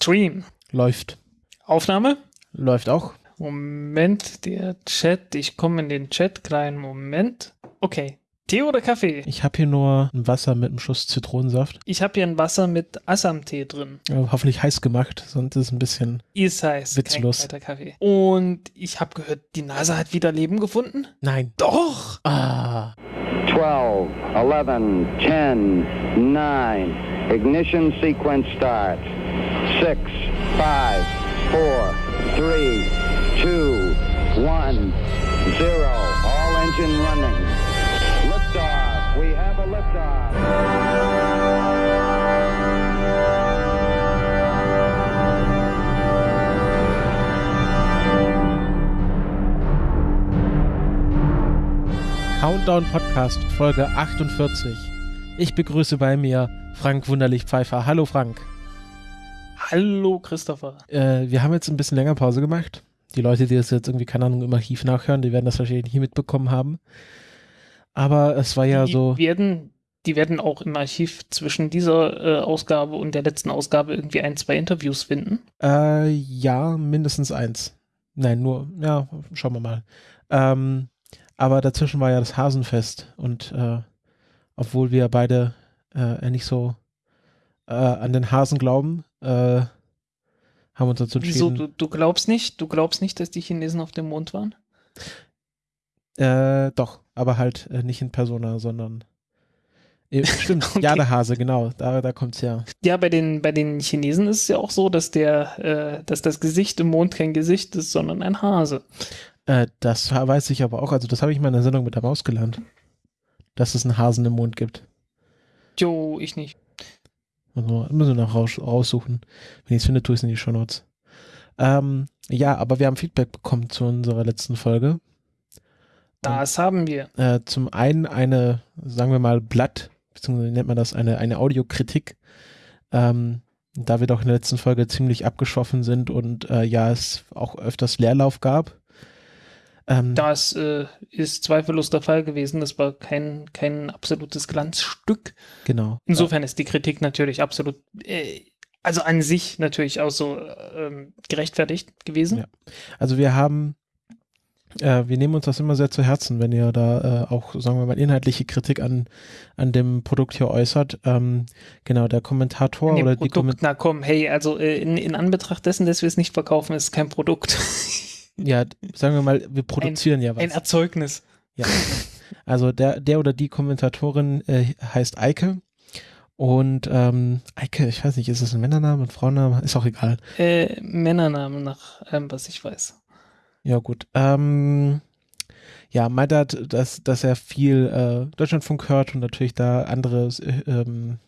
Stream. Läuft. Aufnahme? Läuft auch. Moment, der Chat. Ich komme in den Chat. Kleinen Moment. Okay. Tee oder Kaffee? Ich habe hier nur ein Wasser mit einem Schuss Zitronensaft. Ich habe hier ein Wasser mit Assam-Tee drin. Ja, hoffentlich heiß gemacht, sonst ist es ein bisschen Ist heiß. Witzlos. Kein Kaffee. Und ich habe gehört, die NASA hat wieder Leben gefunden? Nein. Doch! Ah. 12, 11, 10, 9. Ignition sequence start. 6, 5, 4, 3, 2, 1, 0. All engine running. Liftoff. We have a liftoff. Countdown Podcast, Folge 48. Ich begrüße bei mir Frank Wunderlich Pfeiffer. Hallo Frank. Hallo, Christopher. Äh, wir haben jetzt ein bisschen länger Pause gemacht. Die Leute, die das jetzt irgendwie, keine Ahnung, im Archiv nachhören, die werden das wahrscheinlich nicht mitbekommen haben. Aber es war ja die so. Werden, die werden auch im Archiv zwischen dieser äh, Ausgabe und der letzten Ausgabe irgendwie ein, zwei Interviews finden. Äh, ja, mindestens eins. Nein, nur, ja, schauen wir mal. Ähm, aber dazwischen war ja das Hasenfest und äh, obwohl wir beide äh, nicht so äh, an den Hasen glauben, äh, haben uns dazu Wieso? entschieden. Du, du glaubst nicht? Du glaubst nicht, dass die Chinesen auf dem Mond waren? Äh, doch, aber halt äh, nicht in Persona, sondern äh, stimmt, Okay. ja, der Hase, genau, da, da kommt's her. Ja, bei den, bei den Chinesen ist es ja auch so, dass der, äh, dass das Gesicht im Mond kein Gesicht ist, sondern ein Hase. Äh, das weiß ich aber auch, also das habe ich mal in der Sendung mit der Maus gelernt, dass es einen Hasen im Mond gibt. Jo, ich nicht. Also, müssen wir noch raus, raussuchen. Wenn ich es finde, tue ich es in die Shownotes. Ähm, ja, aber wir haben Feedback bekommen zu unserer letzten Folge. Das haben wir. Äh, zum einen eine, sagen wir mal, Blatt, beziehungsweise nennt man das eine, eine Audiokritik. Ähm, da wir doch in der letzten Folge ziemlich abgeschoffen sind und äh, ja, es auch öfters Leerlauf gab. Ähm, Das äh, ist zweifellos der Fall gewesen. Das war kein, kein absolutes Glanzstück. genau. Insofern ist die Kritik natürlich absolut, äh, also an sich natürlich auch so ähm, gerechtfertigt gewesen. Ja. Also wir haben, äh, wir nehmen uns das immer sehr zu Herzen, wenn ihr da äh, auch, sagen wir mal, inhaltliche Kritik an, an dem Produkt hier äußert. Ähm, genau, der Kommentator oder die Produkt, Kommentatorin, na komm, hey, also äh, in, in Anbetracht dessen, dass wir es nicht verkaufen, ist es kein Produkt. ja, sagen wir mal, wir produzieren ja was. Ein Erzeugnis. Ja. Also der, der oder die Kommentatorin äh, heißt Eike. Und ähm, Eike, ich weiß nicht, ist es ein Männername, ein Frauenname? Ist auch egal. Äh, Männernamen nach allem, was ich weiß. Ja, gut. Ähm, ja, meint er, dass, dass er viel äh, Deutschlandfunk hört und natürlich da andere äh, ähm,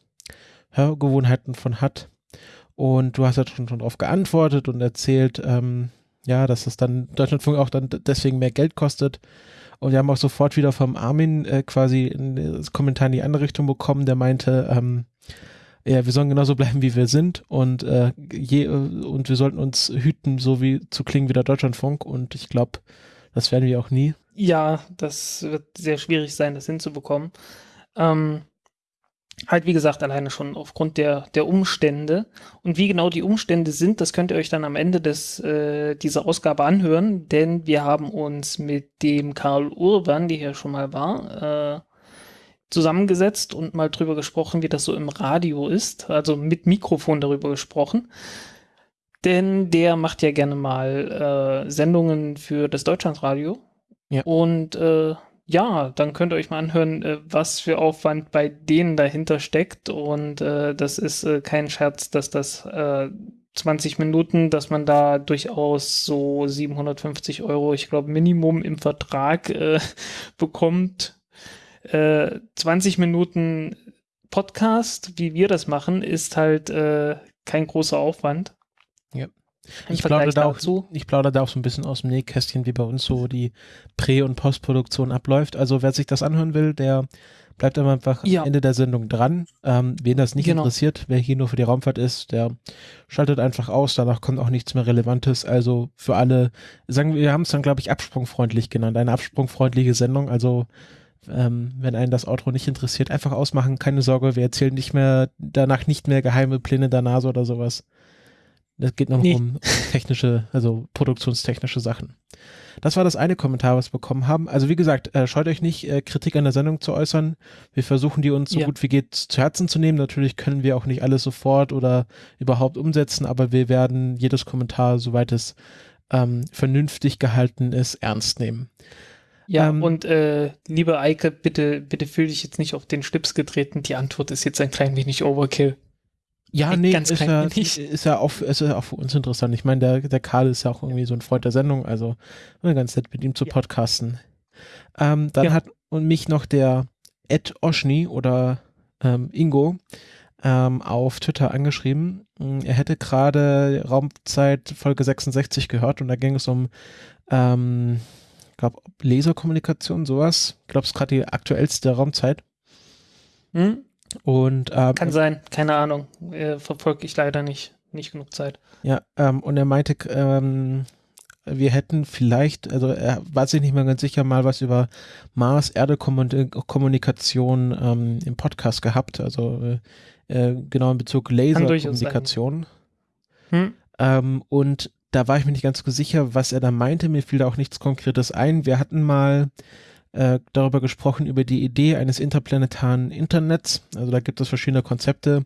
Hörgewohnheiten von hat. Und du hast ja schon, schon darauf geantwortet und erzählt, ähm, ja, dass das dann Deutschlandfunk auch dann deswegen mehr Geld kostet. Und wir haben auch sofort wieder vom Armin äh, quasi einen Kommentar in die andere Richtung bekommen, der meinte, ähm, ja, wir sollen genauso bleiben, wie wir sind und, äh, je, und wir sollten uns hüten, so wie zu klingen wie der Deutschlandfunk. Und ich glaube, das werden wir auch nie. Ja, das wird sehr schwierig sein, das hinzubekommen. Ähm, halt, wie gesagt, alleine schon aufgrund der, der Umstände. Und wie genau die Umstände sind, das könnt ihr euch dann am Ende des, äh, dieser Ausgabe anhören, denn wir haben uns mit dem Karl Urban, der hier schon mal war, äh, zusammengesetzt und mal drüber gesprochen, wie das so im Radio ist, also mit Mikrofon darüber gesprochen. Denn der macht ja gerne mal äh, Sendungen für das Deutschlandradio. Ja. Und äh, ja, dann könnt ihr euch mal anhören, äh, was für Aufwand bei denen dahinter steckt. Und äh, das ist äh, kein Scherz, dass das äh, 20 Minuten, dass man da durchaus so 750 Euro, ich glaube, Minimum im Vertrag äh, bekommt. Äh, 20 Minuten Podcast, wie wir das machen, ist halt äh, kein großer Aufwand. Im Ich plaudere, da auch, dazu. ich plaudere da auch so ein bisschen aus dem Nähkästchen, wie bei uns so die Prä- und Postproduktion abläuft. Also wer sich das anhören will, der bleibt immer einfach Ja. am Ende der Sendung dran. Ähm, wen das nicht Genau. interessiert, wer hier nur für die Raumfahrt ist, der schaltet einfach aus. Danach kommt auch nichts mehr Relevantes. Also für alle, sagen wir, wir haben es dann, glaube ich, absprungfreundlich genannt. Eine absprungfreundliche Sendung. Also ähm, wenn einen das Outro nicht interessiert, einfach ausmachen. Keine Sorge, wir erzählen nicht mehr, danach nicht mehr geheime Pläne der NASA oder sowas. Es geht noch Nee. um technische, also produktionstechnische Sachen. Das war das eine Kommentar, was wir bekommen haben. Also wie gesagt, äh, scheut euch nicht, äh, Kritik an der Sendung zu äußern. Wir versuchen die uns so Ja. gut wie geht zu Herzen zu nehmen. Natürlich können wir auch nicht alles sofort oder überhaupt umsetzen, aber wir werden jedes Kommentar, soweit es ähm, vernünftig gehalten ist, ernst nehmen. Ja, Ähm, und äh, liebe Eike, bitte, bitte fühl dich jetzt nicht auf den Schlips getreten. Die Antwort ist jetzt ein klein wenig Overkill. Ja, nee, ganz ist ja, wenig. ist ja auch, ist ja auch für uns interessant. Ich meine, der, der Karl ist ja auch irgendwie so ein Freund der Sendung, also ganz nett mit ihm zu podcasten. Ähm, dann Ja. hat und mich noch der Ed Oshni oder ähm, Ingo ähm, auf Twitter angeschrieben. Mm, Er hätte gerade Raumzeit Folge 66 gehört und da ging es um ähm, glaube Laserkommunikation, sowas. Ich glaube, es ist gerade die aktuellste Raumzeit. Hm? Und ähm, Kann sein, keine Ahnung. Äh, Verfolge ich leider nicht. Nicht genug Zeit. Ja, ähm, und er meinte, ähm, wir hätten vielleicht, also er war sich nicht mehr ganz sicher, mal was über Mars-Erde-Kommunikation ähm, im Podcast gehabt, also äh, äh, genau in Bezug Laserkommunikation. Hm? Ähm, und da war ich mir nicht ganz so sicher, was er da meinte. Mir fiel da auch nichts Konkretes ein. Wir hatten mal äh, darüber gesprochen, über die Idee eines interplanetaren Internets. Also da gibt es verschiedene Konzepte,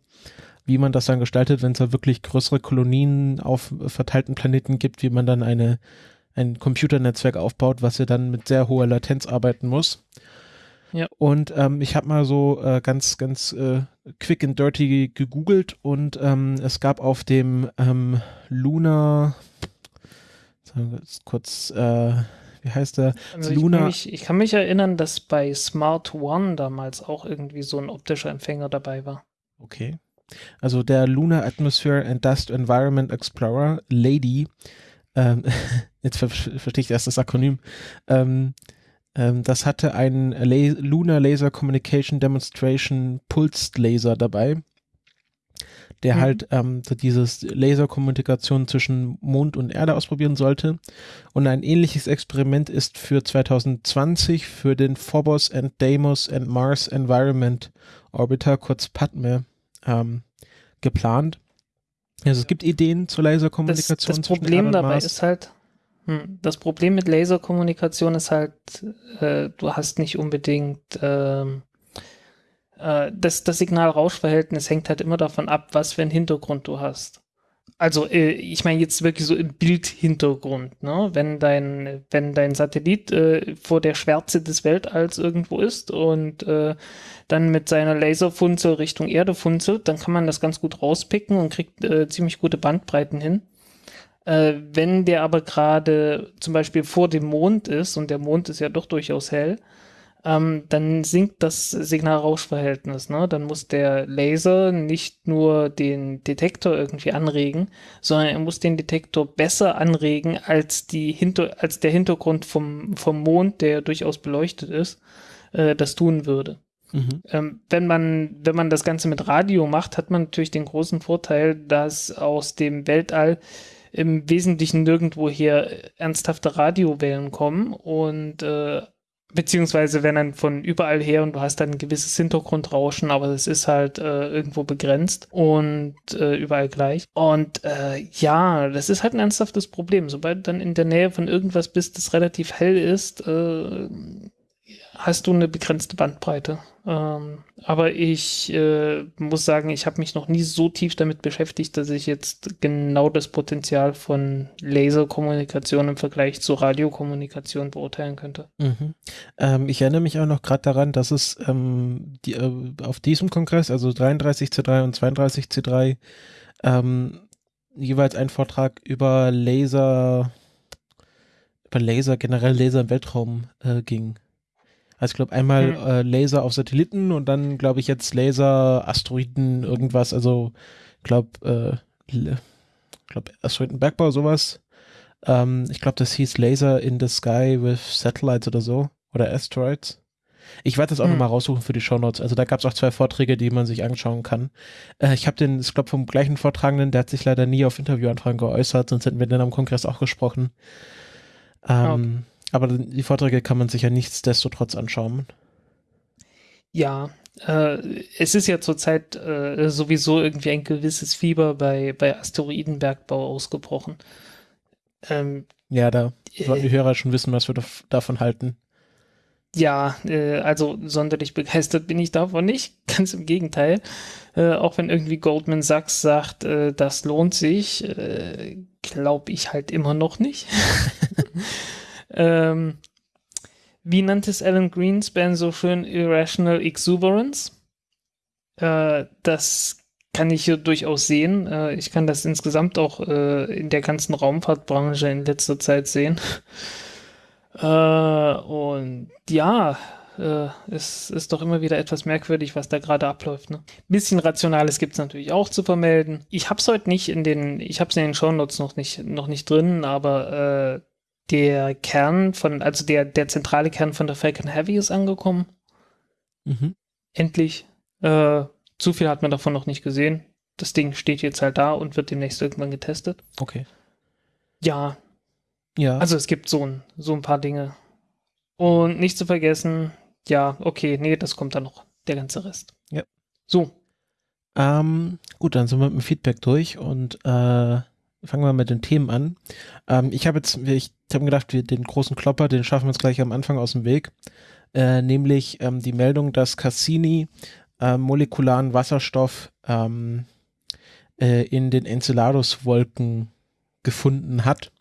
wie man das dann gestaltet, wenn es da wirklich größere Kolonien auf verteilten Planeten gibt, wie man dann eine, ein Computernetzwerk aufbaut, was ja dann mit sehr hoher Latenz arbeiten muss. Ja. Und ähm, ich habe mal so äh, ganz, ganz äh, quick and dirty gegoogelt und ähm, es gab auf dem ähm, Luna, sagen wir jetzt kurz, äh, wie heißt der? Also ich, Luna- kann mich, ich kann mich erinnern, dass bei Smart One damals auch irgendwie so ein optischer Empfänger dabei war. Okay. Also der Lunar Atmosphere and Dust Environment Explorer, LADY, ähm, jetzt ver verstehe ich erst das Akronym, ähm, ähm, das hatte einen La Lunar Laser Communication Demonstration Pulsed Laser dabei, der Mhm. halt ähm, so dieses Laserkommunikation zwischen Mond und Erde ausprobieren sollte. Und ein ähnliches Experiment ist für 2020 für den Phobos and Deimos and Mars Environment Orbiter, kurz PADME, ähm, geplant. Also es gibt Ideen zur Das, Laserkommunikation. das zwischen Problem dabei ist halt, hm, das Problem mit Laserkommunikation ist halt, äh, du hast nicht unbedingt ähm, äh, das, das Signal-Rausch-Verhältnis hängt halt immer davon ab, was für einen Hintergrund du hast. Also, äh, ich meine jetzt wirklich so im Bildhintergrund, ne? Wenn dein, wenn dein Satellit äh, vor der Schwärze des Weltalls irgendwo ist und äh, dann mit seiner Laserfunzel Richtung Erde funzelt, dann kann man das ganz gut rauspicken und kriegt äh, ziemlich gute Bandbreiten hin. Äh, wenn der aber gerade zum Beispiel vor dem Mond ist, und der Mond ist ja doch durchaus hell, ähm, dann sinkt das Signal-Rausch-Verhältnis. Ne? Dann muss der Laser nicht nur den Detektor irgendwie anregen, sondern er muss den Detektor besser anregen als, die Hinter als der Hintergrund vom, vom Mond, der durchaus beleuchtet ist, äh, das tun würde. Mhm. Ähm, wenn man, wenn man das Ganze mit Radio macht, hat man natürlich den großen Vorteil, dass aus dem Weltall im Wesentlichen nirgendwoher ernsthafte Radiowellen kommen und äh, beziehungsweise wenn dann von überall her und du hast dann ein gewisses Hintergrundrauschen, aber das ist halt äh, irgendwo begrenzt und äh, überall gleich. Und äh, ja, das ist halt ein ernsthaftes Problem. Sobald du dann in der Nähe von irgendwas bist, das relativ hell ist, äh, hast du eine begrenzte Bandbreite. Ähm, aber ich äh, muss sagen, ich habe mich noch nie so tief damit beschäftigt, dass ich jetzt genau das Potenzial von Laserkommunikation im Vergleich zu Radiokommunikation beurteilen könnte. Mhm. Ähm, ich erinnere mich auch noch gerade daran, dass es ähm, die, äh, auf diesem Kongress, also 33C3 und 32C3, ähm, jeweils einen Vortrag über Laser, über Laser, generell Laser im Weltraum äh, ging. Also ich glaube einmal Mhm. äh, Laser auf Satelliten und dann glaube ich jetzt Laser, Asteroiden, irgendwas, also ich glaube, äh, glaube Asteroidenbergbau, sowas. Ähm, ich glaube, das hieß Laser in the Sky with Satellites oder so. Oder Asteroids. Ich werde das auch Hm. nochmal raussuchen für die Shownotes. Also da gab es auch zwei Vorträge, die man sich anschauen kann. Äh, ich habe den, ich glaube, vom gleichen Vortragenden, der hat sich leider nie auf Interviewanfragen geäußert, sonst hätten wir dann am Kongress auch gesprochen. Ähm, okay. Aber die Vorträge kann man sich ja nichtsdestotrotz anschauen. Ja, äh, es ist ja zurzeit äh, sowieso irgendwie ein gewisses Fieber bei, bei Asteroidenbergbau ausgebrochen. Ähm, ja, da sollten die Hörer schon wissen, was wir davon halten. Ja, äh, also sonderlich begeistert bin ich davon nicht. Ganz im Gegenteil. Äh, auch wenn irgendwie Goldman Sachs sagt, äh, das lohnt sich, äh, glaube ich halt immer noch nicht. ähm, wie nannte es Alan Greenspan so schön Irrational Exuberance? Äh, das kann ich hier durchaus sehen. Äh, ich kann das insgesamt auch in der ganzen Raumfahrtbranche in letzter Zeit sehen. Äh, und ja, äh, es ist doch immer wieder etwas merkwürdig, was da gerade abläuft. Ne? Bisschen Rationales gibt es natürlich auch zu vermelden. Ich habe es heute nicht in den, ich habe es in den Shownotes noch nicht, noch nicht drin, aber äh, der Kern von, also der, der zentrale Kern von der Falcon Heavy ist angekommen. Mhm. Endlich. Äh, zu viel hat man davon noch nicht gesehen. Das Ding steht jetzt halt da und wird demnächst irgendwann getestet. Okay. Ja, ja. Also es gibt so ein, so ein paar Dinge. Und nicht zu vergessen, ja, okay, nee, das kommt dann noch, der ganze Rest. Ja. So. Ähm, gut, dann sind wir mit dem Feedback durch und äh, fangen wir mit den Themen an. Ähm, ich habe jetzt, ich habe gedacht, wir den großen Klopper, den schaffen wir uns gleich am Anfang aus dem Weg. Äh, nämlich ähm, die Meldung, dass Cassini äh, molekularen Wasserstoff ähm, äh, in den Enceladus-Wolken gefunden hat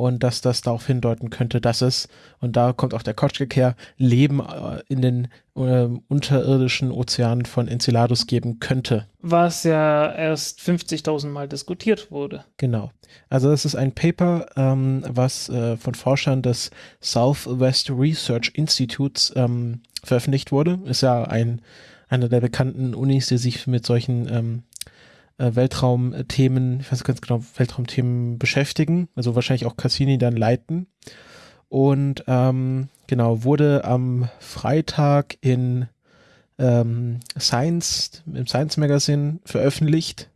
und dass das darauf hindeuten könnte, dass es, und da kommt auch der Kotschkek her, Leben äh, in den äh, unterirdischen Ozeanen von Enceladus geben könnte. Was ja erst 50.000 Mal diskutiert wurde. Genau. Also das ist ein Paper, ähm, was äh, von Forschern des Southwest Research Institutes ähm, veröffentlicht wurde. Ist ja ein, einer der bekannten Unis, die sich mit solchen ähm, äh, Weltraumthemen, ich weiß ganz genau, Weltraumthemen beschäftigen, also wahrscheinlich auch Cassini dann leiten. Und ähm, genau, wurde am Freitag in ähm, Science, im Science Magazine veröffentlicht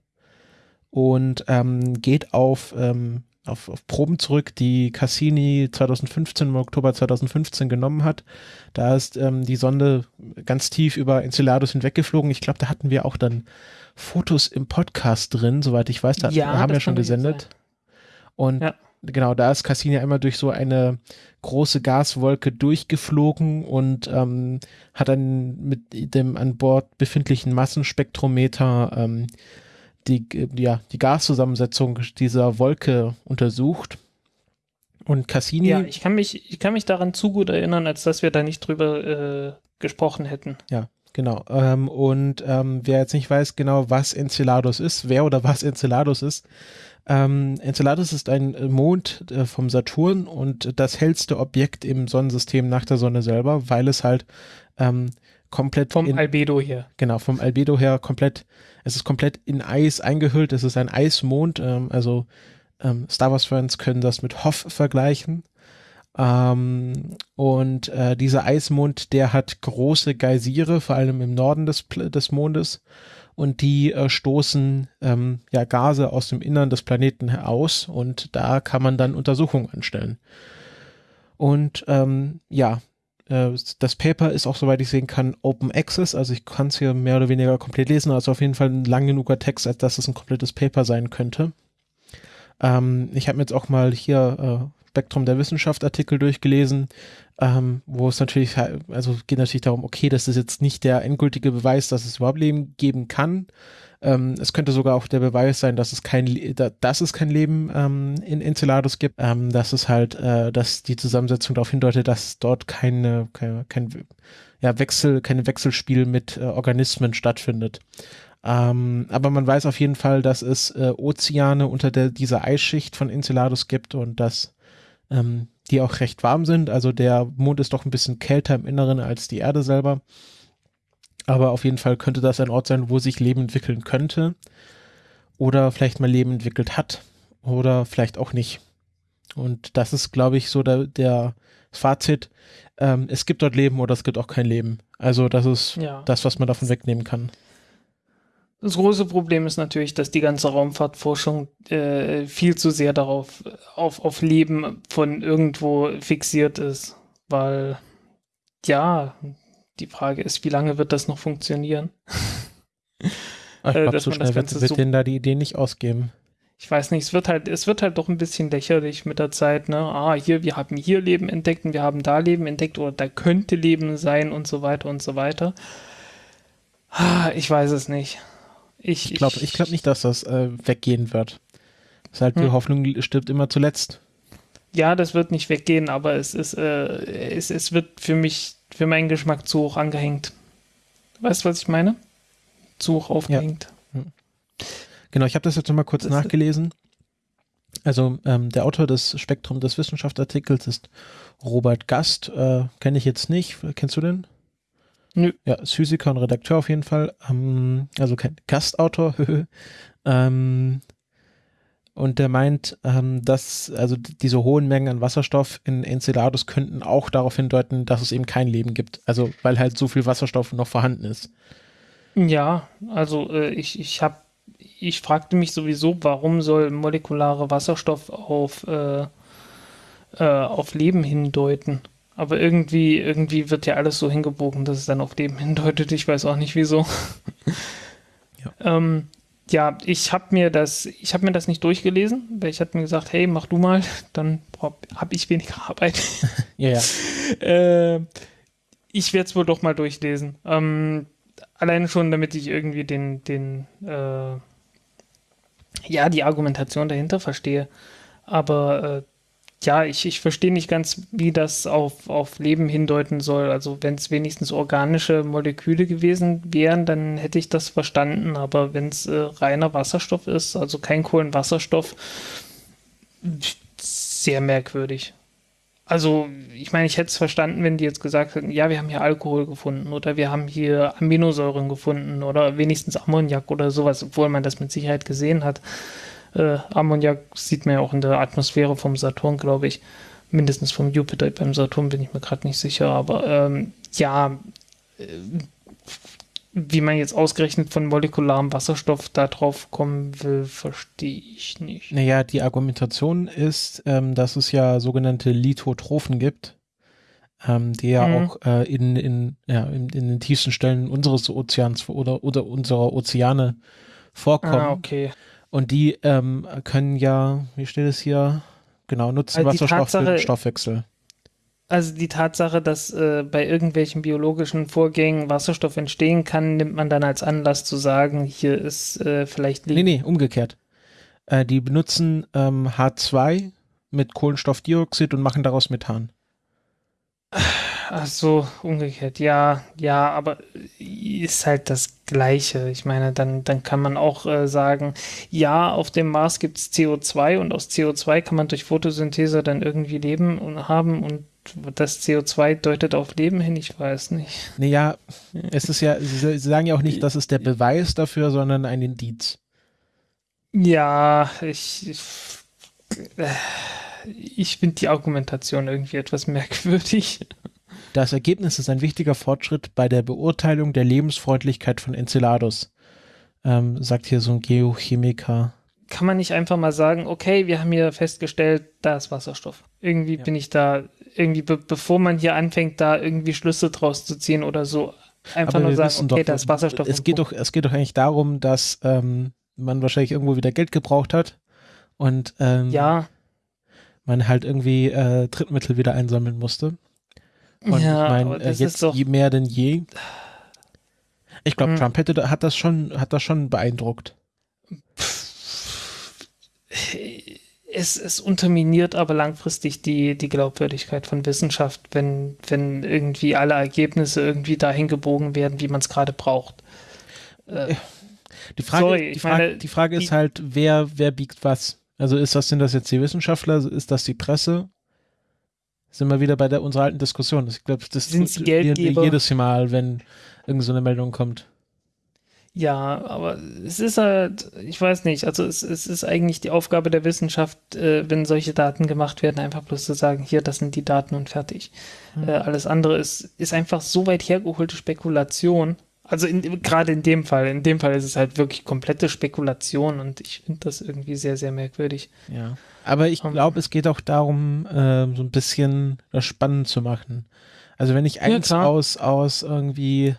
und ähm, geht auf, ähm, auf, auf Proben zurück, die Cassini 2015, im Oktober 2015 genommen hat. Da ist ähm, die Sonde ganz tief über Enceladus hinweggeflogen. Ich glaube, da hatten wir auch dann Fotos im Podcast drin, soweit ich weiß. Da ja, haben wir schon gesendet. Und ja. genau, da ist Cassini einmal durch so eine große Gaswolke durchgeflogen und ähm, hat dann mit dem an Bord befindlichen Massenspektrometer ähm, die, ja, die Gaszusammensetzung dieser Wolke untersucht. Und Cassini. Ja, ich kann mich, ich kann mich daran zu gut erinnern, als dass wir da nicht drüber äh, gesprochen hätten. Ja, Genau. Ähm, und ähm, wer jetzt nicht weiß genau, was Enceladus ist, wer oder was Enceladus ist, ähm, Enceladus ist ein Mond äh, vom Saturn und das hellste Objekt im Sonnensystem nach der Sonne selber, weil es halt ähm, komplett vom in, Albedo her. Genau, vom Albedo her komplett, es ist komplett in Eis eingehüllt, es ist ein Eismond, ähm, also ähm, Star Wars Fans können das mit Hoff vergleichen. Ähm, und äh, dieser Eismond, der hat große Geysire, vor allem im Norden des, des Mondes. Und die äh, stoßen ähm, ja Gase aus dem Innern des Planeten heraus und da kann man dann Untersuchungen anstellen. Und ähm, ja, das Paper ist auch, soweit ich sehen kann, Open Access. Also ich kann es hier mehr oder weniger komplett lesen. Also auf jeden Fall ein lang genuger Text, als dass es ein komplettes Paper sein könnte. Ähm, ich habe mir jetzt auch mal hier äh, Spektrum der Wissenschaft Artikel durchgelesen, ähm, wo es natürlich, also geht natürlich darum, okay, das ist jetzt nicht der endgültige Beweis, dass es überhaupt Leben geben kann. Ähm, es könnte sogar auch der Beweis sein, dass es kein, dass es kein Leben ähm, in Enceladus gibt, ähm, dass es halt, äh, dass die Zusammensetzung darauf hindeutet, dass dort keine, keine, kein ja, Wechsel, keine Wechselspiel mit äh, Organismen stattfindet. Ähm, aber man weiß auf jeden Fall, dass es äh, Ozeane unter der, dieser Eisschicht von Enceladus gibt und dass ähm, die auch recht warm sind. Also der Mond ist doch ein bisschen kälter im Inneren als die Erde selber. Aber auf jeden Fall könnte das ein Ort sein, wo sich Leben entwickeln könnte. Oder vielleicht mal Leben entwickelt hat. Oder vielleicht auch nicht. Und das ist, glaube ich, so der, der Fazit. Ähm, es gibt dort Leben oder es gibt auch kein Leben. Also das ist ja. das, was man davon wegnehmen kann. Das große Problem ist natürlich, dass die ganze Raumfahrtforschung äh, viel zu sehr darauf auf, auf Leben von irgendwo fixiert ist, weil ja, Die Frage ist, wie lange wird das noch funktionieren? Ich Äh, glaube, so schnell wird, wird so- denen da die Idee nicht ausgeben. Ich weiß nicht, es wird halt, es wird halt doch ein bisschen lächerlich mit der Zeit, ne? Ah, hier, wir haben hier Leben entdeckt und wir haben da Leben entdeckt oder da könnte Leben sein und so weiter und so weiter. Ah, ich weiß es nicht. Ich, Ich glaube ich glaub nicht, dass das äh, weggehen wird. Das ist halt die Hm. Hoffnung stirbt immer zuletzt. Ja, das wird nicht weggehen, aber es ist, äh, es, es wird für mich, für meinen Geschmack zu hoch angehängt. Weißt du, was ich meine? Zu hoch aufgehängt. Genau, ich habe das jetzt nochmal kurz Das- nachgelesen. Also ähm, der Autor des Spektrum des Wissenschaftsartikels ist Robert Gast. Äh, Kenne ich jetzt nicht. Kennst du den? Nö. Ja, ist Physiker und Redakteur auf jeden Fall. Ähm, also kein Gastautor. ähm, und der meint, ähm, dass also diese hohen Mengen an Wasserstoff in Enceladus könnten auch darauf hindeuten, dass es eben kein Leben gibt. Also weil halt so viel Wasserstoff noch vorhanden ist. Ja, also äh, ich, ich habe, ich fragte mich sowieso, warum soll molekulare Wasserstoff auf, äh, äh, auf Leben hindeuten? Aber irgendwie, irgendwie wird ja alles so hingebogen, dass es dann auf Leben hindeutet. Ich weiß auch nicht wieso. Ja. ähm, ja, ich habe mir das, ich habe mir das nicht durchgelesen, weil ich hatte mir gesagt, hey, mach du mal, dann habe ich weniger Arbeit. Ja, ja. Äh, ich werde es wohl doch mal durchlesen. Ähm, alleine schon, damit ich irgendwie den, den, äh, ja, die Argumentation dahinter verstehe. Aber äh, ja, ich, ich verstehe nicht ganz, wie das auf, auf Leben hindeuten soll. Also wenn es wenigstens organische Moleküle gewesen wären, dann hätte ich das verstanden. Aber wenn es äh, reiner Wasserstoff ist, also kein Kohlenwasserstoff, sehr merkwürdig. Also, ich meine, ich hätte es verstanden, wenn die jetzt gesagt hätten, ja, wir haben hier Alkohol gefunden oder wir haben hier Aminosäuren gefunden oder wenigstens Ammoniak oder sowas, obwohl man das mit Sicherheit gesehen hat. Äh, Ammoniak sieht man ja auch in der Atmosphäre vom Saturn, glaube ich. Mindestens vom Jupiter. Beim Saturn bin ich mir gerade nicht sicher, aber ähm, ja, äh, wie man jetzt ausgerechnet von molekularem Wasserstoff da drauf kommen will, verstehe ich nicht. Naja, die Argumentation ist, ähm, dass es ja sogenannte Lithotrophen gibt, ähm, die ja Mhm. auch äh, in, in, ja, in, in den tiefsten Stellen unseres Ozeans oder, oder unserer Ozeane vorkommen. Ah, okay. Und die ähm, können ja, wie steht es hier? Genau, nutzen Also die Wasserstoff für den Tatsache- Stoffwechsel. Also die Tatsache, dass äh, bei irgendwelchen biologischen Vorgängen Wasserstoff entstehen kann, nimmt man dann als Anlass zu sagen, hier ist äh, vielleicht Nee, nee, umgekehrt. Äh, die benutzen ähm, H2 mit Kohlenstoffdioxid und machen daraus Methan. Ach so, umgekehrt. Ja, ja, aber ist halt das Gleiche. Ich meine, dann, dann kann man auch äh, sagen, ja, auf dem Mars gibt es CO2 und aus CO2 kann man durch Photosynthese dann irgendwie Leben und haben und das CO2 deutet auf Leben hin, ich weiß nicht. Naja, es ist ja, sie, sagen ja auch nicht, das ist der Beweis dafür, sondern ein Indiz. Ja, ich, ich, äh, ich finde die Argumentation irgendwie etwas merkwürdig. Das Ergebnis ist ein wichtiger Fortschritt bei der Beurteilung der Lebensfreundlichkeit von Enceladus, ähm, sagt hier so ein Geochemiker. Kann man nicht einfach mal sagen, okay, wir haben hier festgestellt, da ist Wasserstoff. Irgendwie Ja. bin ich da, irgendwie be bevor man hier anfängt, da irgendwie Schlüsse draus zu ziehen oder so, einfach nur wir sagen, okay, doch, da ist Wasserstoff. Es geht, Punkt. doch, es geht doch eigentlich darum, dass ähm, man wahrscheinlich irgendwo wieder Geld gebraucht hat und ähm, Ja, man halt irgendwie äh, Drittmittel wieder einsammeln musste. Und ja, ich meine, äh, jetzt doch, je mehr denn je. Ich glaube, Hm. Trump hätte, hat das schon, hat das schon beeindruckt. es, es unterminiert aber langfristig die, die Glaubwürdigkeit von Wissenschaft, wenn, wenn irgendwie alle Ergebnisse irgendwie dahin gebogen werden, wie man es gerade braucht. Äh, Die Frage, Sorry, die Frage, meine, die Frage ist halt, wer, wer biegt was? Also ist das, sind das jetzt die Wissenschaftler? Ist das die Presse? Sind wir wieder bei der unserer alten Diskussion. Ich glaube, das diskutieren wir Geldgeber? jedes Mal, wenn irgend so eine Meldung kommt. Ja, aber es ist halt, ich weiß nicht, also es, es ist eigentlich die Aufgabe der Wissenschaft, äh, wenn solche Daten gemacht werden, einfach bloß zu sagen, hier, das sind die Daten und fertig. Hm. Äh, alles andere ist, ist einfach so weit hergeholte Spekulation. Also in, gerade in dem Fall, in dem Fall ist es halt wirklich komplette Spekulation und ich finde das irgendwie sehr, sehr merkwürdig. Ja. Aber ich glaube, es geht auch darum, ähm, so ein bisschen das spannend zu machen. Also wenn ich eins klar. aus, aus irgendwie,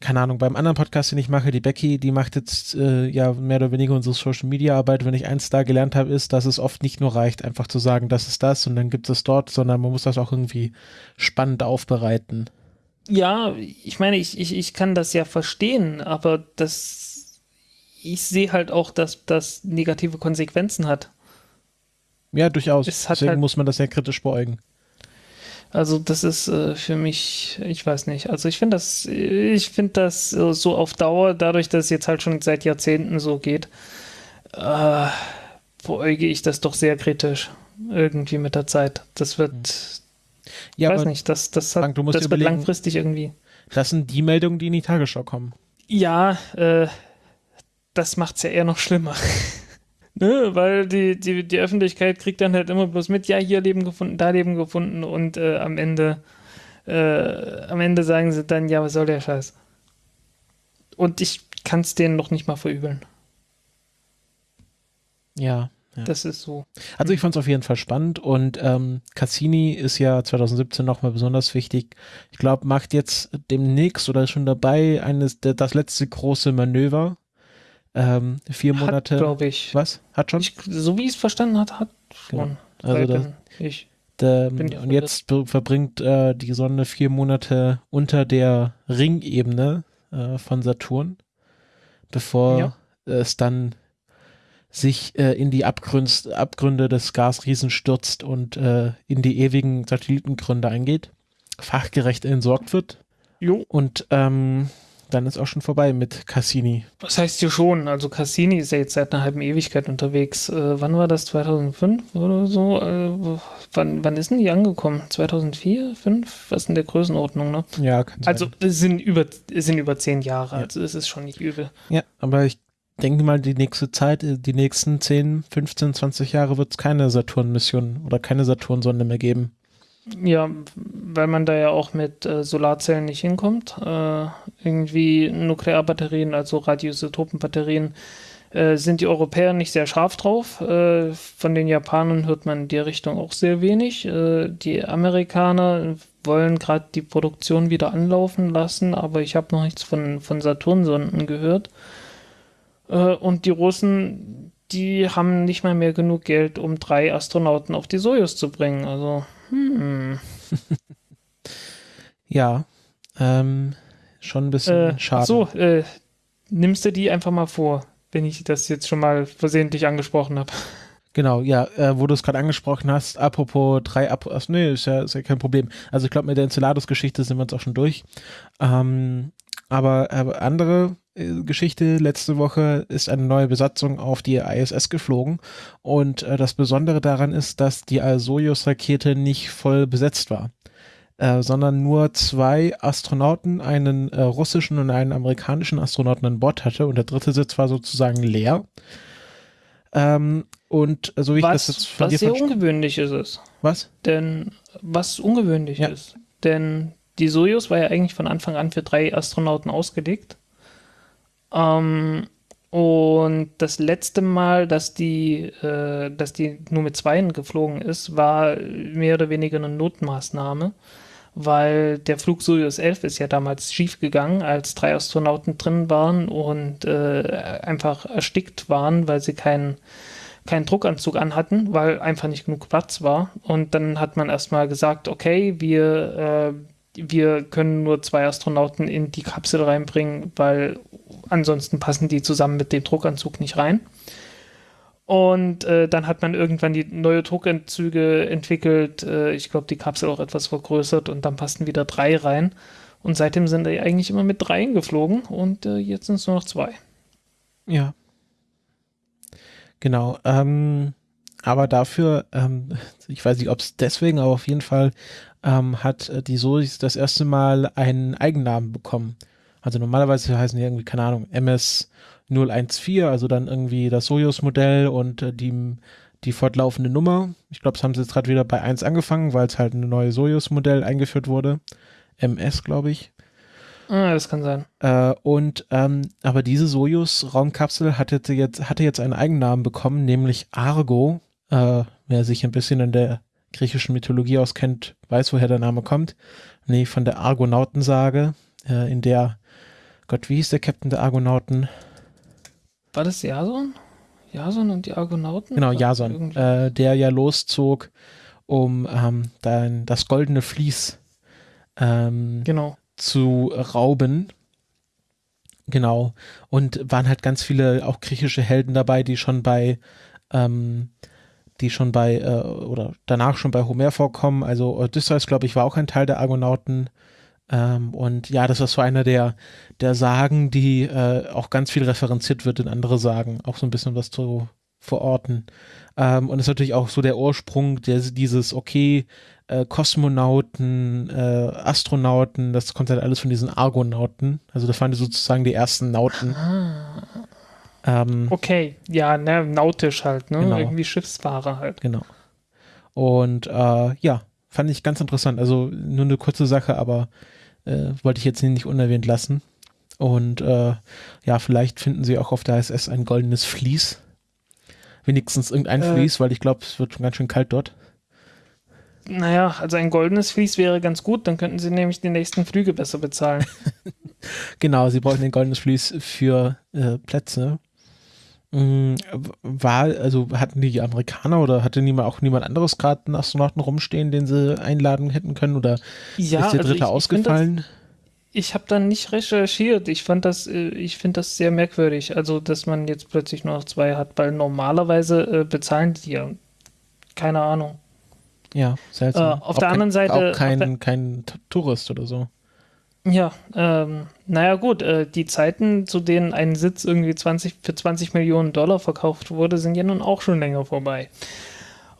keine Ahnung, beim anderen Podcast, den ich mache, die Becky, die macht jetzt äh, ja mehr oder weniger unsere Social Media Arbeit. Wenn ich eins da gelernt habe, ist, dass es oft nicht nur reicht, einfach zu sagen, das ist das und dann gibt es dort, sondern man muss das auch irgendwie spannend aufbereiten. Ja, ich meine, ich, ich, ich kann das ja verstehen, aber das, ich sehe halt auch, dass das negative Konsequenzen hat. Ja, durchaus. Es Deswegen halt- muss man das ja kritisch beäugen. Also das ist äh, für mich, ich weiß nicht. Also ich finde das, ich finde das äh, so auf Dauer, dadurch, dass es jetzt halt schon seit Jahrzehnten so geht, äh, beäuge ich das doch sehr kritisch irgendwie mit der Zeit. Das wird, Ja, weiß nicht, das, das, hat, Frank, das wird langfristig irgendwie. das sind die Meldungen, die in die Tagesschau kommen. Ja, äh, das macht's ja eher noch schlimmer. ne? Weil die, die, die Öffentlichkeit kriegt dann halt immer bloß mit, ja, hier Leben gefunden, da Leben gefunden und äh, am Ende äh, am Ende sagen sie dann, ja, was soll der Scheiß? Und ich kann es denen noch nicht mal verübeln. Ja. ja. Das ist so. Also ich fand es auf jeden Fall spannend und ähm, Cassini ist ja 2017 nochmal besonders wichtig. Ich glaube, macht jetzt demnächst oder ist schon dabei eines der, das letzte große Manöver. Ähm, vier Hat, Monate. glaube ich. Was? Hat schon? ich. So wie ich es verstanden hat, hat schon. Also Weil das- bin ich. Bin und jetzt verbringt äh, die Sonne vier Monate unter der Ringebene äh, von Saturn, bevor Ja. es dann sich äh, in die Abgrünst, Abgründe des Gasriesen stürzt und äh, in die ewigen Satellitengründe eingeht, fachgerecht entsorgt wird Jo. und ähm, dann ist auch schon vorbei mit Cassini. Das heißt ja schon, also Cassini ist ja jetzt seit einer halben Ewigkeit unterwegs. Äh, wann war das? 2005 oder so? Äh, wann, wann ist denn die angekommen? 2004, 2005? Was in der Größenordnung, ne? Ja, kann sein. Also es sind über, es sind über zehn Jahre, Ja. also es ist schon nicht übel. Ja, aber ich denke mal, die nächste Zeit, äh, die nächsten 10, 15, 20 Jahre wird es keine Saturn-Mission oder keine Saturn-Sonde mehr geben. Ja, weil man da ja auch mit äh, Solarzellen nicht hinkommt. Äh, irgendwie Nuklearbatterien, also Radioisotopenbatterien, äh, sind die Europäer nicht sehr scharf drauf. Äh, von den Japanern hört man in der Richtung auch sehr wenig. Äh, die Amerikaner wollen gerade die Produktion wieder anlaufen lassen, aber ich habe noch nichts von, von Saturnsonden gehört. Äh, und die Russen, die haben nicht mal mehr genug Geld, um drei Astronauten auf die Sojus zu bringen. Also, hm. Ja, ähm, schon ein bisschen Äh, schade. so, äh, nimmst du die einfach mal vor, wenn ich das jetzt schon mal versehentlich angesprochen habe. Genau, ja, äh, wo du es gerade angesprochen hast, apropos drei, Ap ach, nee, ist ja, ist ja kein Problem. Also ich glaube, mit der Enceladus-Geschichte sind wir uns auch schon durch. Ähm, aber äh, andere äh, Geschichte, letzte Woche ist eine neue Besatzung auf die ISS geflogen und äh, das Besondere daran ist, dass die Soyuz-Rakete nicht voll besetzt war. Äh, sondern nur zwei Astronauten, einen äh, russischen und einen amerikanischen Astronauten an Bord hatte und der dritte Sitz war sozusagen leer. Ähm, und äh, so wie ich das Was, jetzt von was dir sehr ungewöhnlich ist es. Was? Denn, was ungewöhnlich Ja. ist. Denn die Sojus war ja eigentlich von Anfang an für drei Astronauten ausgelegt. Ähm, und das letzte Mal, dass die, äh, dass die nur mit Zweien geflogen ist, war mehr oder weniger eine Notmaßnahme, weil der Flug Soyuz 11 ist ja damals schief gegangen, als drei Astronauten drin waren und äh, einfach erstickt waren, weil sie keinen keinen Druckanzug anhatten, weil einfach nicht genug Platz war. Und dann hat man erstmal gesagt, okay, wir, äh, wir können nur zwei Astronauten in die Kapsel reinbringen, weil ansonsten passen die zusammen mit dem Druckanzug nicht rein. Und äh, dann hat man irgendwann die neue Druckanzüge entwickelt. Äh, ich glaube, die Kapsel auch etwas vergrößert und dann passten wieder drei rein. Und seitdem sind die eigentlich immer mit dreien geflogen und äh, jetzt sind es nur noch zwei. Ja. Genau. Ähm, aber dafür, ähm, ich weiß nicht, ob es deswegen, aber auf jeden Fall ähm, hat äh, die Solis das erste Mal einen Eigennamen bekommen. Also normalerweise heißen die irgendwie, keine Ahnung, MS 014, also dann irgendwie das Soyuz-Modell und äh, die, die fortlaufende Nummer. Ich glaube, das haben sie jetzt gerade wieder bei 1 angefangen, weil es halt ein neues Soyuz-Modell eingeführt wurde. MS, glaube ich. Ah, das kann sein. Äh, und ähm, aber diese Sojus-Raumkapsel hatte jetzt, hatte jetzt einen Eigennamen bekommen, nämlich Argo. Äh, wer sich ein bisschen in der griechischen Mythologie auskennt, weiß, woher der Name kommt. Nee, von der Argonautensage, äh, in der, Gott, wie hieß der Captain der Argonauten? War das Jason? Jason und die Argonauten? Genau, Jason, äh, der ja loszog, um ähm, dann das goldene Vlies ähm, Genau. zu rauben. Genau. Und waren halt ganz viele auch griechische Helden dabei, die schon bei, ähm, die schon bei, äh, oder danach schon bei Homer vorkommen. Also Odysseus, glaube ich, war auch ein Teil der Argonauten. Ähm, und ja, das ist so einer der, der Sagen, die äh, auch ganz viel referenziert wird in andere Sagen, auch so ein bisschen was zu verorten. Ähm, und ist natürlich auch so der Ursprung der, dieses, okay, äh, Kosmonauten, äh, Astronauten, das kommt halt alles von diesen Argonauten. Also das waren sozusagen die ersten Nauten. Ah, Ähm, okay, ja, ne, nautisch halt, ne? Genau. Irgendwie Schiffsfahrer halt. Genau. Und äh, ja, fand ich ganz interessant. Also nur eine kurze Sache, aber äh, wollte ich jetzt nicht unerwähnt lassen. Und äh, ja, vielleicht finden sie auch auf der ISS ein goldenes Vlies. Wenigstens irgendein Äh. Vlies, weil ich glaube, es wird schon ganz schön kalt dort. Naja, also ein goldenes Vlies wäre ganz gut, dann könnten sie nämlich die nächsten Flüge besser bezahlen. Genau, sie brauchen ein goldenes Vlies für äh, Plätze. Mm, War, also hatten die Amerikaner oder hatte niemand, auch niemand anderes gerade einen Astronauten rumstehen, den sie einladen hätten können? Oder ja, ist der also dritte ich, ich ausgefallen? Ich habe da nicht recherchiert. Ich fand das, äh, ich finde das sehr merkwürdig. Also, dass man jetzt plötzlich nur noch zwei hat, weil normalerweise äh, bezahlen die ja. Keine Ahnung. Ja, seltsam. Äh, auf Auch der kein, anderen Seite- Auch kein, kein Tourist oder so. Ja, ähm, naja, gut, äh, die Zeiten, zu denen ein Sitz irgendwie 20, für 20 Millionen Dollar verkauft wurde, sind ja nun auch schon länger vorbei.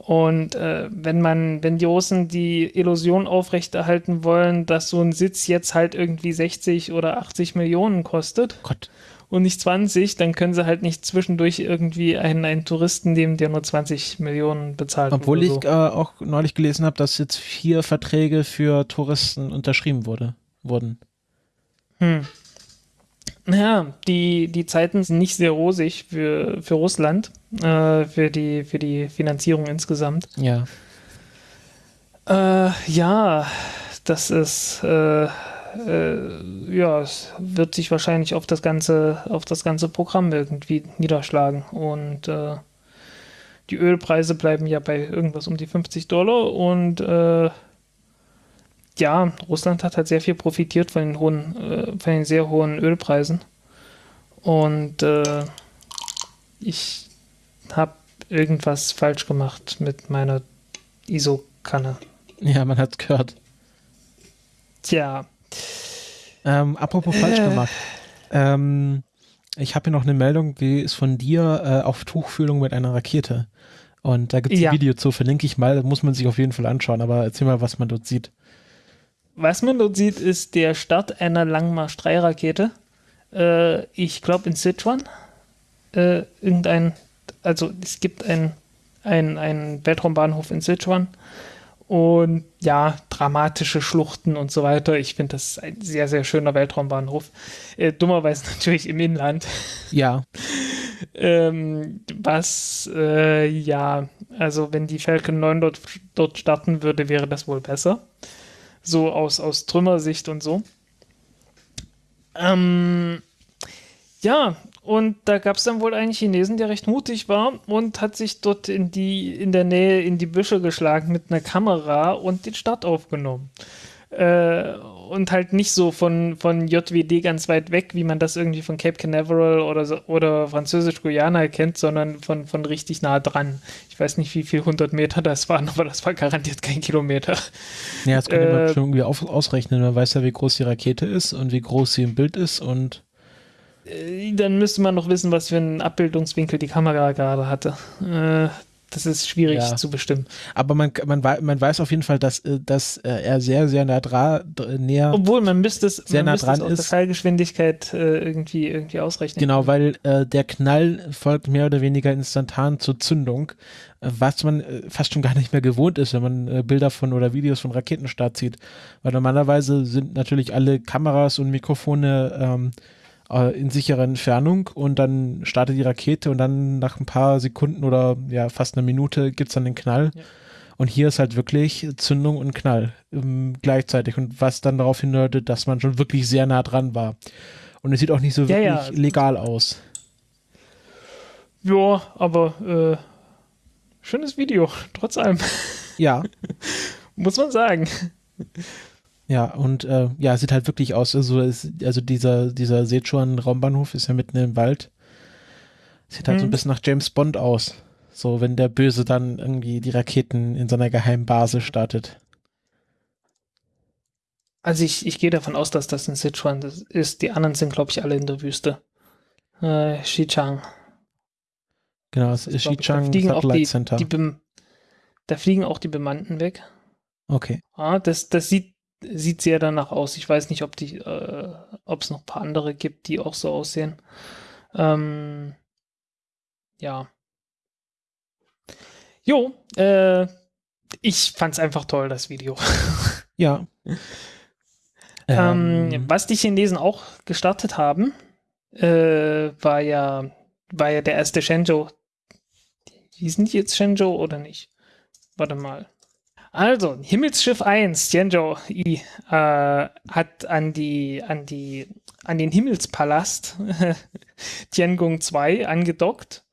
Und äh, wenn man, wenn die Russen die Illusion aufrechterhalten wollen, dass so ein Sitz jetzt halt irgendwie 60 oder 80 Millionen kostet Gott. und nicht 20, dann können sie halt nicht zwischendurch irgendwie einen, einen Touristen nehmen, der nur 20 Millionen bezahlt. Obwohl oder ich so. äh, auch neulich gelesen habe, dass jetzt vier Verträge für Touristen unterschrieben wurde, wurden. Hm. Naja, die, die Zeiten sind nicht sehr rosig für, für Russland, äh, für, die, für die Finanzierung insgesamt. Ja. Äh, ja, das ist, äh, äh, ja, es wird sich wahrscheinlich auf das ganze, auf das ganze Programm irgendwie niederschlagen. Und äh, die Ölpreise bleiben ja bei irgendwas um die 50 Dollar und äh, ja, Russland hat halt sehr viel profitiert von den hohen, äh, von den sehr hohen Ölpreisen. Und äh, ich habe irgendwas falsch gemacht mit meiner ISO-Kanne. Ja, man hat's gehört. Tja, Ähm, apropos falsch Äh. gemacht. Ähm, ich habe hier noch eine Meldung, die ist von dir äh, auf Tuchfühlung mit einer Rakete. Und da gibt es Ja. ein Video zu, verlinke ich mal, muss man sich auf jeden Fall anschauen, aber erzähl mal, was man dort sieht. Was man dort sieht, ist der Start einer Langmarsch-3-Rakete. Äh, ich glaube in Sichuan. Äh, irgendein, also es gibt ein, ein, einen Weltraumbahnhof in Sichuan. Und ja, dramatische Schluchten und so weiter. Ich finde, das ist ein sehr, sehr schöner Weltraumbahnhof. Äh, dummerweise natürlich im Inland. Ja, Ähm, was, äh, ja, also wenn die Falcon 9 dort, dort starten würde, wäre das wohl besser. So aus, aus Trümmersicht und so. Ähm, ja, und da gab es dann wohl einen Chinesen, der recht mutig war und hat sich dort in die, in der Nähe in die Büsche geschlagen mit einer Kamera und den Start aufgenommen. Äh, und halt nicht so von, von JWD ganz weit weg, wie man das irgendwie von Cape Canaveral oder, so, oder Französisch-Guyana kennt, sondern von, von richtig nah dran. Ich weiß nicht, wie viel 100 Meter das waren, aber das war garantiert kein Kilometer. ja das kann man Äh, schon irgendwie auf, ausrechnen. Man weiß ja, wie groß die Rakete ist und wie groß sie im Bild ist und Äh, Dann müsste man noch wissen, was für einen Abbildungswinkel die Kamera gerade hatte. Das ist schwierig Ja. zu bestimmen. aber man, man, man weiß auf jeden Fall, dass, äh, dass äh, er sehr, sehr nah dra dr- näher Obwohl, man müsste es, Sehr man nah dran aus der ist. Fallgeschwindigkeit äh, irgendwie, irgendwie ausrechnen. Genau, weil äh, der Knall folgt mehr oder weniger instantan zur Zündung, was man äh, fast schon gar nicht mehr gewohnt ist, wenn man äh, Bilder von oder Videos von Raketenstart sieht. Weil normalerweise sind natürlich alle Kameras und Mikrofone ähm, äh, in sicherer Entfernung und dann startet die Rakete und dann nach ein paar Sekunden oder ja fast einer Minute gibt's dann den Knall. Ja. Und hier ist halt wirklich Zündung und Knall ähm, gleichzeitig und was dann darauf hindeutet, dass man schon wirklich sehr nah dran war. Und es sieht auch nicht so wirklich Ja, ja. legal aus. Ja, aber äh, schönes Video, trotz allem, Ja, muss man sagen. Ja, und äh, ja, es sieht halt wirklich aus. Also, es, also dieser, dieser Sichuan-Raumbahnhof ist ja mitten im Wald. Sieht halt so ein Mhm. bisschen nach James Bond aus. So, wenn der Böse dann irgendwie die Raketen in seiner geheimen Basis startet. Also ich, ich gehe davon aus, dass das in Sichuan das ist. Die anderen sind, glaube ich, alle in der Wüste. Äh, Xichang. Genau, es ist da Xichang fliegen auch Satellite die, Center. die Da fliegen auch die Bemannten weg. okay. Ah, das, das sieht, sieht sehr danach aus. Ich weiß nicht, ob die, äh, ob es noch ein paar andere gibt, die auch so aussehen. Ähm, ja. Jo, äh, ich fand's einfach toll, das Video. Ja. Ähm, was die Chinesen auch gestartet haben, äh, war ja, war ja der erste Shenzhou. Hießen die jetzt Shenzhou oder nicht? Warte mal. Also, Himmelsschiff 1, Tianzhou I, äh, hat an die, an die, an den Himmelspalast Tiangong 2 angedockt.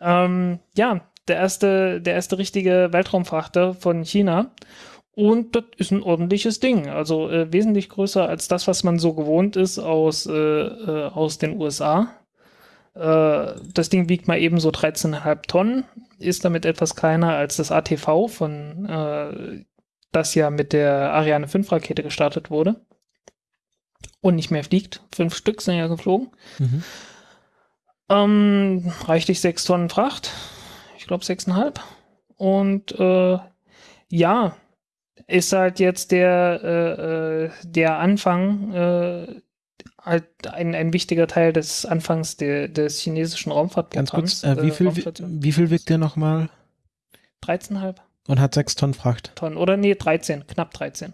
Ähm, ja, der erste, der erste richtige Weltraumfrachter von China. Und das ist ein ordentliches Ding. Also äh, wesentlich größer als das, was man so gewohnt ist aus, äh, äh, aus den USA. Äh, das Ding wiegt mal eben so 13,5 Tonnen, ist damit etwas kleiner als das ATV von, äh, das ja mit der Ariane 5 Rakete gestartet wurde. Und nicht mehr fliegt. Fünf Stück sind ja geflogen. mhm. Ähm, reichlich sechs Tonnen Fracht. Ich glaube sechseinhalb. Und äh, ja, ist halt jetzt der, äh, äh, der Anfang, äh, halt ein, ein wichtiger Teil des Anfangs der, des chinesischen Ganz Raumfahrtprogramms. kurz, äh, wie, viel, Raumstation. wie viel wiegt der nochmal? 13,5 Und hat sechs Tonnen Fracht. Tonnen. Oder nee, 13, knapp 13.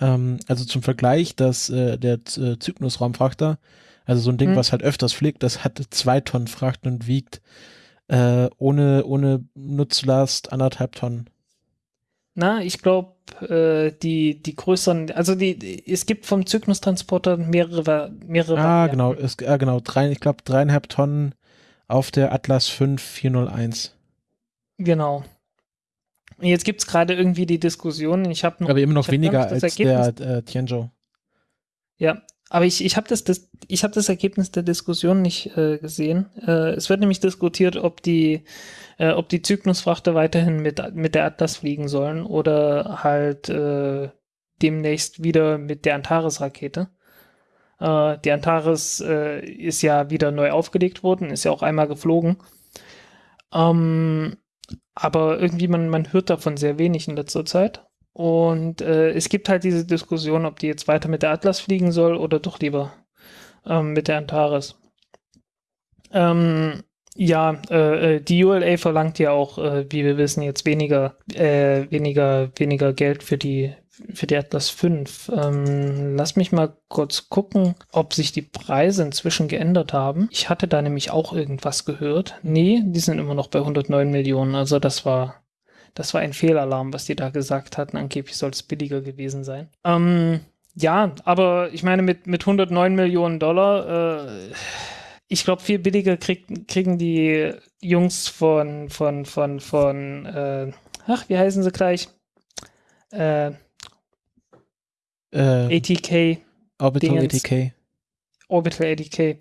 Ähm, also zum Vergleich, dass äh, der äh, Cygnus-Raumfrachter, also so ein Ding, Hm. was halt öfters fliegt, das hat zwei Tonnen Fracht und wiegt äh, ohne, ohne Nutzlast anderthalb Tonnen. Na, ich glaube, äh, die, die größeren, also die, die, es gibt vom Cygnus-Transporter mehrere, mehrere Ah, Varianten. genau, es, ah, genau, drei, ich glaube dreieinhalb Tonnen auf der Atlas 5401. Genau. Jetzt gibt es gerade irgendwie die Diskussion, ich habe noch Aber immer noch weniger als der Ergebnis- äh, Tianzhou. Ja, aber ich, ich habe das, das, ich hab das Ergebnis der Diskussion nicht äh, gesehen. Äh, es wird nämlich diskutiert, ob die, äh, ob die Cygnus-Frachter weiterhin mit, mit der Atlas fliegen sollen oder halt äh, demnächst wieder mit der Antares-Rakete. Äh, die Antares äh, ist ja wieder neu aufgelegt worden, ist ja auch einmal geflogen. Ähm, aber irgendwie, man, man hört davon sehr wenig in letzter Zeit. Und äh, es gibt halt diese Diskussion, ob die jetzt weiter mit der Atlas fliegen soll oder doch lieber ähm, mit der Antares. Ähm, ja, äh, äh, die ULA verlangt ja auch, äh, wie wir wissen, jetzt weniger, äh, weniger, weniger Geld für die, für die Atlas 5. Ähm, lass mich mal kurz gucken, ob sich die Preise inzwischen geändert haben. Ich hatte da nämlich auch irgendwas gehört. Nee, die sind immer noch bei 109 Millionen. Also das war, das war ein Fehlalarm, was die da gesagt hatten. Angeblich soll es billiger gewesen sein. Ähm, ja, aber ich meine, mit, mit 109 Millionen Dollar, äh, ich glaube, viel billiger krieg, kriegen die Jungs von, von, von, von, äh, ach, wie heißen sie gleich? Äh, Äh, ATK, Orbital Dingens. ATK. Orbital ATK,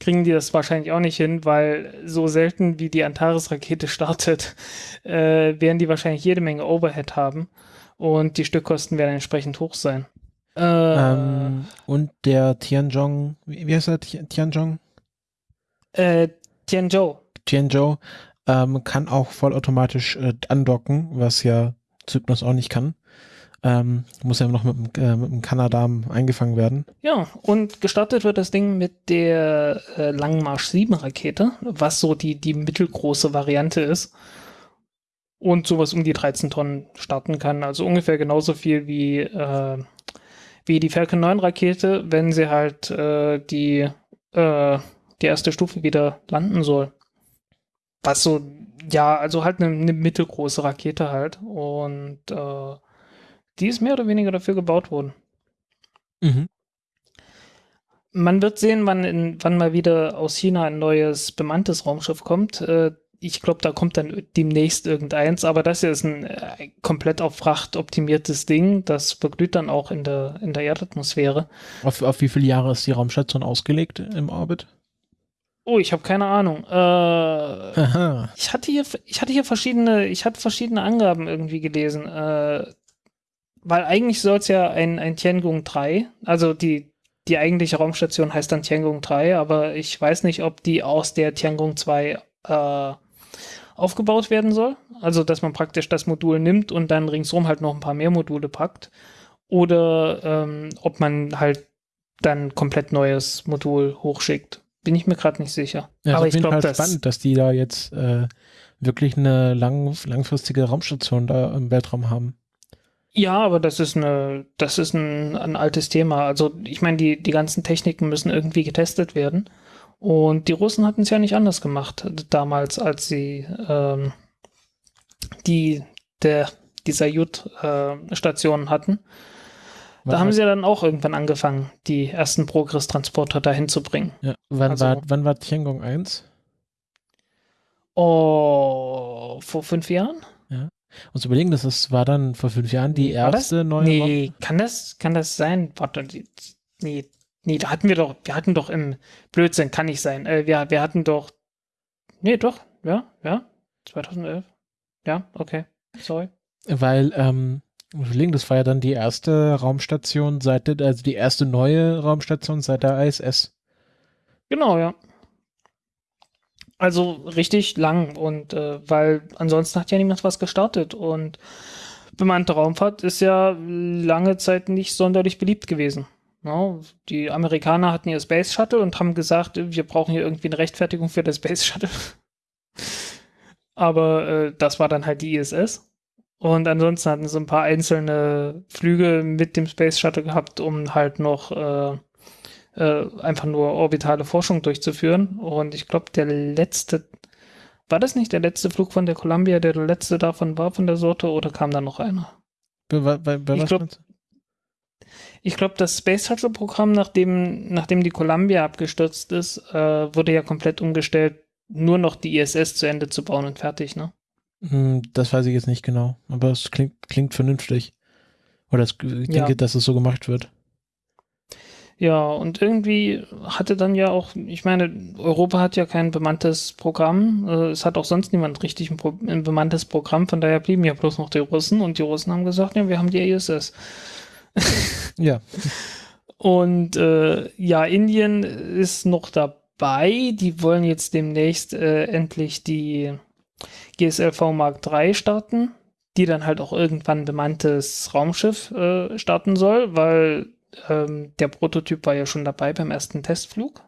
kriegen die das wahrscheinlich auch nicht hin, weil so selten wie die Antares-Rakete startet, äh, werden die wahrscheinlich jede Menge Overhead haben und die Stückkosten werden entsprechend hoch sein. Äh, Ähm, und der Tianzhong, wie heißt er? Ti- Tianzhong? Äh, Tianzhou. Tianzhou ähm, kann auch vollautomatisch äh, andocken, was ja Cygnus auch nicht kann. Ähm, muss ja noch mit, dem, äh, mit dem Kanadam eingefangen werden. Ja, und gestartet wird das Ding mit der äh, Langmarsch 7 Rakete, was so die, die mittelgroße Variante ist. Und sowas um die 13 Tonnen starten kann. Also ungefähr genauso viel wie, äh, wie die Falcon 9 Rakete, wenn sie halt äh, die, äh, die erste Stufe wieder landen soll. Was so ja, also halt eine, eine mittelgroße Rakete halt. Und äh, die ist mehr oder weniger dafür gebaut worden. Mhm. Man wird sehen, wann, in, wann mal wieder aus China ein neues bemanntes Raumschiff kommt. Äh, ich glaube, da kommt dann demnächst irgendeins, aber das hier ist ein äh, komplett auf Fracht optimiertes Ding. Das verglüht dann auch in der, in der Erdatmosphäre. Auf, auf wie viele Jahre ist die Raumstation ausgelegt im Orbit? Oh, ich habe keine Ahnung. Äh, ich hatte hier, ich hatte hier verschiedene, ich hatte verschiedene Angaben irgendwie gelesen. Äh, weil eigentlich soll es ja ein, ein Tiangong 3, also die, die eigentliche Raumstation heißt dann Tiangong 3, aber ich weiß nicht, ob die aus der Tiangong 2 äh, aufgebaut werden soll. Also, dass man praktisch das Modul nimmt und dann ringsrum halt noch ein paar mehr Module packt. Oder ähm, ob man halt dann komplett neues Modul hochschickt. Bin ich mir gerade nicht sicher. Ja, Aber ist ich glaube, das. spannend, dass die da jetzt äh, wirklich eine lang, langfristige Raumstation da im Weltraum haben. Ja, aber das ist eine, das ist ein, ein altes Thema. Also ich meine, die, die ganzen Techniken müssen irgendwie getestet werden. Und die Russen hatten es ja nicht anders gemacht damals, als sie ähm, die der die Sayut-Stationen hatten. Da Wann haben sie ja dann auch irgendwann angefangen, die ersten Progress-Transporter dahin zu bringen. Ja, wann, also- war, wann war Tiangong 1? Oh, vor fünf Jahren? Uns überlegen, das ist, war dann vor fünf Jahren die War das? erste neue Nee, kann das, kann das sein? Warte, nee, nee, da hatten wir doch, wir hatten doch im Blödsinn, kann nicht sein. Äh, wir, wir hatten doch, nee, doch, ja, ja, 2011. Ja, okay, sorry. Weil, ähm, überlegen, das war ja dann die erste Raumstation seit der, also die erste neue Raumstation seit der ISS. Genau, ja. Also richtig lang und äh, weil ansonsten hat ja niemand was gestartet und bemannte Raumfahrt ist ja lange Zeit nicht sonderlich beliebt gewesen. Ja, die Amerikaner hatten ihr Space Shuttle und haben gesagt, wir brauchen hier irgendwie eine Rechtfertigung für das Space Shuttle. Aber äh, das war dann halt die ISS. Und ansonsten hatten sie ein paar einzelne Flüge mit dem Space Shuttle gehabt, um halt noch äh, äh, einfach nur orbitale Forschung durchzuführen. Und ich glaube, der letzte, war das nicht der letzte Flug von der Columbia, der der letzte davon war von der Sorte, oder kam da noch einer? Bei, bei, bei Ich was glaub- glaube, das Space Shuttle Programm, nachdem, nachdem die Columbia abgestürzt ist, äh, wurde ja komplett umgestellt, nur noch die ISS zu Ende zu bauen und fertig, ne? Hm, das weiß ich jetzt nicht genau, aber es klingt, klingt vernünftig. Oder es, ich Ja. denke, dass es so gemacht wird. Ja, und irgendwie hatte dann ja auch, ich meine, Europa hat ja kein bemanntes Programm. Äh, es hat auch sonst niemand richtig ein, Pro ein bemanntes Programm, von daher blieben ja bloß noch die Russen und die Russen haben gesagt, ja, wir haben die ISS. Ja, Und äh, ja, Indien ist noch dabei. Die wollen jetzt demnächst äh, endlich die GSLV Mark III starten, die dann halt auch irgendwann bemanntes Raumschiff äh, starten soll, weil ähm, der Prototyp war ja schon dabei beim ersten Testflug.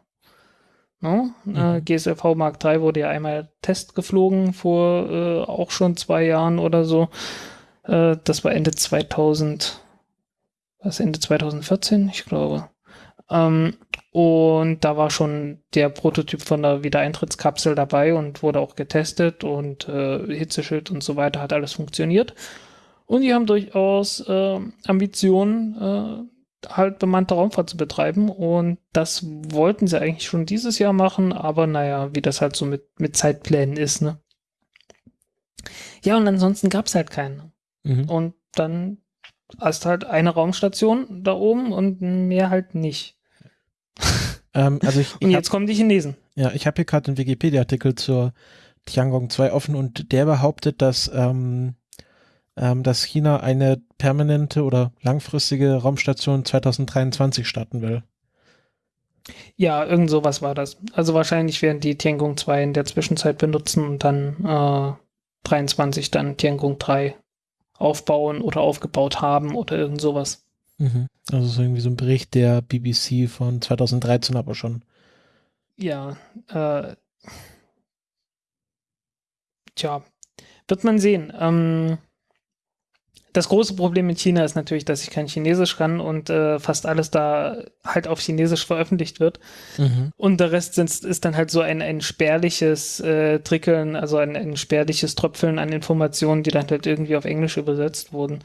No? Äh, Mhm. GSLV Mark III wurde ja einmal Test geflogen vor äh, auch schon zwei Jahren oder so. Äh, das war Ende 2000 was Ende 2014, ich glaube. Ähm, und da war schon der Prototyp von der Wiedereintrittskapsel dabei und wurde auch getestet und äh, Hitzeschild und so weiter hat alles funktioniert. Und die haben durchaus äh, Ambitionen, äh, halt bemannte Raumfahrt zu betreiben. Und das wollten sie eigentlich schon dieses Jahr machen, aber naja, wie das halt so mit, mit Zeitplänen ist, ne? Ja, und ansonsten gab es halt keinen. mhm. Und dann hast halt eine Raumstation da oben und mehr halt nicht. ähm, also ich, Und ich hab, jetzt kommen die Chinesen. ja, ich habe hier gerade einen Wikipedia-Artikel zur Tiangong 2 offen und der behauptet, dass, ähm, ähm, dass China eine permanente oder langfristige Raumstation 2023 starten will. Ja, irgend sowas war das. Also wahrscheinlich werden die Tiangong 2 in der Zwischenzeit benutzen und dann äh, 23 dann Tiangong 3 aufbauen oder aufgebaut haben oder irgend sowas. Mhm. Also so irgendwie so ein Bericht der BBC von 2013 aber schon. Ja, äh, tja, wird man sehen. Ähm, das große Problem in China ist natürlich, dass ich kein Chinesisch kann und äh, fast alles da halt auf Chinesisch veröffentlicht wird. Mhm. Und der Rest sind, ist dann halt so ein, ein spärliches äh, Trickeln, also ein, ein spärliches Tröpfeln an Informationen, die dann halt irgendwie auf Englisch übersetzt wurden.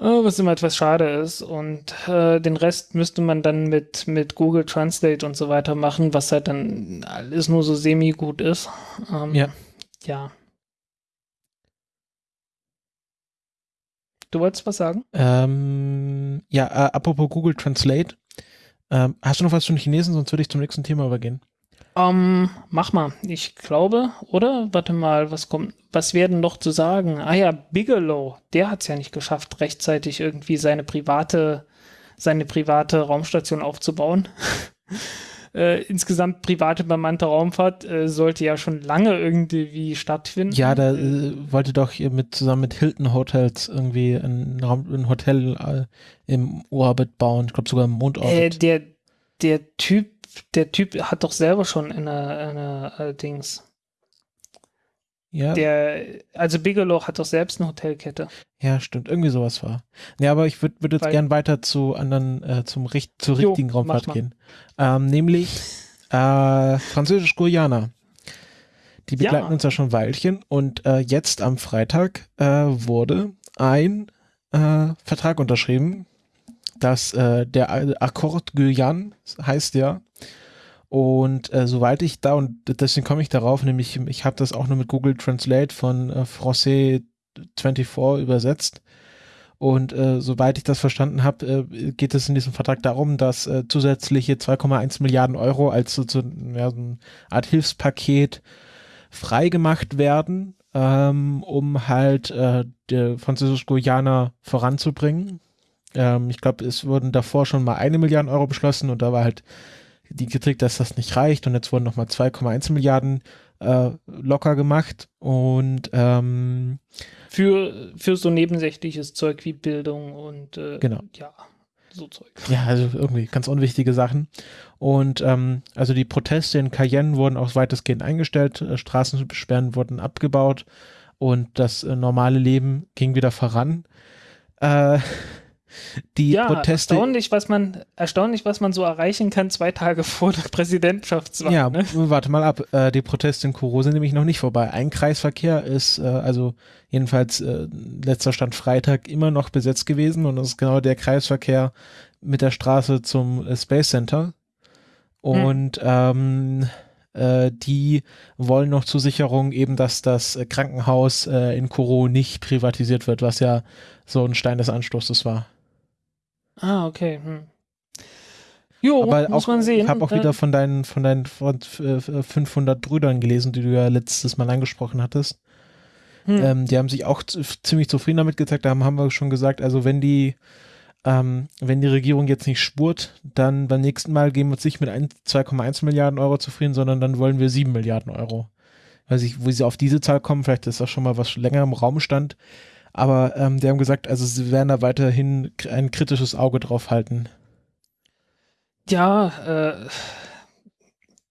Äh, was immer etwas schade ist. Und äh, den Rest müsste man dann mit, mit Google Translate und so weiter machen, was halt dann alles nur so semi-gut ist. Ähm, Ja. Ja. Du wolltest was sagen? Ähm, ja, äh, apropos Google Translate. Ähm, hast du noch was zu den Chinesen, sonst würde ich zum nächsten Thema übergehen. Ähm, mach mal. Ich glaube, oder? Warte mal, was kommt, was werden noch zu sagen? Ah ja, Bigelow, der hat es ja nicht geschafft, rechtzeitig irgendwie seine private, seine private Raumstation aufzubauen. äh, insgesamt private bemannte Raumfahrt äh, sollte ja schon lange irgendwie stattfinden. Ja, da äh, wollte doch hier mit zusammen mit Hilton Hotels irgendwie ein, Raum, ein Hotel äh, im Orbit bauen. Ich glaube sogar im äh, Mondorbit. der, der Typ, der Typ hat doch selber schon eine, eine äh, Dings. ja, Der, also Bigelow hat doch selbst eine Hotelkette. ja, stimmt. Irgendwie sowas war. Ja, aber ich würde würd jetzt Weil- gern weiter zu anderen, äh, zum Richt zur Jo, richtigen Raumfahrt mach mal. gehen. Ähm, nämlich äh, Französisch-Guyana. Die Ja. begleiten uns ja schon ein Weilchen und äh, jetzt am Freitag äh, wurde ein äh, Vertrag unterschrieben, dass der Accord Guyane heißt ja. Und äh, soweit ich da, und deswegen komme ich darauf, nämlich ich habe das auch nur mit Google Translate von äh, Francais 24 übersetzt. Und äh, soweit ich das verstanden habe, äh, geht es in diesem Vertrag darum, dass äh, zusätzliche 2,1 Milliarden Euro als so, so, ja, so eine Art Hilfspaket freigemacht werden, ähm, um halt äh, der Französisch-Guyana voranzubringen. Ähm, ich glaube, es wurden davor schon mal eine Milliarde Euro beschlossen und da war halt die Kritik, dass das nicht reicht und jetzt wurden nochmal 2,1 Milliarden äh, locker gemacht und ähm, Für, für so nebensächliches Zeug wie Bildung und äh, Genau. ja, so Zeug. Ja, also irgendwie ganz unwichtige Sachen. Und ähm, also die Proteste in Cayenne wurden auch weitestgehend eingestellt, äh, Straßensperren wurden abgebaut und das äh, normale Leben ging wieder voran. Äh, die ja, Proteste. erstaunlich, was man, erstaunlich, was man so erreichen kann, zwei Tage vor der Präsidentschaftswahl. Ja, ne? warte mal ab. Äh, die Proteste in Kuro sind nämlich noch nicht vorbei. Ein Kreisverkehr ist, äh, also jedenfalls äh, letzter Stand Freitag, immer noch besetzt gewesen und das ist genau der Kreisverkehr mit der Straße zum äh, Space Center. Und ähm, äh, die wollen noch zur Sicherung eben, dass das äh, Krankenhaus in Kuro nicht privatisiert wird, was ja so ein Stein des Anstoßes war. Ah, okay. Hm. Jo, Aber muss auch, man sehen. ich habe auch wieder von deinen, von deinen von, äh, 500 Brüdern gelesen, die du ja letztes Mal angesprochen hattest. hm. Ähm, die haben sich auch ziemlich zufrieden damit gezeigt. Da haben, haben wir schon gesagt, also wenn die, ähm, wenn die Regierung jetzt nicht spurt, dann beim nächsten Mal geben wir uns nicht mit ein- 2,1 Milliarden Euro zufrieden, sondern dann wollen wir 7 Milliarden Euro. Weiß ich, wo sie auf diese Zahl kommen, vielleicht ist das schon mal was länger im Raum stand. Aber ähm, die haben gesagt, also sie werden da weiterhin ein kritisches Auge drauf halten. Ja, äh,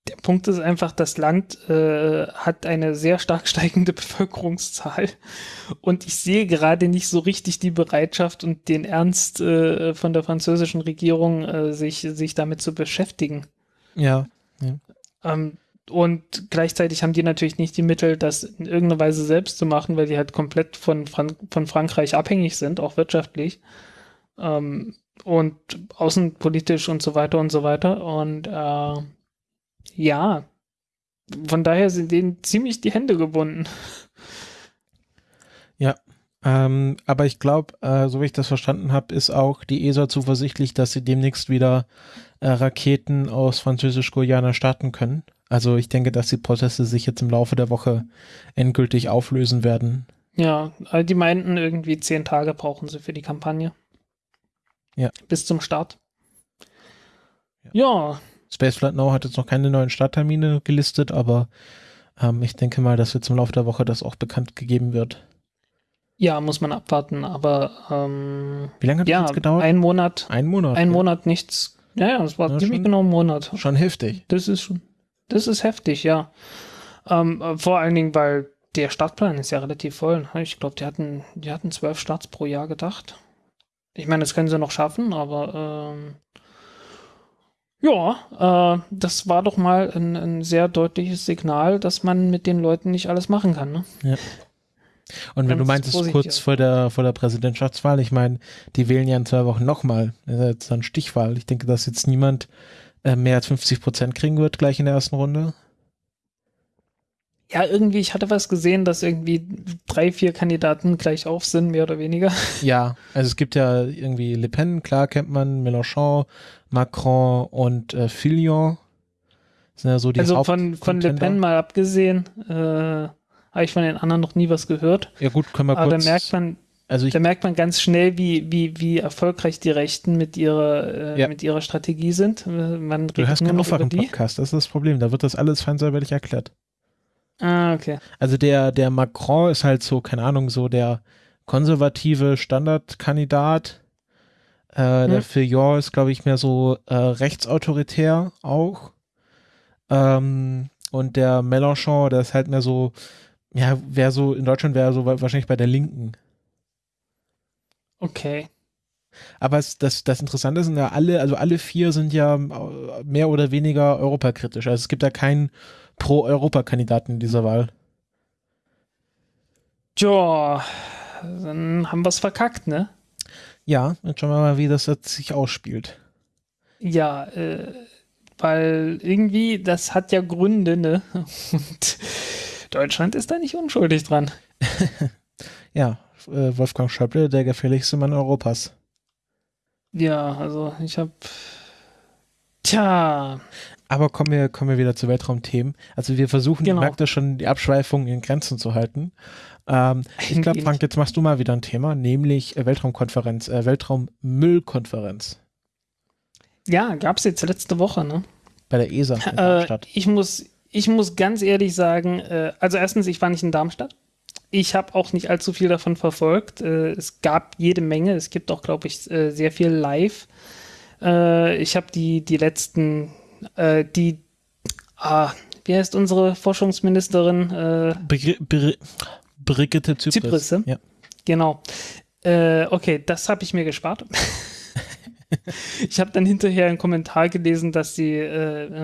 der Punkt ist einfach, das Land äh, hat eine sehr stark steigende Bevölkerungszahl und ich sehe gerade nicht so richtig die Bereitschaft und den Ernst äh, von der französischen Regierung, äh, sich, sich damit zu beschäftigen. Ja. Ähm, und gleichzeitig haben die natürlich nicht die Mittel, das in irgendeiner Weise selbst zu machen, weil die halt komplett von, Fran von Frankreich abhängig sind, auch wirtschaftlich. Ähm, und außenpolitisch und so weiter und so weiter. Und äh, ja, von daher sind denen ziemlich die Hände gebunden. Ähm, aber ich glaube, äh, so wie ich das verstanden habe, ist auch die ESA zuversichtlich, dass sie demnächst wieder äh, Raketen aus Französisch-Guyana starten können. Also ich denke, dass die Proteste sich jetzt im Laufe der Woche endgültig auflösen werden. Ja, all die meinten irgendwie zehn Tage brauchen sie für die Kampagne. Ja. Bis zum Start. Ja, Spaceflight Now hat jetzt noch keine neuen Starttermine gelistet, aber ähm, ich denke mal, dass jetzt im Laufe der Woche das auch bekannt gegeben wird. ja, muss man abwarten, aber ähm, Wie lange hat ja, das jetzt gedauert? ein Monat, Ein Monat. ein ja. Monat nichts. Ja, ja, es war Ja, ziemlich genau ein Monat. Schon heftig. Das ist schon, das ist heftig, ja. Ähm, äh, vor allen Dingen, weil der Startplan ist ja relativ voll. Ne? Ich glaube, die hatten, die hatten zwölf Starts pro Jahr gedacht. Ich meine, das können sie noch schaffen, aber ähm, ja, äh, das war doch mal ein, ein, sehr deutliches Signal, dass man mit den Leuten nicht alles machen kann. Ne? Ja. Und wenn du meintest, kurz vor der, vor der Präsidentschaftswahl, ich meine, die wählen ja in zwei Wochen nochmal. Das ist jetzt eine Stichwahl. Ich denke, dass jetzt niemand äh, mehr als 50 Prozent kriegen wird, gleich in der ersten Runde. Ja, irgendwie, ich hatte was gesehen, dass irgendwie drei, vier Kandidaten gleich auf sind, mehr oder weniger. Ja, also es gibt ja irgendwie Le Pen, klar kennt man, Mélenchon, Macron und äh, Fillon. Sind ja so die also von, von Le Pen mal abgesehen, äh, habe ich von den anderen noch nie was gehört. Ja gut, können wir Aber kurz... da merkt man, also da merkt man ganz schnell, wie, wie, wie erfolgreich die Rechten mit ihrer, äh, ja. mit ihrer Strategie sind. Man du hast keinen Aufwachen-Podcast, das ist das Problem. Da wird das alles feinsäuberlich erklärt. Ah, okay. Also der, der Macron ist halt so, keine Ahnung, so der konservative Standardkandidat. Äh, hm. Der Fillon ist, glaube ich, mehr so äh, rechtsautoritär auch. Ähm, und der Mélenchon, der ist halt mehr so, ja, wäre so, in Deutschland wäre er so wahrscheinlich bei der Linken. Okay. Aber es, das, das Interessante sind ja alle, also alle vier sind ja äh, mehr oder weniger europakritisch. Also es gibt da keinen Pro-Europa-Kandidaten in dieser Wahl. Tja, dann haben wir es verkackt, ne? Ja, jetzt schauen wir mal, wie das jetzt sich ausspielt. Ja, äh, weil irgendwie, das hat ja Gründe, ne? Und Deutschland ist da nicht unschuldig dran. ja, äh, Wolfgang Schäuble, der gefährlichste Mann Europas. Ja, also ich habe Tja. Aber kommen wir, kommen wir wieder zu Weltraumthemen. Also wir versuchen, genau. merkt ihr schon, die Abschweifungen in Grenzen zu halten. Ähm, ich glaube, Frank, jetzt machst du mal wieder ein Thema, nämlich äh, Weltraumkonferenz, äh, Weltraummüllkonferenz. Ja, gab es jetzt letzte Woche, ne? Bei der ESA in Darmstadt. Äh, ich, muss, ich muss ganz ehrlich sagen, äh, also erstens, ich war nicht in Darmstadt. Ich habe auch nicht allzu viel davon verfolgt. Äh, es gab jede Menge. Es gibt auch, glaube ich, äh, sehr viel live. Äh, ich habe die, die letzten, äh, die, ah, wie heißt unsere Forschungsministerin? Äh, Brigitte Zypris. Zypris ja. Genau. Äh, okay, das habe ich mir gespart. ich habe dann hinterher einen Kommentar gelesen, dass sie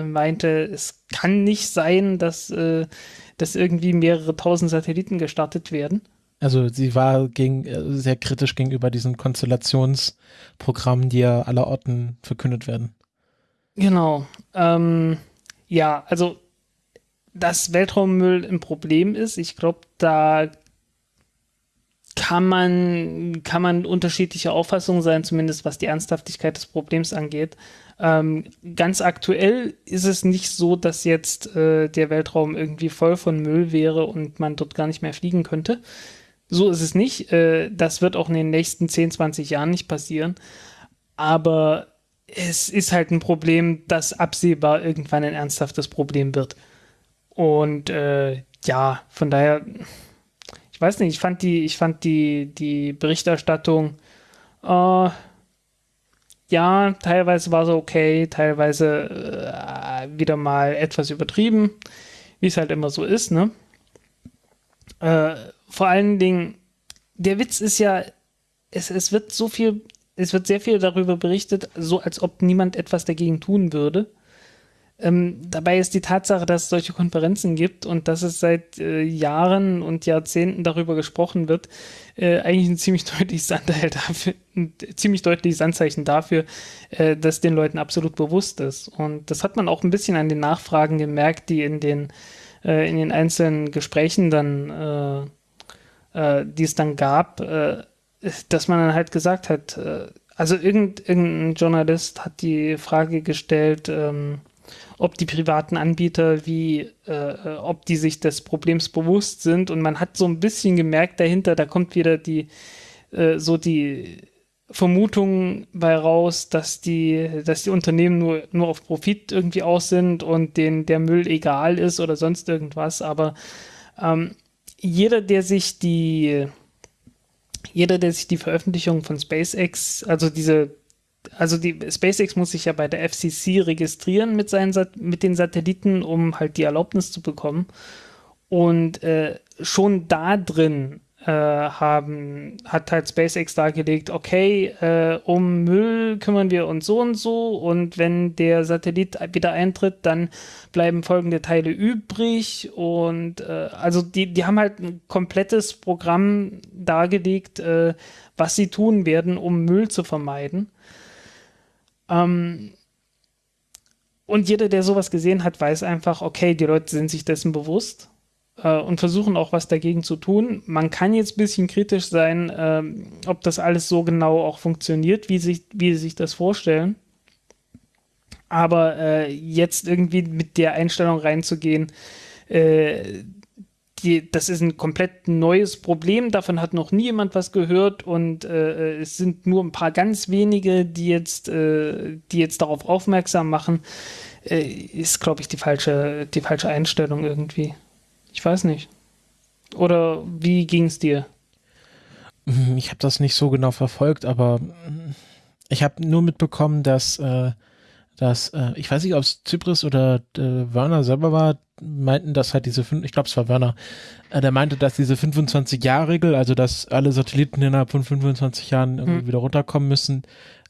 meinte, es kann nicht sein, dass, äh, dass irgendwie mehrere tausend Satelliten gestartet werden. Also sie war gegen, äh, sehr kritisch gegenüber diesen Konstellationsprogrammen, die ja allerorten verkündet werden. Genau. Ähm, ja, also dass Weltraummüll ein Problem ist, ich glaube, da kann man, kann man unterschiedliche Auffassungen sein, zumindest was die Ernsthaftigkeit des Problems angeht. Ähm, ganz aktuell ist es nicht so, dass jetzt äh, der Weltraum irgendwie voll von Müll wäre und man dort gar nicht mehr fliegen könnte. So ist es nicht. Äh, das wird auch in den nächsten 10, 20 Jahren nicht passieren. Aber es ist halt ein Problem, das absehbar irgendwann ein ernsthaftes Problem wird. Und äh, ja, von daher, ich weiß nicht, ich fand die, ich fand die, die Berichterstattung, äh, ja, teilweise war sie okay, teilweise äh, wieder mal etwas übertrieben, wie es halt immer so ist, ne? Äh, vor allen Dingen, der Witz ist ja, es, es wird so viel, es wird sehr viel darüber berichtet, so als ob niemand etwas dagegen tun würde. Ähm, dabei ist die Tatsache, dass es solche Konferenzen gibt und dass es seit äh, Jahren und Jahrzehnten darüber gesprochen wird, äh, eigentlich ein ziemlich deutliches dafür, ein ziemlich deutliches Anzeichen dafür, äh, dass den Leuten absolut bewusst ist. Und das hat man auch ein bisschen an den Nachfragen gemerkt, die in den, äh, in den einzelnen Gesprächen dann äh, äh, die es dann gab, dass man dann halt gesagt hat, also irgend, irgendein Journalist hat die Frage gestellt, ähm, ob die privaten Anbieter wie, äh, ob die sich des Problems bewusst sind. Und man hat so ein bisschen gemerkt dahinter, da kommt wieder die, äh, so die Vermutung bei raus, dass die, dass die Unternehmen nur, nur auf Profit irgendwie aus sind und denen der Müll egal ist oder sonst irgendwas, aber ähm, jeder, der sich die, jeder, der sich die Veröffentlichung von SpaceX, also diese, also die SpaceX muss sich ja bei der FCC registrieren mit seinen mit den Satelliten, um halt die Erlaubnis zu bekommen. Und äh, schon da drin äh, haben, hat halt SpaceX dargelegt, okay, äh, um Müll kümmern wir uns so und so und wenn der Satellit wieder eintritt, dann bleiben folgende Teile übrig und äh, also die, die haben halt ein komplettes Programm dargelegt, äh, was sie tun werden, um Müll zu vermeiden. Ähm, und jeder, der sowas gesehen hat, weiß einfach, okay, die Leute sind sich dessen bewusst äh, und versuchen auch was dagegen zu tun. Man kann jetzt ein bisschen kritisch sein, äh, ob das alles so genau auch funktioniert, wie sich, wie sie sich das vorstellen. Aber äh, jetzt irgendwie mit der Einstellung reinzugehen, äh, die, das ist ein komplett neues Problem, davon hat noch nie jemand was gehört und äh, es sind nur ein paar ganz wenige, die jetzt, äh, die jetzt darauf aufmerksam machen, äh, ist, glaube ich, die falsche, die falsche Einstellung irgendwie. Ich weiß nicht. Oder wie ging es dir? Ich habe das nicht so genau verfolgt, aber ich habe nur mitbekommen, dass, äh, dass äh, ich weiß nicht, ob es Zypris oder äh, Werner selber war, meinten, dass halt diese, ich glaube, es war Werner, äh, der meinte, dass diese 25-Jahr-Regel, also dass alle Satelliten innerhalb von 25 Jahren irgendwie hm. wieder runterkommen müssen,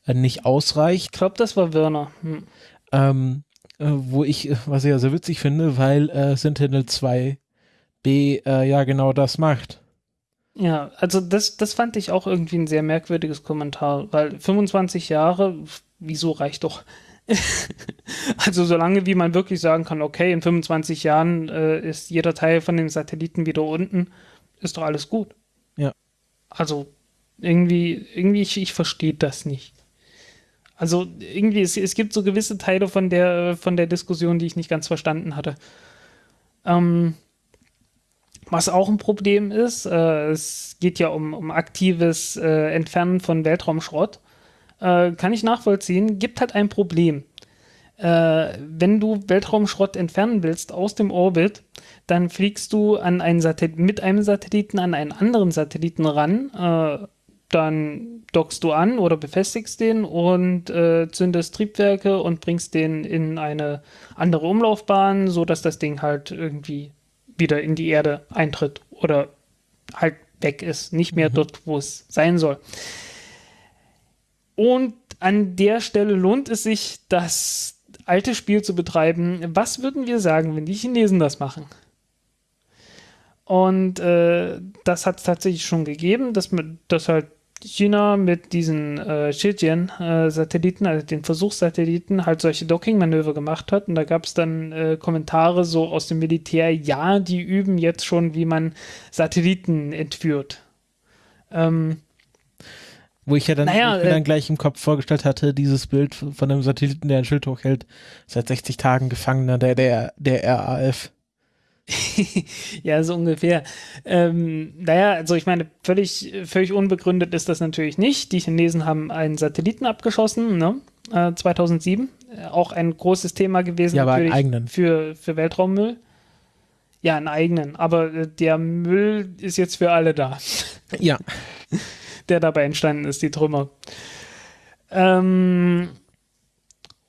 äh, nicht ausreicht. Ich glaube, das war Werner. Hm. Ähm, äh, wo ich, was ich ja sehr witzig finde, weil äh, Sentinel 2 B äh, ja genau das macht. Ja, also das, das fand ich auch irgendwie ein sehr merkwürdiges Kommentar, weil 25 Jahre, wieso reicht doch? also solange wie man wirklich sagen kann, okay, in 25 Jahren äh, ist jeder Teil von den Satelliten wieder unten, ist doch alles gut. Ja. Also irgendwie, irgendwie, ich, ich verstehe das nicht. Also irgendwie, es, es gibt so gewisse Teile von der, von der Diskussion, die ich nicht ganz verstanden hatte. Ähm, was auch ein Problem ist, äh, es geht ja um, um aktives äh, Entfernen von Weltraumschrott, äh, kann ich nachvollziehen, gibt halt ein Problem. Äh, wenn du Weltraumschrott entfernen willst aus dem Orbit, dann fliegst du an einen mit einem Satelliten an einen anderen Satelliten ran, äh, dann dockst du an oder befestigst den und äh, zündest Triebwerke und bringst den in eine andere Umlaufbahn, sodass das Ding halt irgendwie wieder in die Erde eintritt oder halt weg ist, nicht mehr mhm. dort, wo es sein soll. Und an der Stelle lohnt es sich, das alte Spiel zu betreiben. Was würden wir sagen, wenn die Chinesen das machen? Und äh, das hat es tatsächlich schon gegeben, dass, dass halt China mit diesen äh, Shenzhen-Satelliten, also den Versuchssatelliten, halt solche Docking-Manöver gemacht hat. Und da gab es dann äh, Kommentare so aus dem Militär, ja, die üben jetzt schon, wie man Satelliten entführt. Ähm, wo ich ja dann, naja, ich mir äh, dann gleich im Kopf vorgestellt hatte, dieses Bild von einem Satelliten, der ein Schild hochhält, seit 60 Tagen Gefangener der, der, der RAF. ja, so ungefähr. Ähm, naja, also ich meine, völlig, völlig unbegründet ist das natürlich nicht. Die Chinesen haben einen Satelliten abgeschossen, ne? Äh, 2007. Äh, auch ein großes Thema gewesen ja, aber einen eigenen. Für, für Weltraummüll. Ja, einen eigenen. Aber äh, der Müll ist jetzt für alle da. Ja. der dabei entstanden ist, die Trümmer. Ähm,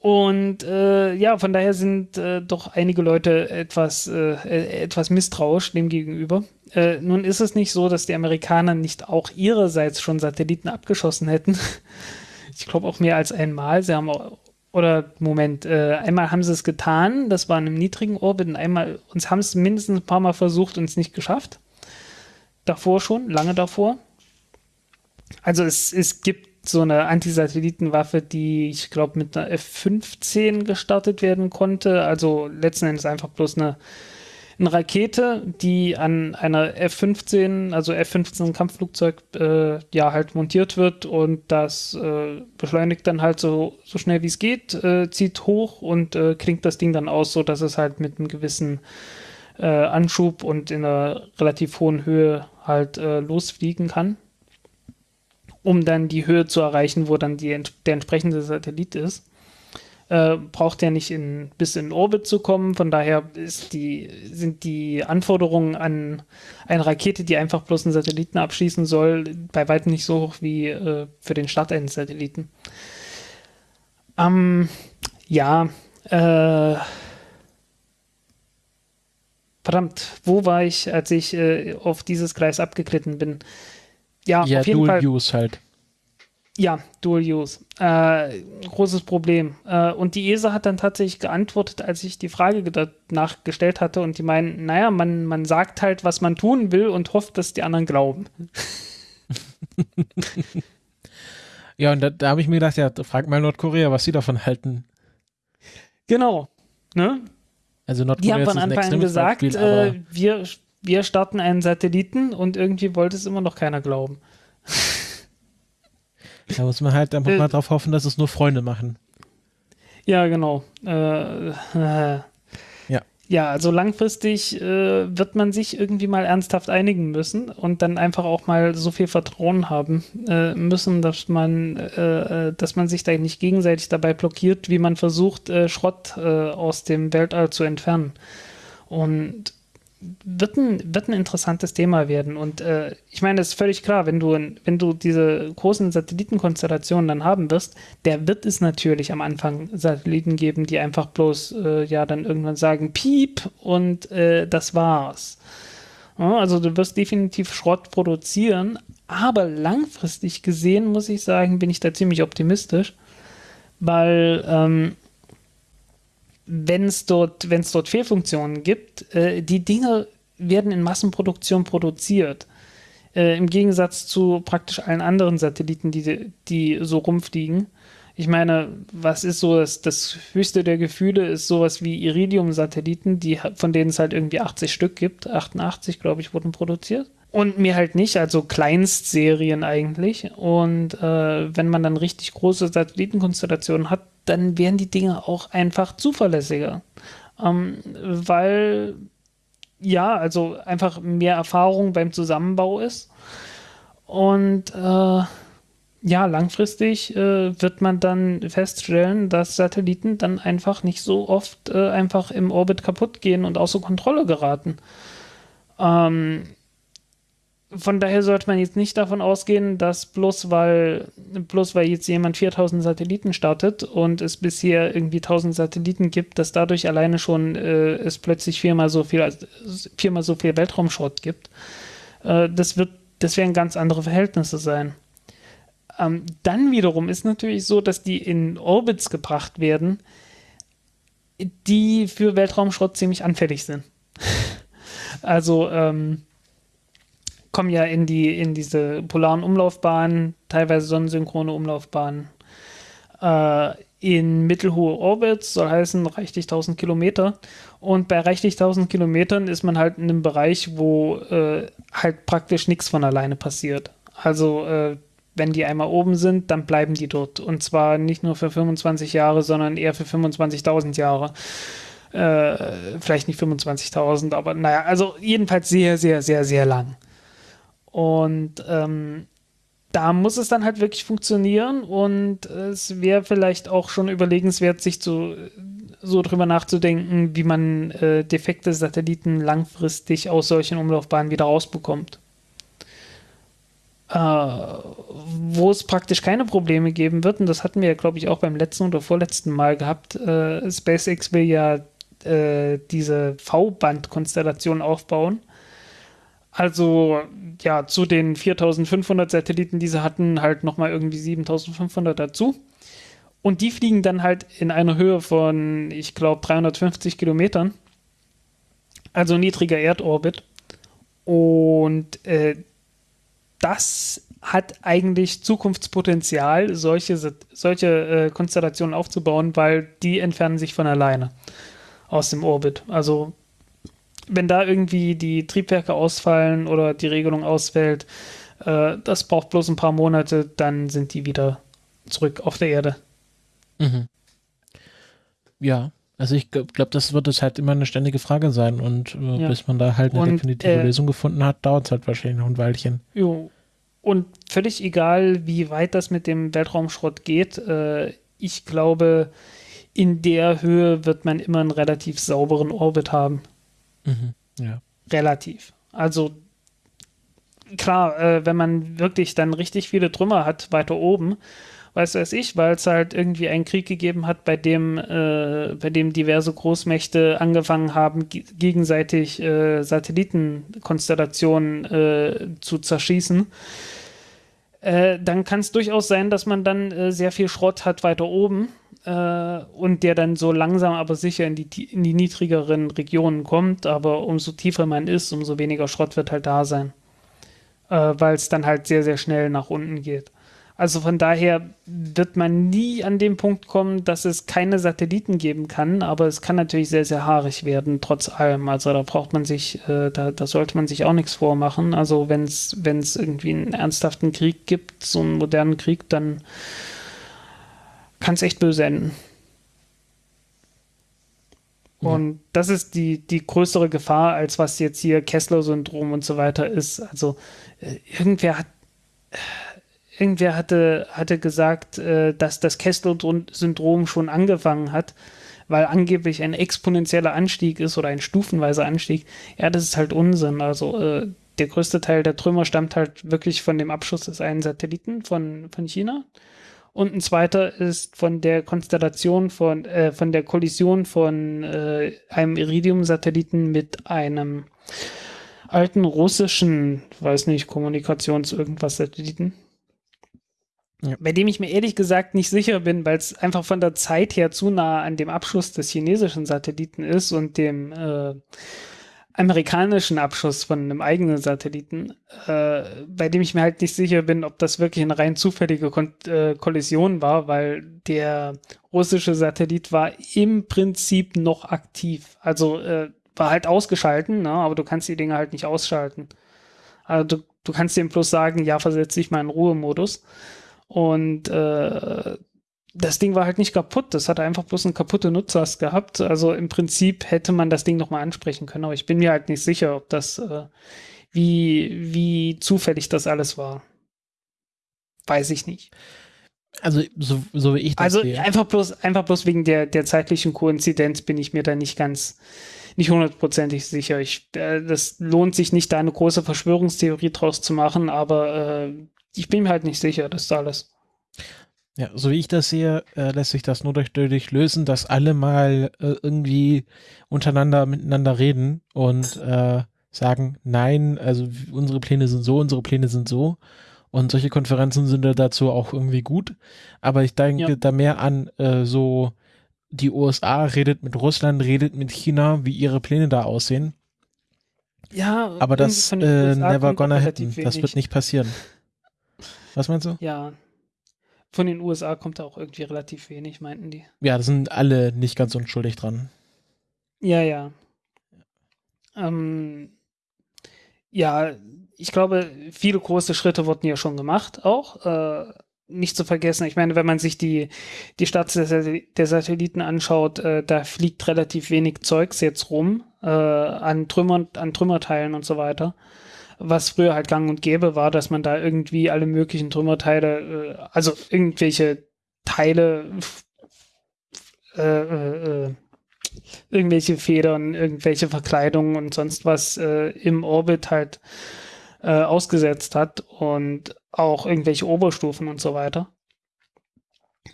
und äh, ja, von daher sind äh, doch einige Leute etwas, äh, äh, etwas misstrauisch dem gegenüber. Äh, nun ist es nicht so, dass die Amerikaner nicht auch ihrerseits schon Satelliten abgeschossen hätten. ich glaube auch mehr als einmal. Sie haben auch, oder Moment, äh, einmal haben sie es getan, das war in einem niedrigen Orbit, und einmal, uns haben es mindestens ein paar Mal versucht und es nicht geschafft. Davor schon, lange davor. Also es, es gibt so eine Antisatellitenwaffe, die ich glaube mit einer F-15 gestartet werden konnte. Also letzten Endes einfach bloß eine, eine Rakete, die an einer F-15, also F-15 Kampfflugzeug, äh, ja halt montiert wird und das äh, beschleunigt dann halt so, so schnell wie es geht, äh, zieht hoch und äh, klingt das Ding dann aus, so dass es halt mit einem gewissen äh, Anschub und in einer relativ hohen Höhe halt äh, losfliegen kann um dann die Höhe zu erreichen, wo dann die, der entsprechende Satellit ist. Äh, braucht er nicht in, bis in Orbit zu kommen. Von daher die, sind die Anforderungen an eine Rakete, die einfach bloß einen Satelliten abschießen soll, bei weitem nicht so hoch wie äh, für den Start eines Satelliten. Ähm, ja, äh, verdammt, wo war ich, als ich äh, auf dieses Gleis abgeglitten bin? Ja, Ja, auf jeden Dual Fall. Use halt. Ja, Dual Use. Äh, großes Problem. Äh, und die ESA hat dann tatsächlich geantwortet, als ich die Frage danach gestellt hatte und die meinen, naja, man, man sagt halt, was man tun will und hofft, dass die anderen glauben. Ja, und da, da habe ich mir gedacht, ja, frag mal Nordkorea, was sie davon halten. Genau. Ne? Also Die Nordkorea haben ist von Anfang an gesagt, Beispiel, aber äh, wir, wir starten einen Satelliten und irgendwie wollte es immer noch keiner glauben. da muss man halt einfach äh, mal drauf hoffen, dass es nur Freunde machen. Ja, genau. Äh, äh, Ja. Ja, also langfristig äh, wird man sich irgendwie mal ernsthaft einigen müssen und dann einfach auch mal so viel Vertrauen haben äh, müssen, dass man, äh, dass man sich da nicht gegenseitig dabei blockiert, wie man versucht, Schrott aus dem Weltall zu entfernen. Und wird ein, wird ein interessantes Thema werden. Und äh, ich meine, es ist völlig klar, wenn du, wenn du diese großen Satellitenkonstellationen dann haben wirst, der wird es natürlich am Anfang Satelliten geben, die einfach bloß äh, ja dann irgendwann sagen, piep und äh, das war's. Ja, also du wirst definitiv Schrott produzieren, aber langfristig gesehen, muss ich sagen, bin ich da ziemlich optimistisch, weil ähm, wenn es dort, dort Fehlfunktionen gibt, äh, die Dinge werden in Massenproduktion produziert. Äh, Im Gegensatz zu praktisch allen anderen Satelliten, die, die so rumfliegen. Ich meine, was ist so das, das höchste der Gefühle, ist sowas wie Iridium-Satelliten, die, von denen es halt irgendwie 80 Stück gibt. 88, glaube ich, wurden produziert. Und mir halt nicht, also Kleinstserien eigentlich. Und äh, wenn man dann richtig große Satellitenkonstellationen hat, dann werden die Dinge auch einfach zuverlässiger. Ähm, weil, ja, also einfach mehr Erfahrung beim Zusammenbau ist. Und äh, ja, langfristig äh, wird man dann feststellen, dass Satelliten dann einfach nicht so oft äh, einfach im Orbit kaputt gehen und außer Kontrolle geraten. Ähm, von daher sollte man jetzt nicht davon ausgehen, dass bloß weil, bloß weil jetzt jemand 4000 Satelliten startet und es bisher irgendwie 1000 Satelliten gibt, dass dadurch alleine schon äh, es plötzlich viermal so viel, viermal so viel Weltraumschrott gibt. Äh, das wird, das werden ganz andere Verhältnisse sein. Ähm, dann wiederum ist natürlich so, dass die in Orbits gebracht werden, die für Weltraumschrott ziemlich anfällig sind. also, ähm, kommen ja in die in diese polaren Umlaufbahnen, teilweise sonnensynchrone Umlaufbahnen, äh, in mittelhohe Orbits, soll heißen reichlich 1000 Kilometer. Und bei reichlich 1000 Kilometern ist man halt in einem Bereich, wo äh, halt praktisch nichts von alleine passiert. Also äh, wenn die einmal oben sind, dann bleiben die dort. Und zwar nicht nur für 25 Jahre, sondern eher für 25.000 Jahre. Äh, vielleicht nicht 25.000, aber naja, also jedenfalls sehr, sehr, sehr, sehr lang. Und ähm, da muss es dann halt wirklich funktionieren und es wäre vielleicht auch schon überlegenswert, sich zu, so drüber nachzudenken, wie man äh, defekte Satelliten langfristig aus solchen Umlaufbahnen wieder rausbekommt. Äh, wo es praktisch keine Probleme geben wird, und das hatten wir ja, glaube ich, auch beim letzten oder vorletzten Mal gehabt. Äh, SpaceX will ja äh, diese V-Band-Konstellation aufbauen. Also ja, zu den 4500 Satelliten, die sie hatten, halt nochmal irgendwie 7500 dazu. Und die fliegen dann halt in einer Höhe von, ich glaube, 350 Kilometern. Also niedriger Erdorbit. Und äh, das hat eigentlich Zukunftspotenzial, solche, solche äh, Konstellationen aufzubauen, weil die entfernen sich von alleine aus dem Orbit. Also wenn da irgendwie die Triebwerke ausfallen oder die Regelung ausfällt, äh, das braucht bloß ein paar Monate, dann sind die wieder zurück auf der Erde. Mhm. Ja, also ich glaube, glaub, das wird es halt immer eine ständige Frage sein und äh, Ja. bis man da halt eine Und, definitive äh, Lösung gefunden hat, dauert es halt wahrscheinlich noch ein Weilchen. Jo. Und völlig egal, wie weit das mit dem Weltraumschrott geht, äh, ich glaube, in der Höhe wird man immer einen relativ sauberen Orbit haben. Mhm. Ja. Relativ. Also klar, äh, wenn man wirklich dann richtig viele Trümmer hat weiter oben, weiß weiß ich, weil es halt irgendwie einen Krieg gegeben hat, bei dem, äh, bei dem diverse Großmächte angefangen haben, gegenseitig äh, Satellitenkonstellationen äh, zu zerschießen. Äh, dann kann es durchaus sein, dass man dann äh, sehr viel Schrott hat weiter oben äh, und der dann so langsam aber sicher in die, in die niedrigeren Regionen kommt. Aber umso tiefer man ist, umso weniger Schrott wird halt da sein, weil es dann halt sehr, sehr schnell nach unten geht. Also von daher wird man nie an den Punkt kommen, dass es keine Satelliten geben kann, aber es kann natürlich sehr, sehr haarig werden, trotz allem. Also da braucht man sich, äh, da, da sollte man sich auch nichts vormachen. Also wenn es irgendwie einen ernsthaften Krieg gibt, so einen modernen Krieg, dann kann es echt böse enden. Und das ist die, die größere Gefahr, als was jetzt hier Kessler-Syndrom und so weiter ist. Also äh, irgendwer hat irgendwer hatte, hatte gesagt, äh, dass das Kessler-Syndrom schon angefangen hat, weil angeblich ein exponentieller Anstieg ist oder ein stufenweiser Anstieg. Ja, das ist halt Unsinn. Also äh, der größte Teil der Trümmer stammt halt wirklich von dem Abschuss des einen Satelliten von, von China. Und ein zweiter ist von der Konstellation von, äh, von der Kollision von äh, einem Iridium-Satelliten mit einem alten russischen, weiß nicht, Kommunikations-Irgendwas-Satelliten. Ja. Bei dem ich mir ehrlich gesagt nicht sicher bin, weil es einfach von der Zeit her zu nah an dem Abschuss des chinesischen Satelliten ist und dem äh, amerikanischen Abschuss von einem eigenen Satelliten, äh, bei dem ich mir halt nicht sicher bin, ob das wirklich eine rein zufällige Kon äh, Kollision war, weil der russische Satellit war im Prinzip noch aktiv. Also äh, war halt ausgeschalten, ne? aber du kannst die Dinge halt nicht ausschalten. Also du, du kannst dem bloß sagen, ja, versetz dich mal in Ruhemodus. Und äh, das Ding war halt nicht kaputt. Das hatte einfach bloß eine kaputte Nutzlast gehabt. Also im Prinzip hätte man das Ding nochmal ansprechen können. Aber ich bin mir halt nicht sicher, ob das, äh, wie, wie zufällig das alles war. Weiß ich nicht. Also, so, so wie ich das Also sehe. einfach bloß, einfach bloß wegen der, der zeitlichen Koinzidenz bin ich mir da nicht ganz, nicht hundertprozentig sicher. Ich, äh, das lohnt sich nicht, da eine große Verschwörungstheorie draus zu machen, aber äh, ich bin mir halt nicht sicher, das ist alles. Ja, so wie ich das sehe, äh, lässt sich das nur dadurch lösen, dass alle mal äh, irgendwie untereinander miteinander reden und äh, sagen, nein, also unsere Pläne sind so, unsere Pläne sind so. Und solche Konferenzen sind dazu auch irgendwie gut. Aber ich denke ja. da mehr an äh, so, die USA redet mit Russland, redet mit China, wie ihre Pläne da aussehen. Ja, aber das äh, never gonna happen. Das wird nicht passieren. Was meinst du? Ja. Von den USA kommt da auch irgendwie relativ wenig, meinten die. Ja, da sind alle nicht ganz unschuldig dran. Ja, ja. Ähm, ja, ich glaube, viele große Schritte wurden ja schon gemacht, auch. Äh, nicht zu vergessen, ich meine, wenn man sich die, die Starts der, der Satelliten anschaut, äh, da fliegt relativ wenig Zeugs jetzt rum äh, an Trümmern, an Trümmerteilen und so weiter was früher halt gang und gäbe war, dass man da irgendwie alle möglichen Trümmerteile, äh, also irgendwelche Teile, äh, äh, äh, irgendwelche Federn, irgendwelche Verkleidungen und sonst was äh, im Orbit halt äh, ausgesetzt hat und auch irgendwelche Oberstufen und so weiter.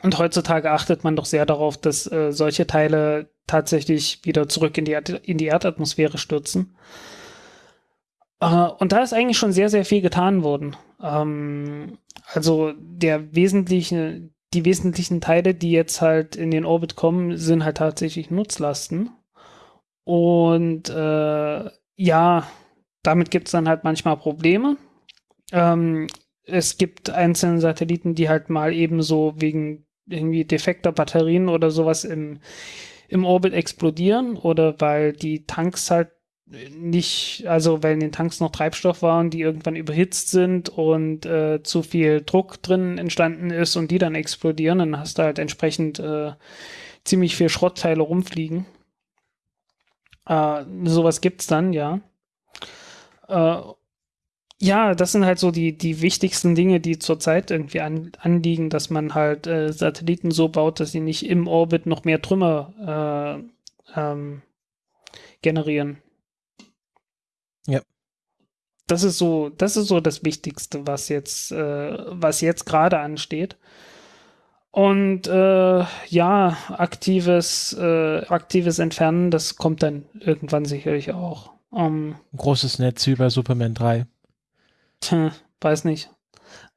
Und heutzutage achtet man doch sehr darauf, dass solche Teile tatsächlich wieder zurück in die, Erd in die Erdatmosphäre stürzen. Uh, und da ist eigentlich schon sehr, sehr viel getan worden. Ähm, also der wesentliche, die wesentlichen Teile, die jetzt halt in den Orbit kommen, sind halt tatsächlich Nutzlasten. Und äh, ja, damit gibt es dann halt manchmal Probleme. Ähm, es gibt einzelne Satelliten, die halt mal eben so wegen irgendwie defekter Batterien oder sowas im, im Orbit explodieren oder weil die Tanks halt nicht, also weil in den Tanks noch Treibstoff waren, die irgendwann überhitzt sind und äh, zu viel Druck drin entstanden ist und die dann explodieren, dann hast du halt entsprechend äh, ziemlich viel Schrottteile rumfliegen. Äh, sowas gibt's dann, ja. Äh, ja, das sind halt so die, die wichtigsten Dinge, die zurzeit irgendwie an, anliegen, dass man halt äh, Satelliten so baut, dass sie nicht im Orbit noch mehr Trümmer äh, ähm, generieren. Ja. Das ist so, das ist so das Wichtigste, was jetzt, äh, was jetzt gerade ansteht. Und äh, ja, aktives, äh, aktives Entfernen, das kommt dann irgendwann sicherlich auch. Ähm, Ein großes Netz wie bei Superman 3. tja, weiß nicht.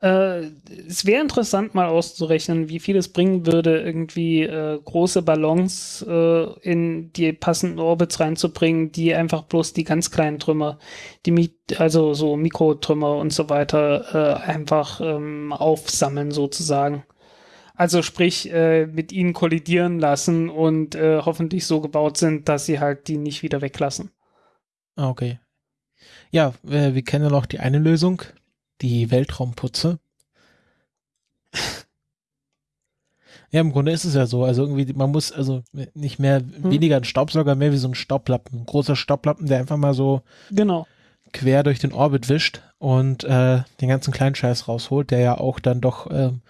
Äh, es wäre interessant, mal auszurechnen, wie viel es bringen würde, irgendwie äh, große Ballons äh, in die passenden Orbits reinzubringen, die einfach bloß die ganz kleinen Trümmer, die also so Mikrotrümmer und so weiter, äh, einfach ähm, aufsammeln sozusagen. Also sprich, äh, mit ihnen kollidieren lassen und äh, hoffentlich so gebaut sind, dass sie halt die nicht wieder weglassen. Ah, Okay. Ja, wir, wir kennen noch die eine Lösung, die Weltraumputze. Ja, im Grunde ist es ja so. Also irgendwie, man muss also nicht mehr, weniger ein Staubsauger, mehr wie so ein Staublappen. Ein großer Staublappen, der einfach mal so Genau. quer durch den Orbit wischt und äh, den ganzen kleinen Scheiß rausholt, der ja auch dann doch ähm,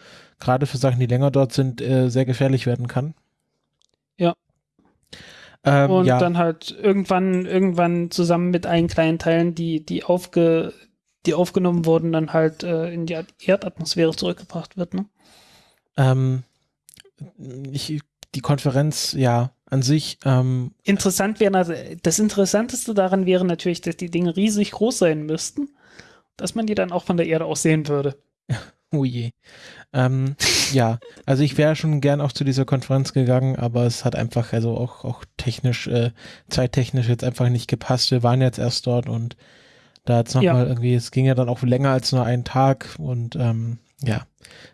gerade für Sachen, die länger dort sind, äh, sehr gefährlich werden kann. Ja. Ähm, und ja. dann halt irgendwann, irgendwann zusammen mit allen kleinen Teilen, die, die aufge, die aufgenommen wurden, dann halt äh, in die Erdatmosphäre zurückgebracht wird, ne? Ähm, ich, die Konferenz, ja, an sich, ähm, Interessant wäre, also das Interessanteste daran wäre natürlich, dass die Dinge riesig groß sein müssten, dass man die dann auch von der Erde aus sehen würde. oh je. Ähm, ja, also ich wäre schon gern auch zu dieser Konferenz gegangen, aber es hat einfach, also auch, auch technisch, äh, zeittechnisch jetzt einfach nicht gepasst. Wir waren jetzt erst dort und da jetzt nochmal Ja. mal irgendwie, es ging ja dann auch länger als nur einen Tag und ähm, ja,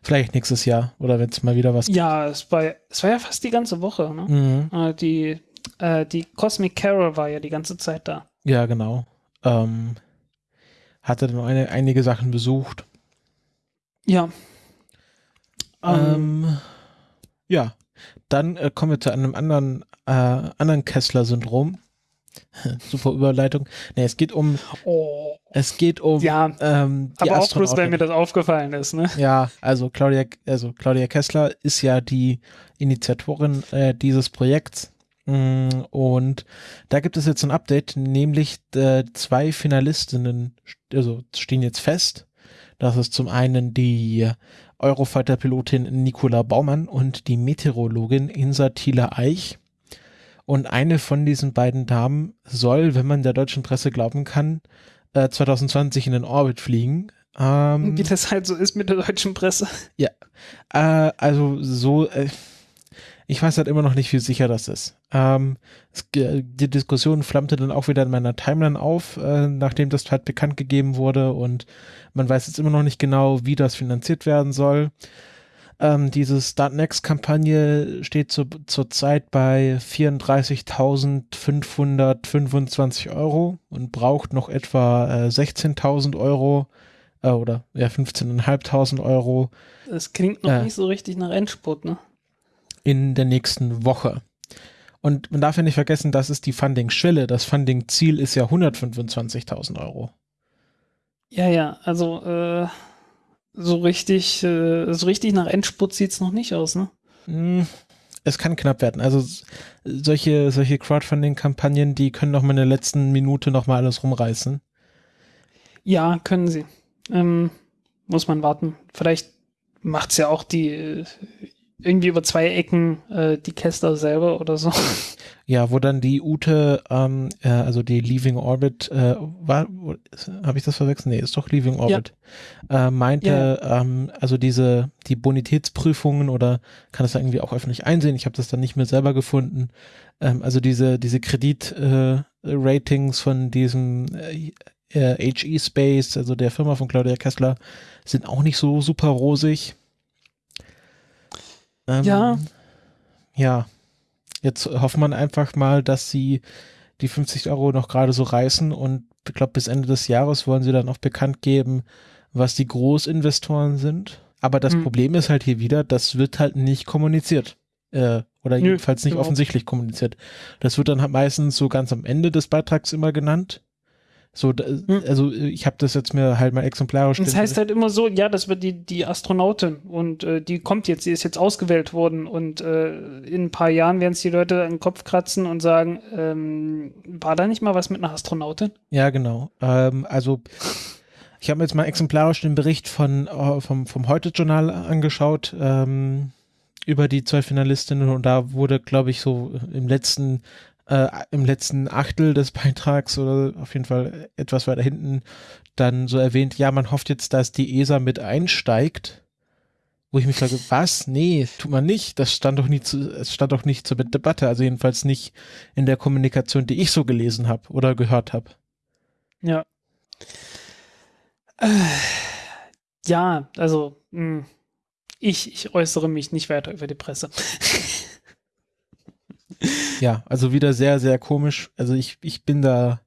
vielleicht nächstes Jahr oder wenn es mal wieder was Ja, es war, es war ja fast die ganze Woche, ne? Mhm. Äh, die, äh, die Cosmic Carol war ja die ganze Zeit da. Ja, genau. Ähm, hatte dann eine, einige Sachen besucht. Ja. Ähm, ja, dann äh, kommen wir zu einem anderen, äh, anderen Kessler-Syndrom. Super Überleitung. Nee, es geht um, oh, es geht um ja, ähm, aber auch bloß, weil mir das aufgefallen ist, ne? Ja, also Claudia, also Claudia Kessler ist ja die Initiatorin äh, dieses Projekts. Mm, Und da gibt es jetzt ein Update, nämlich äh, zwei Finalistinnen, st- also stehen jetzt fest. Das ist zum einen die Eurofighter-Pilotin Nicola Baumann und die Meteorologin Insa Thiele Eich. Und eine von diesen beiden Damen soll, wenn man der deutschen Presse glauben kann, äh, 2020 in den Orbit fliegen. Ähm, Wie das halt so ist mit der deutschen Presse. äh, also so, äh, ich weiß halt immer noch nicht, wie sicher das ist. Ähm, es, die Diskussion flammte dann auch wieder in meiner Timeline auf, äh, nachdem das halt bekannt gegeben wurde und man weiß jetzt immer noch nicht genau, wie das finanziert werden soll. Ähm, diese Start Next-Kampagne steht zu, zurzeit bei 34.525 Euro und braucht noch etwa äh, 16.000 Euro äh, oder ja 15.500 Euro Das klingt noch Ja. nicht so richtig nach Endspurt, ne? in der nächsten Woche. Und man darf ja nicht vergessen, das ist die Funding-Schwelle. Das Funding-Ziel ist ja 125.000 Euro. Ja, ja, also äh, so richtig, äh, so richtig nach Endspurt sieht's noch nicht aus, ne? Hm, Es kann knapp werden. Also solche, solche Crowdfunding-Kampagnen, die können noch mal in der letzten Minute noch mal alles rumreißen. Ja, können sie. Ähm, muss man warten. Vielleicht macht's ja auch die äh, irgendwie über zwei Ecken äh, die Kessler selber oder so. Ja, wo dann die Ute, ähm, äh, also die Leaving Orbit, äh, war, habe ich das verwechselt? Nee, ist doch Leaving Orbit. Äh, meinte, ähm, also diese, die Bonitätsprüfungen oder kann das irgendwie auch öffentlich einsehen. Ich habe das dann nicht mehr selber gefunden. Ähm, also diese, diese Kredit-Ratings äh, von diesem äh, HE Space, also der Firma von Claudia Kessler, sind auch nicht so super rosig. Ähm, Ja. Ja. Jetzt hofft man einfach mal, dass sie die 50 Euro noch gerade so reißen und ich glaube, bis Ende des Jahres wollen sie dann auch bekannt geben, was die Großinvestoren sind. Aber das Hm. Problem ist halt hier wieder, das wird halt nicht kommuniziert. Äh, oder Nö, jedenfalls nicht überhaupt. offensichtlich kommuniziert. Das wird dann halt meistens so ganz am Ende des Beitrags immer genannt. So, Hm. also ich habe das jetzt mir halt mal exemplarisch. Das heißt halt immer so, ja, das wird die, die Astronautin und äh, die kommt jetzt, die ist jetzt ausgewählt worden und äh, in ein paar Jahren werden es die Leute an den Kopf kratzen und sagen, ähm, war da nicht mal was mit einer Astronautin? Ja, genau. Ähm, also ich habe mir jetzt mal exemplarisch den Bericht von, äh, vom, vom Heute-Journal angeschaut. Ähm, über die zwei Finalistinnen und da wurde, glaube ich, so im letzten äh, im letzten Achtel des Beitrags oder auf jeden Fall etwas weiter hinten dann so erwähnt, ja, man hofft jetzt, dass die ESA mit einsteigt. Wo ich mich frage, was? Nee, tut man nicht. Das stand doch nie zu, es stand doch nicht zur Debatte. Also jedenfalls nicht in der Kommunikation, die ich so gelesen habe oder gehört habe. Ja. Äh, ja, also mh, hm, ich, ich äußere mich nicht weiter über die Presse. ja, also wieder sehr, sehr komisch. Also ich, ich bin da,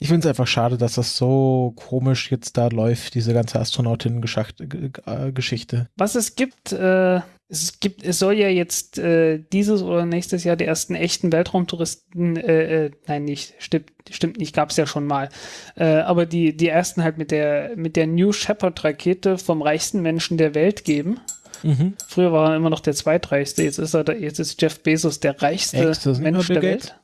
ich finde es einfach schade, dass das so komisch jetzt da läuft, diese ganze Astronautinnen-Geschichte. Was es gibt, äh, es gibt, es soll ja jetzt äh, dieses oder nächstes Jahr die ersten echten Weltraumtouristen, äh, äh, nein, nicht, stimmt, stimmt nicht, gab es ja schon mal. Äh, aber die, die ersten halt mit der, mit der New Shepard-Rakete vom reichsten Menschen der Welt geben. Mhm. Früher war er immer noch der zweitreichste, jetzt ist er da, jetzt ist Jeff Bezos der reichste Echt, Mensch der Welt.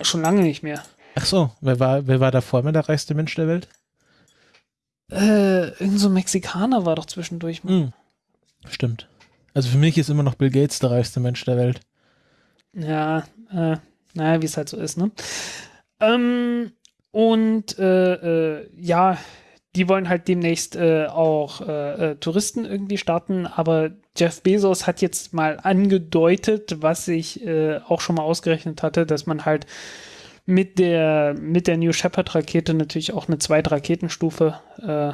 Schon lange nicht mehr. Ach so, wer war, wer war davor immer der reichste Mensch der Welt? Äh, irgend so ein Mexikaner war doch zwischendurch. Mhm. Stimmt. Also für mich ist immer noch Bill Gates der reichste Mensch der Welt. Ja, äh, naja, wie es halt so ist, ne? Ähm, und äh, äh, ja, die wollen halt demnächst äh, auch äh, äh, Touristen irgendwie starten, aber Jeff Bezos hat jetzt mal angedeutet, was ich äh, auch schon mal ausgerechnet hatte, dass man halt mit der, mit der New Shepard Rakete natürlich auch eine zweite Raketenstufe äh,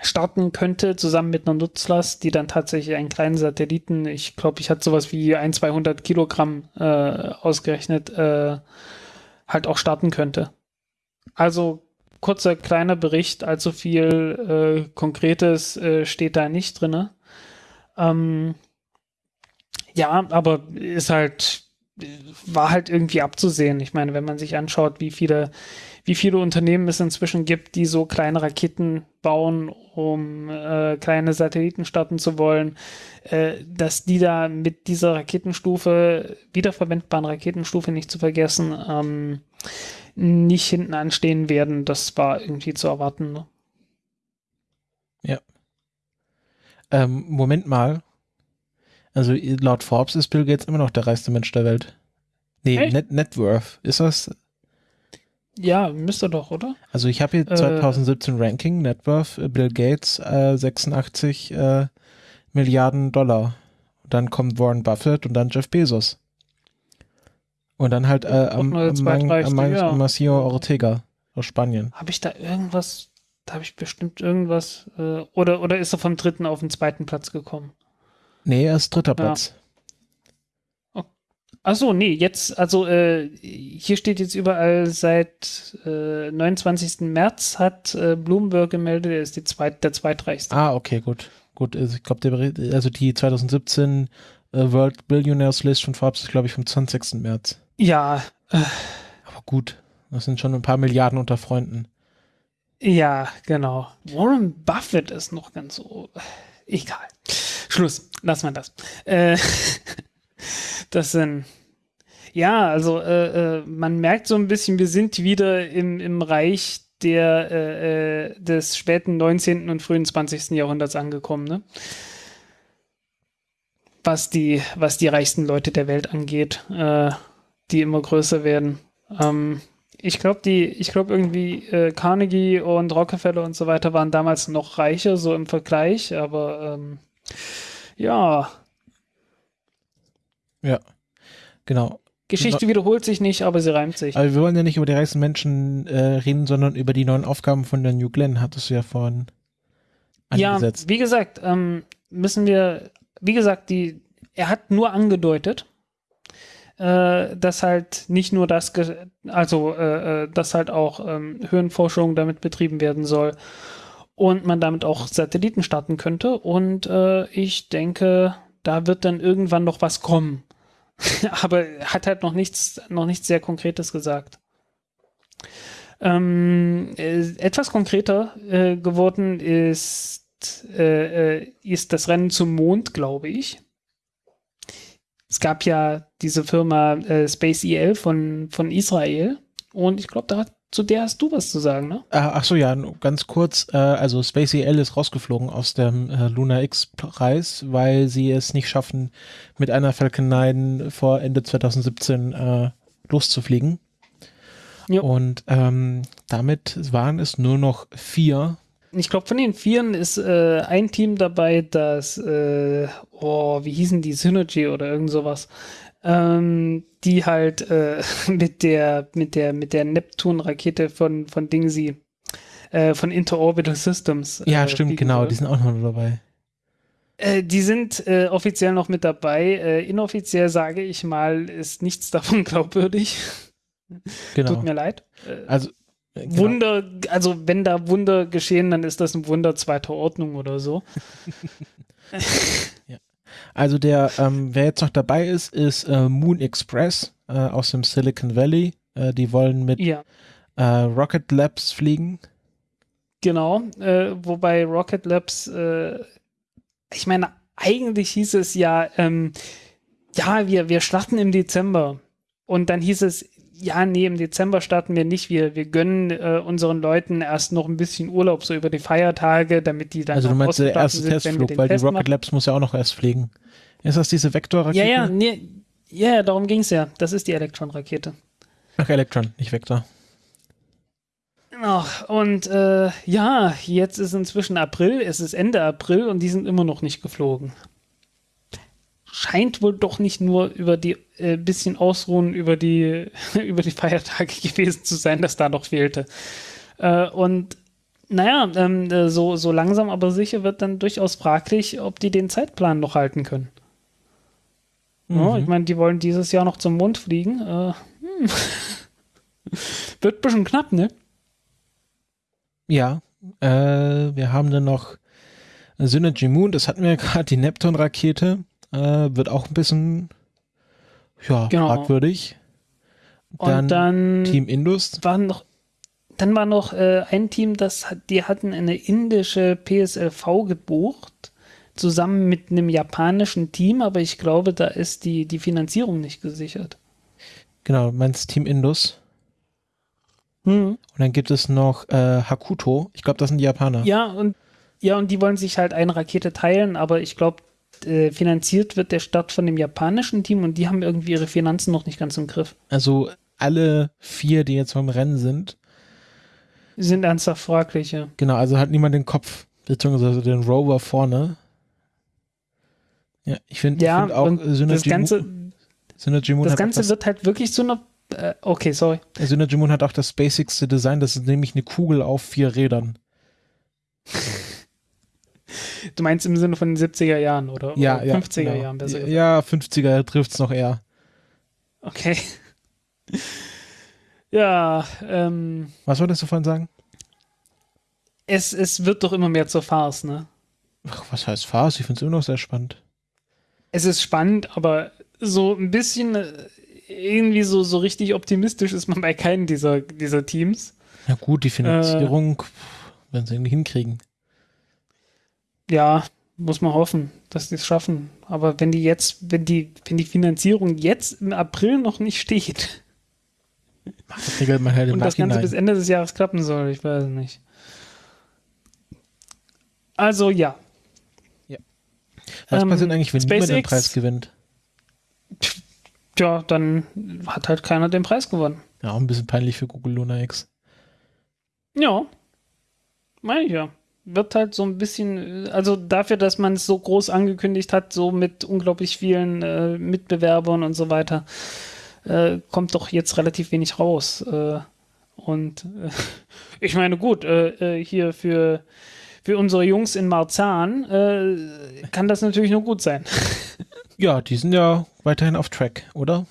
starten könnte, zusammen mit einer Nutzlast, die dann tatsächlich einen kleinen Satelliten, ich glaube, ich hatte sowas wie ein, 200 Kilogramm äh, ausgerechnet, äh, halt auch starten könnte. Also kurzer kleiner Bericht, allzu viel äh, Konkretes äh, steht da nicht drin. Ähm, ja, aber ist halt, war halt irgendwie abzusehen. Ich meine, wenn man sich anschaut, wie viele, wie viele Unternehmen es inzwischen gibt, die so kleine Raketen bauen, um äh, kleine Satelliten starten zu wollen, äh, dass die da mit dieser Raketenstufe, wiederverwendbaren Raketenstufe nicht zu vergessen, ähm, nicht hinten anstehen werden, das war irgendwie zu erwarten. Ne? Ja. Ähm, Moment mal. Also laut Forbes ist Bill Gates immer noch der reichste Mensch der Welt. Nee, Net, Net Worth. Ist das? Ja, müsste doch, oder? Also ich habe hier 2017 äh, Ranking, Net Worth, äh, Bill Gates äh, 86 äh, Milliarden Dollar. Dann kommt Warren Buffett und dann Jeff Bezos. Und dann halt äh, am, am. Macio Ortega aus Spanien. Habe ich da irgendwas, da habe ich bestimmt irgendwas, äh, oder, oder ist er vom dritten auf den zweiten Platz gekommen? Nee, er ist dritter Platz. Ja. Oh. Achso, nee, jetzt, also äh, hier steht jetzt überall seit äh, 29. März hat äh, Bloomberg gemeldet, er ist die zweit, der zweitreichste. Ah, okay, gut. Gut, also ich glaube, also die 2017 äh, World Billionaires List von Forbes ist, glaube ich, vom 20. März. Ja. Äh, Aber gut, das sind schon ein paar Milliarden unter Freunden. Ja, genau. Warren Buffett ist noch ganz so. Egal. Schluss. Lass mal das. Äh, das sind. Ja, also äh, äh, man merkt so ein bisschen, wir sind wieder im, im Reich der, äh, äh des späten 19. und frühen 20. Jahrhunderts angekommen. Ne? Was, die, was die reichsten Leute der Welt angeht. Äh, die immer größer werden. Ähm, ich glaube, die, ich glaube irgendwie äh, Carnegie und Rockefeller und so weiter waren damals noch reicher, so im Vergleich, aber ähm, ja. Ja, genau. Geschichte no wiederholt sich nicht, aber sie reimt sich. Aber wir wollen ja nicht über die reichsten Menschen äh, reden, sondern über die neuen Aufgaben von der New Glenn, hattest du ja vorhin angesetzt. Ja, wie gesagt, ähm, müssen wir, wie gesagt, die, er hat nur angedeutet, äh, dass halt nicht nur das, also äh, äh, dass halt auch ähm, Höhenforschung damit betrieben werden soll und man damit auch Satelliten starten könnte. Und äh, ich denke, da wird dann irgendwann noch was kommen. Aber hat halt noch nichts, noch nichts sehr Konkretes gesagt. Ähm, äh, etwas konkreter äh, geworden ist, äh, äh ist das Rennen zum Mond, glaube ich es gab ja diese Firma äh, Space EL von, von Israel und ich glaube, zu der hast du was zu sagen, ne? Äh, ach so, ja, ganz kurz. Äh, also Space EL ist rausgeflogen aus dem äh, Luna X-Preis, weil sie es nicht schaffen, mit einer Falcon 9 vor Ende 2017 äh, loszufliegen. Jo. Und ähm, damit waren es nur noch vier. Ich glaube, von den Vieren ist äh, ein Team dabei, das, äh, oh, wie hießen die, Synergy oder irgend sowas, ähm, die halt äh, mit der, mit der, mit der Neptun-Rakete von, von Dingsy, äh, von Interorbital Systems. Ja, äh, stimmt, fliegen genau, die sind auch noch dabei. Äh, die sind äh, offiziell noch mit dabei. Äh, inoffiziell sage ich mal, ist nichts davon glaubwürdig. Genau. Tut mir leid. Also genau. Wunder, also wenn da Wunder geschehen, dann ist das ein Wunder zweiter Ordnung oder so. Also der, ähm, wer jetzt noch dabei ist, ist äh, Moon Express äh, aus dem Silicon Valley. Äh, die wollen mit Ja, äh, Rocket Labs fliegen. genau. Äh, wobei Rocket Labs, äh, ich meine, eigentlich hieß es ja, ähm, ja, wir, wir starten im Dezember. Und dann hieß es, ja, nee, im Dezember starten wir nicht. Wir, wir gönnen äh, unseren Leuten erst noch ein bisschen Urlaub, so über die Feiertage, damit die dann also du meinst der erste sind, Testflug, weil die Test Rocket machen. Labs muss ja auch noch erst fliegen. Ist das diese Vektorrakete? Ja, ja, nee, ja, darum ging es ja. Das ist die Elektron-Rakete. Ach, Electron, nicht Vektor. Ach, und äh, ja, jetzt ist inzwischen April, es ist Ende April und die sind immer noch nicht geflogen. Scheint wohl doch nicht nur über die äh, bisschen Ausruhen über die, über die Feiertage gewesen zu sein, dass da noch fehlte. Äh, und naja, ähm, äh, so, so langsam aber sicher wird dann durchaus fraglich, ob die den Zeitplan noch halten können. Ja, Mhm. ich meine, die wollen dieses Jahr noch zum Mond fliegen. Äh, hm. Wird ein bisschen knapp, ne? Ja, äh, wir haben dann noch Synergy Moon, das hatten wir ja gerade, die Neptun-Rakete. Äh, wird auch ein bisschen ja, Genau. fragwürdig. Und dann Team Indus. war noch, dann war noch äh, ein Team, das die hatten eine indische PSLV gebucht, zusammen mit einem japanischen Team, aber ich glaube, da ist die, die Finanzierung nicht gesichert. Genau, du meinst Team Indus. Hm. Und dann gibt es noch äh, Hakuto. Ich glaube, das sind die Japaner. Ja, und ja, und die wollen sich halt eine Rakete teilen, aber ich glaube, äh, finanziert wird der Start von dem japanischen Team und die haben irgendwie ihre Finanzen noch nicht ganz im Griff. Also alle vier, die jetzt vom Rennen sind. Sind ernsthaft fraglich, ja. Genau, also hat niemand den Kopf, beziehungsweise den Rover vorne. Ja, ich finde Ja, find auch Synergy, das Ganze, Moon, Synergy Moon das Ganze das, wird halt wirklich so eine. Äh, okay, sorry. Synergy Moon hat auch das basicste Design, das ist nämlich eine Kugel auf vier Rädern. Du meinst im Sinne von den 70er Jahren oder, Ja, oder ja. 50er genau. Jahren besser gesagt. Ja, 50er trifft es noch eher. Okay. Ja, ähm, Was wolltest du vorhin sagen? es, es wird doch immer mehr zur Farce, ne? Ach, was heißt Farce? Ich finde es immer noch sehr spannend. Es ist spannend, aber so ein bisschen äh, irgendwie so, so richtig optimistisch ist man bei keinem dieser, dieser Teams. Ja gut, Äh. die Finanzierung, wenn sie irgendwie hinkriegen. Ja, muss man hoffen, dass die es schaffen. Aber wenn die jetzt, wenn die, wenn die Finanzierung jetzt im April noch nicht steht Das regelt man halt im und das Ganze bis Ende des Jahres klappen soll, ich weiß nicht. Also ja, Was ähm, passiert eigentlich, wenn niemand den SpaceX- Preis gewinnt? ja, dann hat halt keiner den Preis gewonnen. Ja, auch ein bisschen peinlich für Google Luna X. Ja, meine ich ja. Wird halt so ein bisschen, also dafür, dass man es so groß angekündigt hat, so mit unglaublich vielen äh, Mitbewerbern und so weiter, äh, kommt doch jetzt relativ wenig raus. Äh, und äh, ich meine, gut, äh, äh, hier für, für unsere Jungs in Marzahn kann das natürlich nur gut sein. Ja, die sind ja weiterhin auf Track, oder?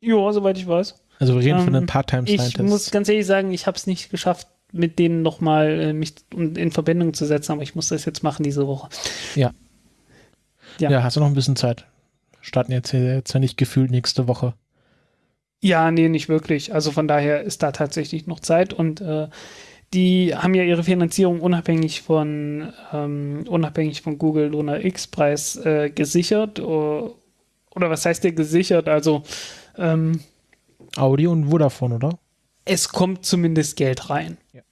ja, soweit ich weiß. Also wir reden von Ähm, den Part-Time Ich muss ganz ehrlich sagen, ich habe es nicht geschafft, mit denen nochmal äh, mich in in Verbindung zu setzen, aber ich muss das jetzt machen diese Woche. ja. ja. ja, hast du noch ein bisschen Zeit. Starten jetzt, hier- jetzt ja nicht gefühlt nächste Woche. Ja, nee, nicht wirklich. Also von daher ist da tatsächlich noch Zeit und äh, die haben ja ihre Finanzierung unabhängig von ähm, unabhängig von Google Luna X Preis äh, gesichert oder, oder was heißt der gesichert? Also ähm, Audi und Vodafone, oder? Es kommt zumindest Geld rein. Ja.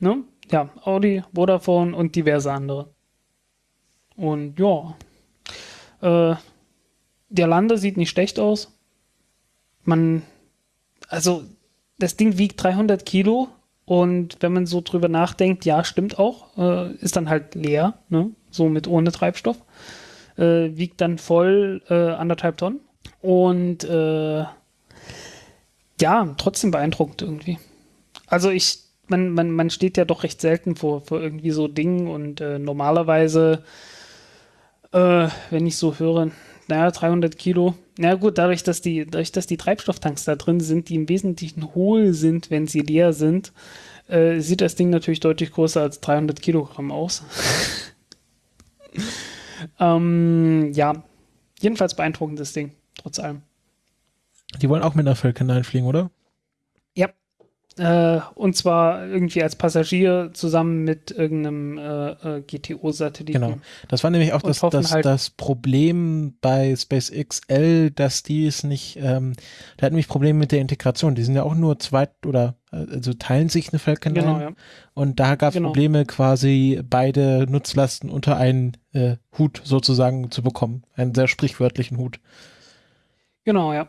Ne? Ja, Audi, Vodafone und diverse andere. Und ja, äh, der Lander sieht nicht schlecht aus. Man, also das Ding wiegt 300 Kilo und wenn man so drüber nachdenkt, ja, stimmt auch, äh, ist dann halt leer, ne? so mit ohne Treibstoff. Äh, wiegt dann voll äh, anderthalb Tonnen. Und äh, ja, trotzdem beeindruckend irgendwie. Also ich, man, man, man steht ja doch recht selten vor, vor irgendwie so Dingen und äh, normalerweise, äh, wenn ich so höre, naja, 300 Kilo, na gut, dadurch, dass die, dadurch, dass die Treibstofftanks da drin sind, die im Wesentlichen hohl sind, wenn sie leer sind, äh, sieht das Ding natürlich deutlich größer als 300 Kilogramm aus. ähm, ja, jedenfalls beeindruckendes Ding, trotz allem. Die wollen auch mit einer Falcon 9 fliegen, oder? Ja. Äh, und zwar irgendwie als Passagier zusammen mit irgendeinem äh, äh, GTO-Satelliten. Genau. Das war nämlich auch das, das, halt- das Problem bei SpaceX L, dass die es nicht, ähm, da hatten nämlich Probleme mit der Integration. Die sind ja auch nur zweit oder äh, also teilen sich eine Falcon 9. Genau, ja. Und da gab es Genau. Probleme, quasi beide Nutzlasten unter einen äh, Hut sozusagen zu bekommen. Einen sehr sprichwörtlichen Hut. Genau, ja.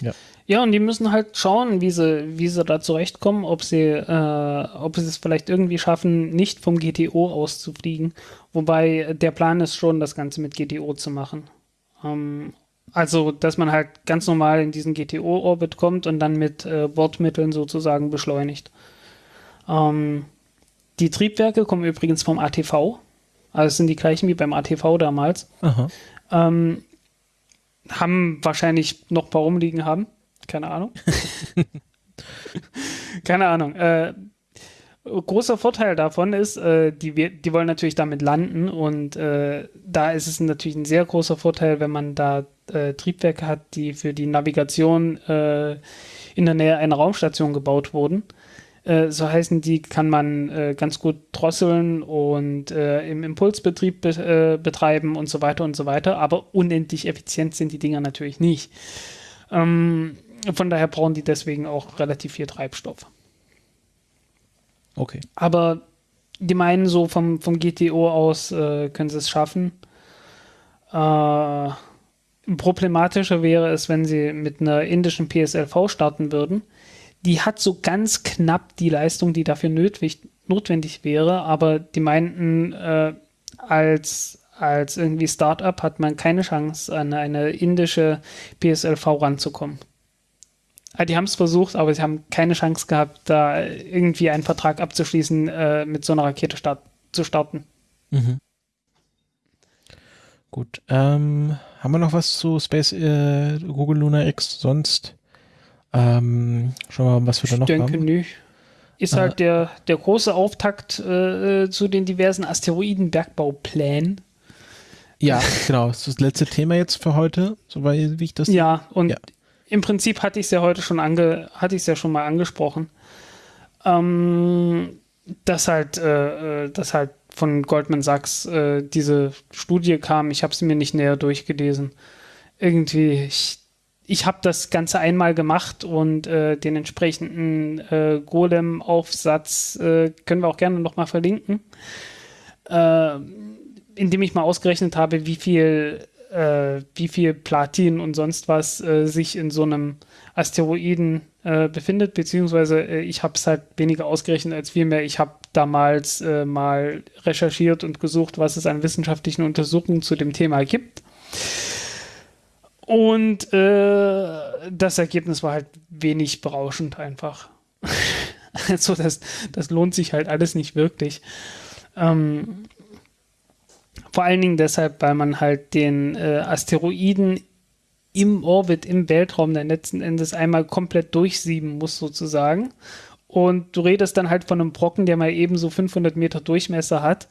Ja. Ja, und die müssen halt schauen, wie sie, wie sie da zurechtkommen, ob sie, äh, ob sie es vielleicht irgendwie schaffen, nicht vom GTO auszufliegen. Wobei der Plan ist schon, das Ganze mit GTO zu machen. Ähm, also, dass man halt ganz normal in diesen GTO-Orbit kommt und dann mit äh, Bordmitteln sozusagen beschleunigt. Ähm, die Triebwerke kommen übrigens vom ATV. Also es sind die gleichen wie beim ATV damals. Aha. Ähm, haben wahrscheinlich noch ein paar rumliegen haben. Keine Ahnung. Keine Ahnung. Äh, großer Vorteil davon ist, äh, die, die wollen natürlich damit landen und äh, da ist es natürlich ein sehr großer Vorteil, wenn man da äh, Triebwerke hat, die für die Navigation äh, in der Nähe einer Raumstation gebaut wurden. Äh, so heißen die, kann man äh, ganz gut drosseln und äh, im Impulsbetrieb be äh, betreiben und so weiter und so weiter. Aber unendlich effizient sind die Dinger natürlich nicht. Ähm, von daher brauchen die deswegen auch relativ viel Treibstoff. Okay. Aber die meinen so vom, vom GTO aus äh, können sie es schaffen. Äh, problematischer wäre es, wenn sie mit einer indischen PSLV starten würden. Die hat so ganz knapp die Leistung, die dafür nötig, notwendig wäre, aber die meinten, äh, als, als irgendwie Startup hat man keine Chance, an eine indische PSLV ranzukommen. Ah, Die haben es versucht, aber sie haben keine Chance gehabt, da irgendwie einen Vertrag abzuschließen, äh, mit so einer Rakete start zu starten. Mhm. Gut. Ähm, haben wir noch was zu Space äh, Google Luna X? Sonst ähm, schauen wir mal, was wir da noch denke haben. nicht. Ist Äh. halt der, der große Auftakt äh, zu den diversen Asteroidenbergbauplänen. Ja, genau. Das ist das letzte Thema jetzt für heute, soweit wie ich das. Ja, und Ja. im Prinzip hatte ich es ja heute schon ange, hatte ich es ja schon mal angesprochen. Ähm, dass halt, äh, äh, dass halt von Goldman Sachs äh, diese Studie kam. Ich habe sie mir nicht näher durchgelesen. Irgendwie, ich, ich habe das Ganze einmal gemacht und äh, den entsprechenden äh, Golem-Aufsatz äh, können wir auch gerne nochmal verlinken. Äh, indem ich mal ausgerechnet habe, wie viel, äh, wie viel Platin und sonst was äh, sich in so einem Asteroiden äh, befindet, beziehungsweise ich habe es halt weniger ausgerechnet als vielmehr, ich habe damals mal recherchiert und gesucht, was es an wissenschaftlichen Untersuchungen zu dem Thema gibt. Und äh, das Ergebnis war halt wenig berauschend einfach. also das, das lohnt sich halt alles nicht wirklich. Ähm, vor allen Dingen deshalb, weil man halt den äh, Asteroiden im Orbit, im Weltraum dann letzten Endes einmal komplett durchsieben muss sozusagen. Und du redest dann halt von einem Brocken, der mal eben so 500 Meter Durchmesser hat.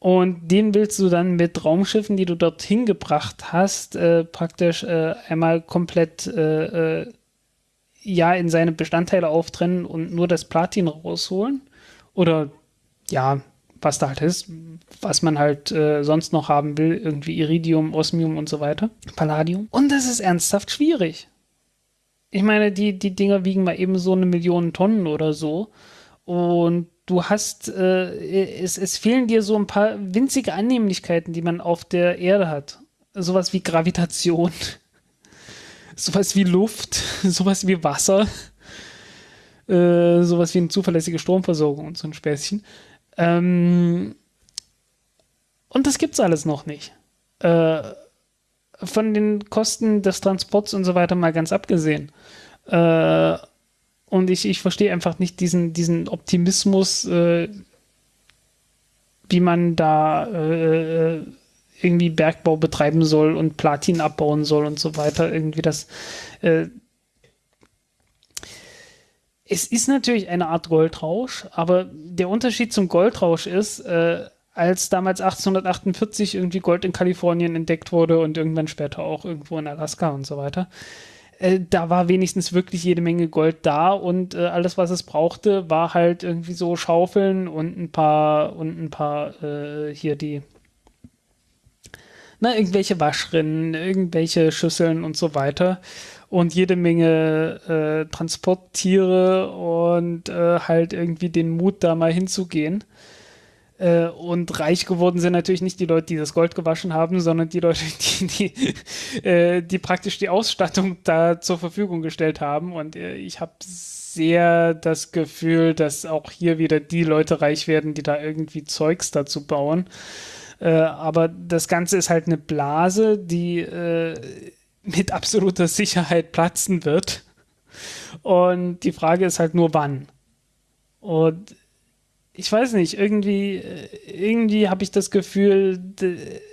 Und den willst du dann mit Raumschiffen, die du dorthin gebracht hast, äh, praktisch äh, einmal komplett äh, äh, ja in seine Bestandteile auftrennen und nur das Platin rausholen. Oder ja, was da halt ist, was man halt äh, sonst noch haben will, irgendwie Iridium, Osmium und so weiter, Palladium. Und das ist ernsthaft schwierig. ich meine, die, die Dinger wiegen mal eben so eine Million Tonnen oder so. Und du hast, äh, es, es fehlen dir so ein paar winzige Annehmlichkeiten, die man auf der Erde hat. Sowas wie Gravitation, sowas wie Luft, sowas wie Wasser, äh, sowas wie eine zuverlässige Stromversorgung und so ein Späßchen. Ähm, und das gibt's alles noch nicht. Äh, von den Kosten des Transports und so weiter mal ganz abgesehen. Äh, und ich, ich verstehe einfach nicht diesen, diesen Optimismus, äh, wie man da äh, irgendwie Bergbau betreiben soll und Platin abbauen soll und so weiter. Irgendwie das. Äh, es ist natürlich eine Art Goldrausch, aber der Unterschied zum Goldrausch ist, äh, als damals 1848 irgendwie Gold in Kalifornien entdeckt wurde und irgendwann später auch irgendwo in Alaska und so weiter, äh, da war wenigstens wirklich jede Menge Gold da und äh, alles, was es brauchte, war halt irgendwie so Schaufeln und ein paar und ein paar äh, hier die na, irgendwelche Waschrinnen, irgendwelche Schüsseln und so weiter und jede Menge äh, Transporttiere und äh, halt irgendwie den Mut, da mal hinzugehen. Äh, und reich geworden sind natürlich nicht die Leute, die das Gold gewaschen haben, sondern die Leute, die, die, äh, die praktisch die Ausstattung da zur Verfügung gestellt haben. Und äh, ich habe sehr das Gefühl, dass auch hier wieder die Leute reich werden, die da irgendwie Zeugs dazu bauen. Äh, aber das Ganze ist halt eine Blase, die äh, mit absoluter Sicherheit platzen wird. Und die Frage ist halt nur wann. Und ich weiß nicht, irgendwie, äh, irgendwie habe ich das Gefühl,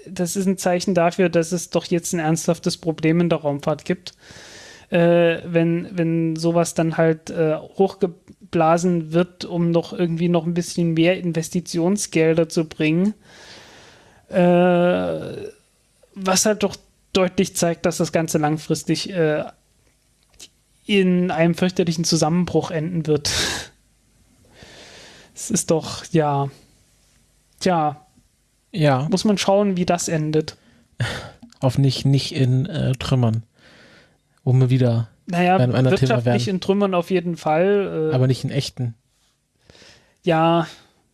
das ist ein Zeichen dafür, dass es doch jetzt ein ernsthaftes Problem in der Raumfahrt gibt. Äh, wenn, wenn sowas dann halt äh, hochgeblasen wird, um noch irgendwie noch ein bisschen mehr Investitionsgelder zu bringen. Äh, was halt doch deutlich zeigt, dass das Ganze langfristig äh, in einem fürchterlichen Zusammenbruch enden wird. Es ist doch, ja. Tja. Ja. Muss man schauen, wie das endet. Auf nicht, nicht in äh, Trümmern. Wo wir wieder naja, beim wirtschaftlich in Trümmern auf jeden Fall. Äh, aber nicht in echten. Ja,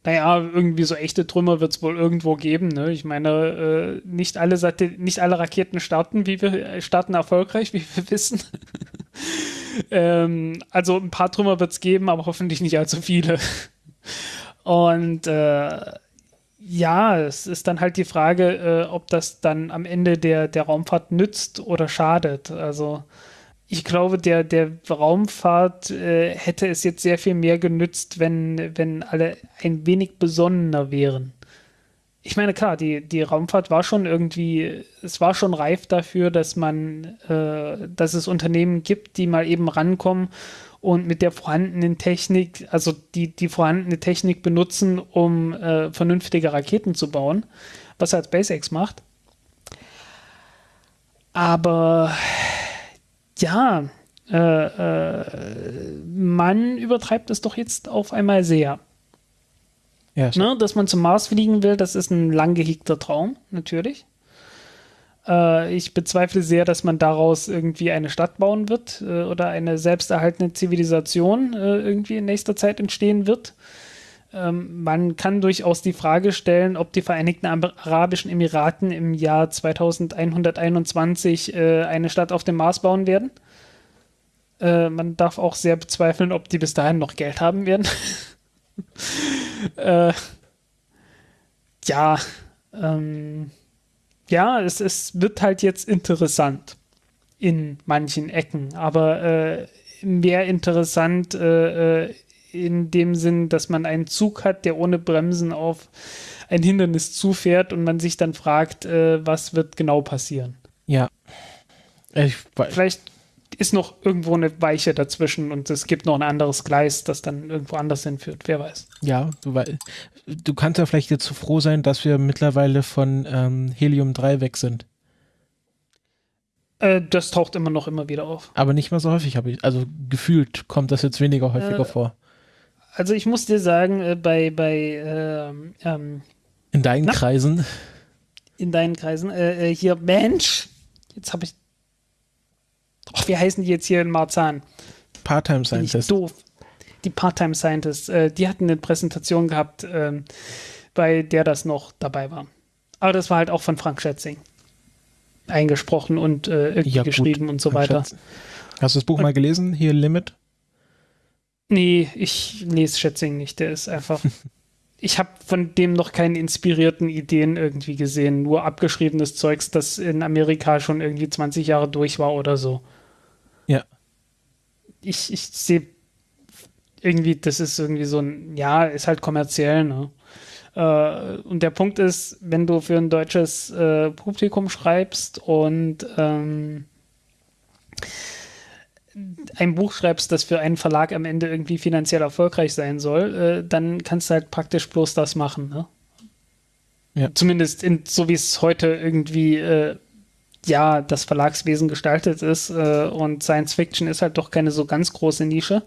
naja, irgendwie so echte Trümmer wird es wohl irgendwo geben. Ne? Ich meine, äh, nicht, alle nicht alle Raketen starten, wie wir äh, starten erfolgreich, wie wir wissen. ähm, also ein paar Trümmer wird es geben, aber hoffentlich nicht allzu viele. Und äh, ja, es ist dann halt die Frage, äh, ob das dann am Ende der, der Raumfahrt nützt oder schadet. Also ich glaube, der, der Raumfahrt äh, hätte es jetzt sehr viel mehr genützt, wenn, wenn alle ein wenig besonnener wären. Ich meine, klar, die, die Raumfahrt war schon irgendwie, es war schon reif dafür, dass man, äh, dass es Unternehmen gibt, die mal eben rankommen und mit der vorhandenen Technik, also die, die vorhandene Technik benutzen, um äh, vernünftige Raketen zu bauen, was halt SpaceX macht. Aber ja, äh, äh, man übertreibt es doch jetzt auf einmal sehr. Ja, ne, dass man zum Mars fliegen will, das ist ein lang gehegter Traum, natürlich. Äh, ich bezweifle sehr, dass man daraus irgendwie eine Stadt bauen wird äh, oder eine selbsterhaltende Zivilisation äh, irgendwie in nächster Zeit entstehen wird. Ähm, man kann durchaus die Frage stellen, ob die Vereinigten Arabischen Emiraten im Jahr 2121 äh, eine Stadt auf dem Mars bauen werden. Äh, man darf auch sehr bezweifeln, ob die bis dahin noch Geld haben werden. Äh, ja, ähm, ja, es, es wird halt jetzt interessant in manchen Ecken, aber äh, mehr interessant äh, äh, in dem Sinn, dass man einen Zug hat, der ohne Bremsen auf ein Hindernis zufährt und man sich dann fragt, äh, was wird genau passieren. Ja. Ich, Vielleicht ist noch irgendwo eine Weiche dazwischen und es gibt noch ein anderes Gleis, das dann irgendwo anders hinführt. Wer weiß. Ja, du, du kannst ja vielleicht jetzt so froh sein, dass wir mittlerweile von ähm, Helium 3 weg sind. Äh, das taucht immer noch immer wieder auf. Aber nicht mehr so häufig, habe ich. Also gefühlt kommt das jetzt weniger häufiger äh, vor. Also ich muss dir sagen, äh, bei, bei ähm, ähm, in deinen na, Kreisen. In deinen Kreisen. Äh, äh, hier, Mensch, jetzt habe ich ach, wie heißen die jetzt hier in Marzahn? Part-Time Bin ich Scientist. doof. Die Part-Time Scientists, äh, die hatten eine Präsentation gehabt, ähm, bei der das noch dabei war. Aber das war halt auch von Frank Schätzing eingesprochen und äh, irgendwie Ja, geschrieben und so Frank weiter. Schätz- Hast du das Buch mal gelesen? Hier Limit? Nee, ich lese Schätzing nicht. Der ist einfach. ich habe von dem noch keine inspirierten Ideen irgendwie gesehen. Nur abgeschriebenes Zeugs, das in Amerika schon irgendwie 20 Jahre durch war oder so. Ich, ich sehe irgendwie, das ist irgendwie so ein, ja, ist halt kommerziell, ne? Äh, und der Punkt ist, wenn du für ein deutsches äh, Publikum schreibst und ähm, ein Buch schreibst, das für einen Verlag am Ende irgendwie finanziell erfolgreich sein soll, äh, dann kannst du halt praktisch bloß das machen. Ne? Ja. Zumindest in, so wie es heute irgendwie äh, ja das Verlagswesen gestaltet ist äh, und Science Fiction ist halt doch keine so ganz große Nische.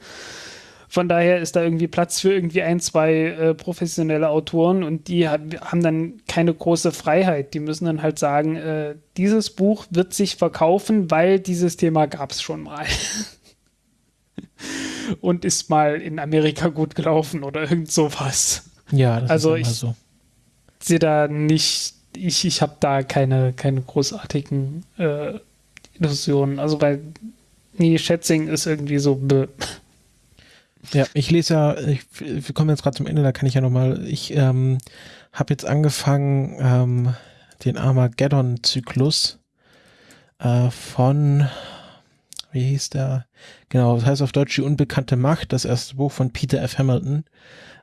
Von daher ist da irgendwie Platz für irgendwie ein, zwei äh, professionelle Autoren und die hat, haben dann keine große Freiheit. Die müssen dann halt sagen, äh, dieses Buch wird sich verkaufen, weil dieses Thema gab es schon mal. und ist mal in Amerika gut gelaufen oder irgend sowas. Ja, das Also ist immer ich- so. Sehe da nicht, ich, ich habe da keine, keine großartigen äh, Illusionen. Also weil, nee, Schätzing ist irgendwie so, bäh. Ja, ich lese ja, ich, wir kommen jetzt gerade zum Ende, da kann ich ja nochmal, ich ähm, habe jetzt angefangen, ähm, den Armageddon-Zyklus äh, von, wie hieß der? Genau, das heißt auf Deutsch die unbekannte Macht, das erste Buch von Peter F. Hamilton.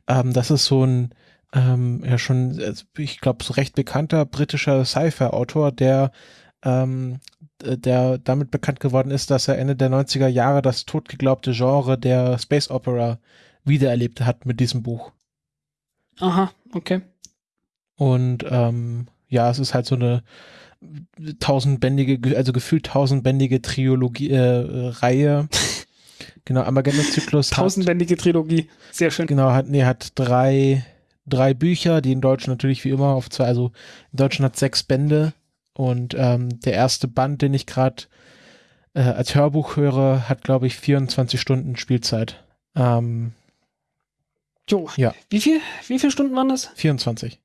Ähm, das ist so ein, ähm, ja schon, äh, ich glaube, so recht bekannter britischer Sci-Fi-Autor, der ähm, äh, der damit bekannt geworden ist, dass er Ende der 90er Jahre das totgeglaubte Genre der Space Opera wiedererlebt hat mit diesem Buch. Aha, okay. Und ähm, ja, es ist halt so eine tausendbändige, also gefühlt tausendbändige Triologie, äh, Reihe. genau, Armageddon-Zyklus. hat- Tausendbändige Trilogie. Sehr schön. Genau, hat, nee, hat drei, drei Bücher, die in Deutsch natürlich wie immer auf zwei, also in Deutschland hat sechs Bände und ähm, der erste Band, den ich gerade äh, als Hörbuch höre, hat glaube ich 24 Stunden Spielzeit. Ähm, Jo. Ja. Wie viel, wie viele Stunden waren das? 24.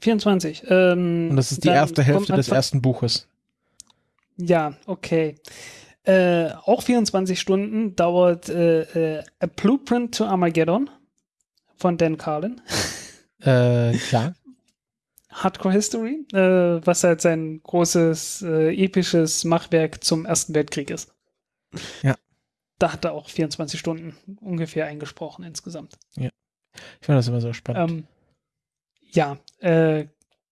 24. Ähm, Und das ist die erste Hälfte des ersten Buches. Ja, okay. Äh, auch 24 Stunden dauert äh, äh, A Blueprint to Armageddon von Dan Carlin. Äh, ja, Hardcore History, äh, was halt sein großes, äh, episches Machwerk zum Ersten Weltkrieg ist. Ja. Da hat er auch 24 Stunden ungefähr eingesprochen insgesamt. ich finde das immer so spannend. Ähm, ja, äh,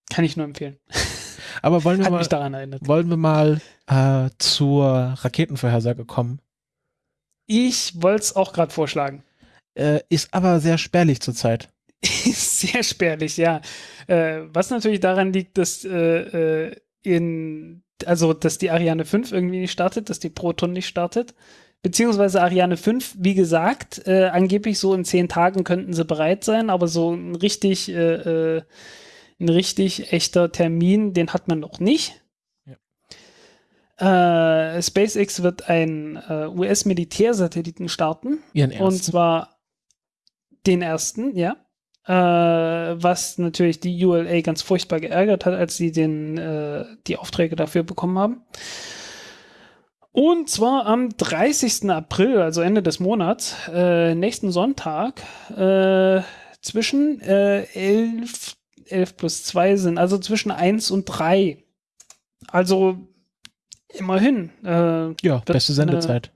kann ich nur empfehlen. Aber wollen wir Hat mal, mich daran erinnert. wollen wir mal äh, zur Raketenvorhersage kommen? Ich wollte es auch gerade vorschlagen. Äh, ist aber sehr spärlich zurzeit. Sehr spärlich, ja. Äh, was natürlich daran liegt, dass äh, äh, in, also dass die Ariane 5 irgendwie nicht startet, dass die Proton nicht startet. Beziehungsweise Ariane 5, wie gesagt, äh, angeblich so in zehn Tagen könnten sie bereit sein, aber so ein richtig, äh, äh, ein richtig echter Termin, den hat man noch nicht. Äh, SpaceX wird einen US-Militärsatelliten starten. Ihren Und ersten. zwar den ersten, ja. Äh, was natürlich die ULA ganz furchtbar geärgert hat, als sie den, äh, die Aufträge dafür bekommen haben. Und zwar am 30. April, also Ende des Monats, äh, nächsten Sonntag, äh, zwischen äh, 11, 11 plus 2 sind, also zwischen 1 und 3. Also immerhin. Äh, ja, beste Sendezeit.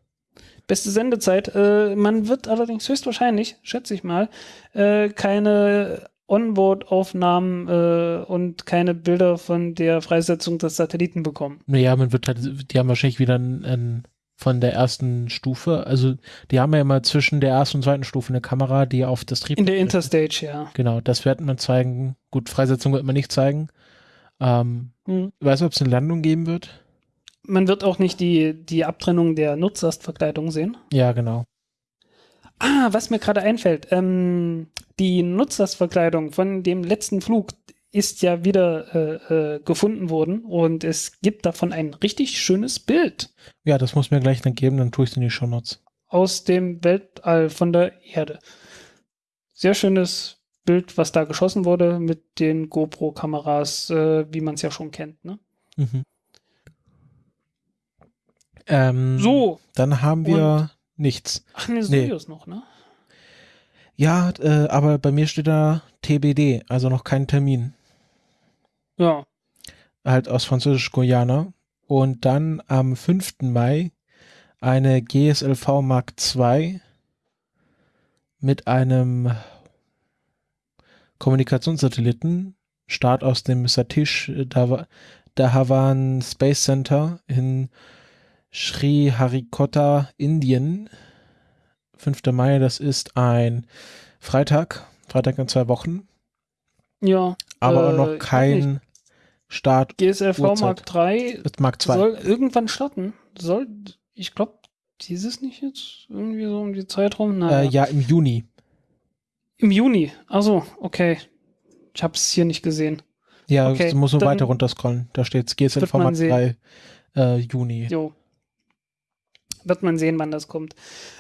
Beste Sendezeit. Äh, man wird allerdings höchstwahrscheinlich, schätze ich mal, äh, keine Onboard-Aufnahmen äh, und keine Bilder von der Freisetzung des Satelliten bekommen. Naja, man wird halt, die haben wahrscheinlich wieder ein, ein, von der ersten Stufe, also die haben ja immer zwischen der ersten und zweiten Stufe eine Kamera, die auf das Trieb. In der Interstage, ja. Genau, das wird man zeigen. Gut, Freisetzung wird man nicht zeigen. Ähm, Hm. weißt du, ob es eine Landung geben wird? Man wird auch nicht die, die Abtrennung der Nutzlastverkleidung sehen. Ja, genau. Ah, was mir gerade einfällt, ähm, die Nutzlastverkleidung von dem letzten Flug ist ja wieder äh, äh, gefunden worden und es gibt davon ein richtig schönes Bild Ja, das muss mir gleich dann geben, dann tue ich es in die Shownotes. aus dem Weltall von der Erde. Sehr schönes Bild, was da geschossen wurde mit den GoPro-Kameras, äh, wie man es ja schon kennt. Ne? Mhm. Ähm, So, Dann haben wir nichts. ach ne, Nee. Soyuz noch, ne? Ja, äh, aber bei mir steht da TBD, also noch kein Termin. Ja, Halt aus Französisch-Guyana. Und dann am 5. Mai eine GSLV Mark II mit einem Kommunikationssatelliten. Start aus dem Satish Dhawa- Dhawan Space Center in Sri Harikota, Indien. 5. Mai, das ist ein Freitag, Freitag in zwei Wochen, ja. aber Äh, noch kein Start. GSLV Uhrzeit. Mark III Das Mark II. soll irgendwann starten. Soll, ich glaube, dieses nicht jetzt irgendwie so um die Zeitraum? Naja. Äh, ja, im Juni. Im Juni. Also, okay. Ich habe es hier nicht gesehen. Ja, Okay, du musst nur dann weiter runterscrollen. Da steht GSLV wird man Mark sehen. 3 äh, Juni. Jo. Wird man sehen, wann das kommt.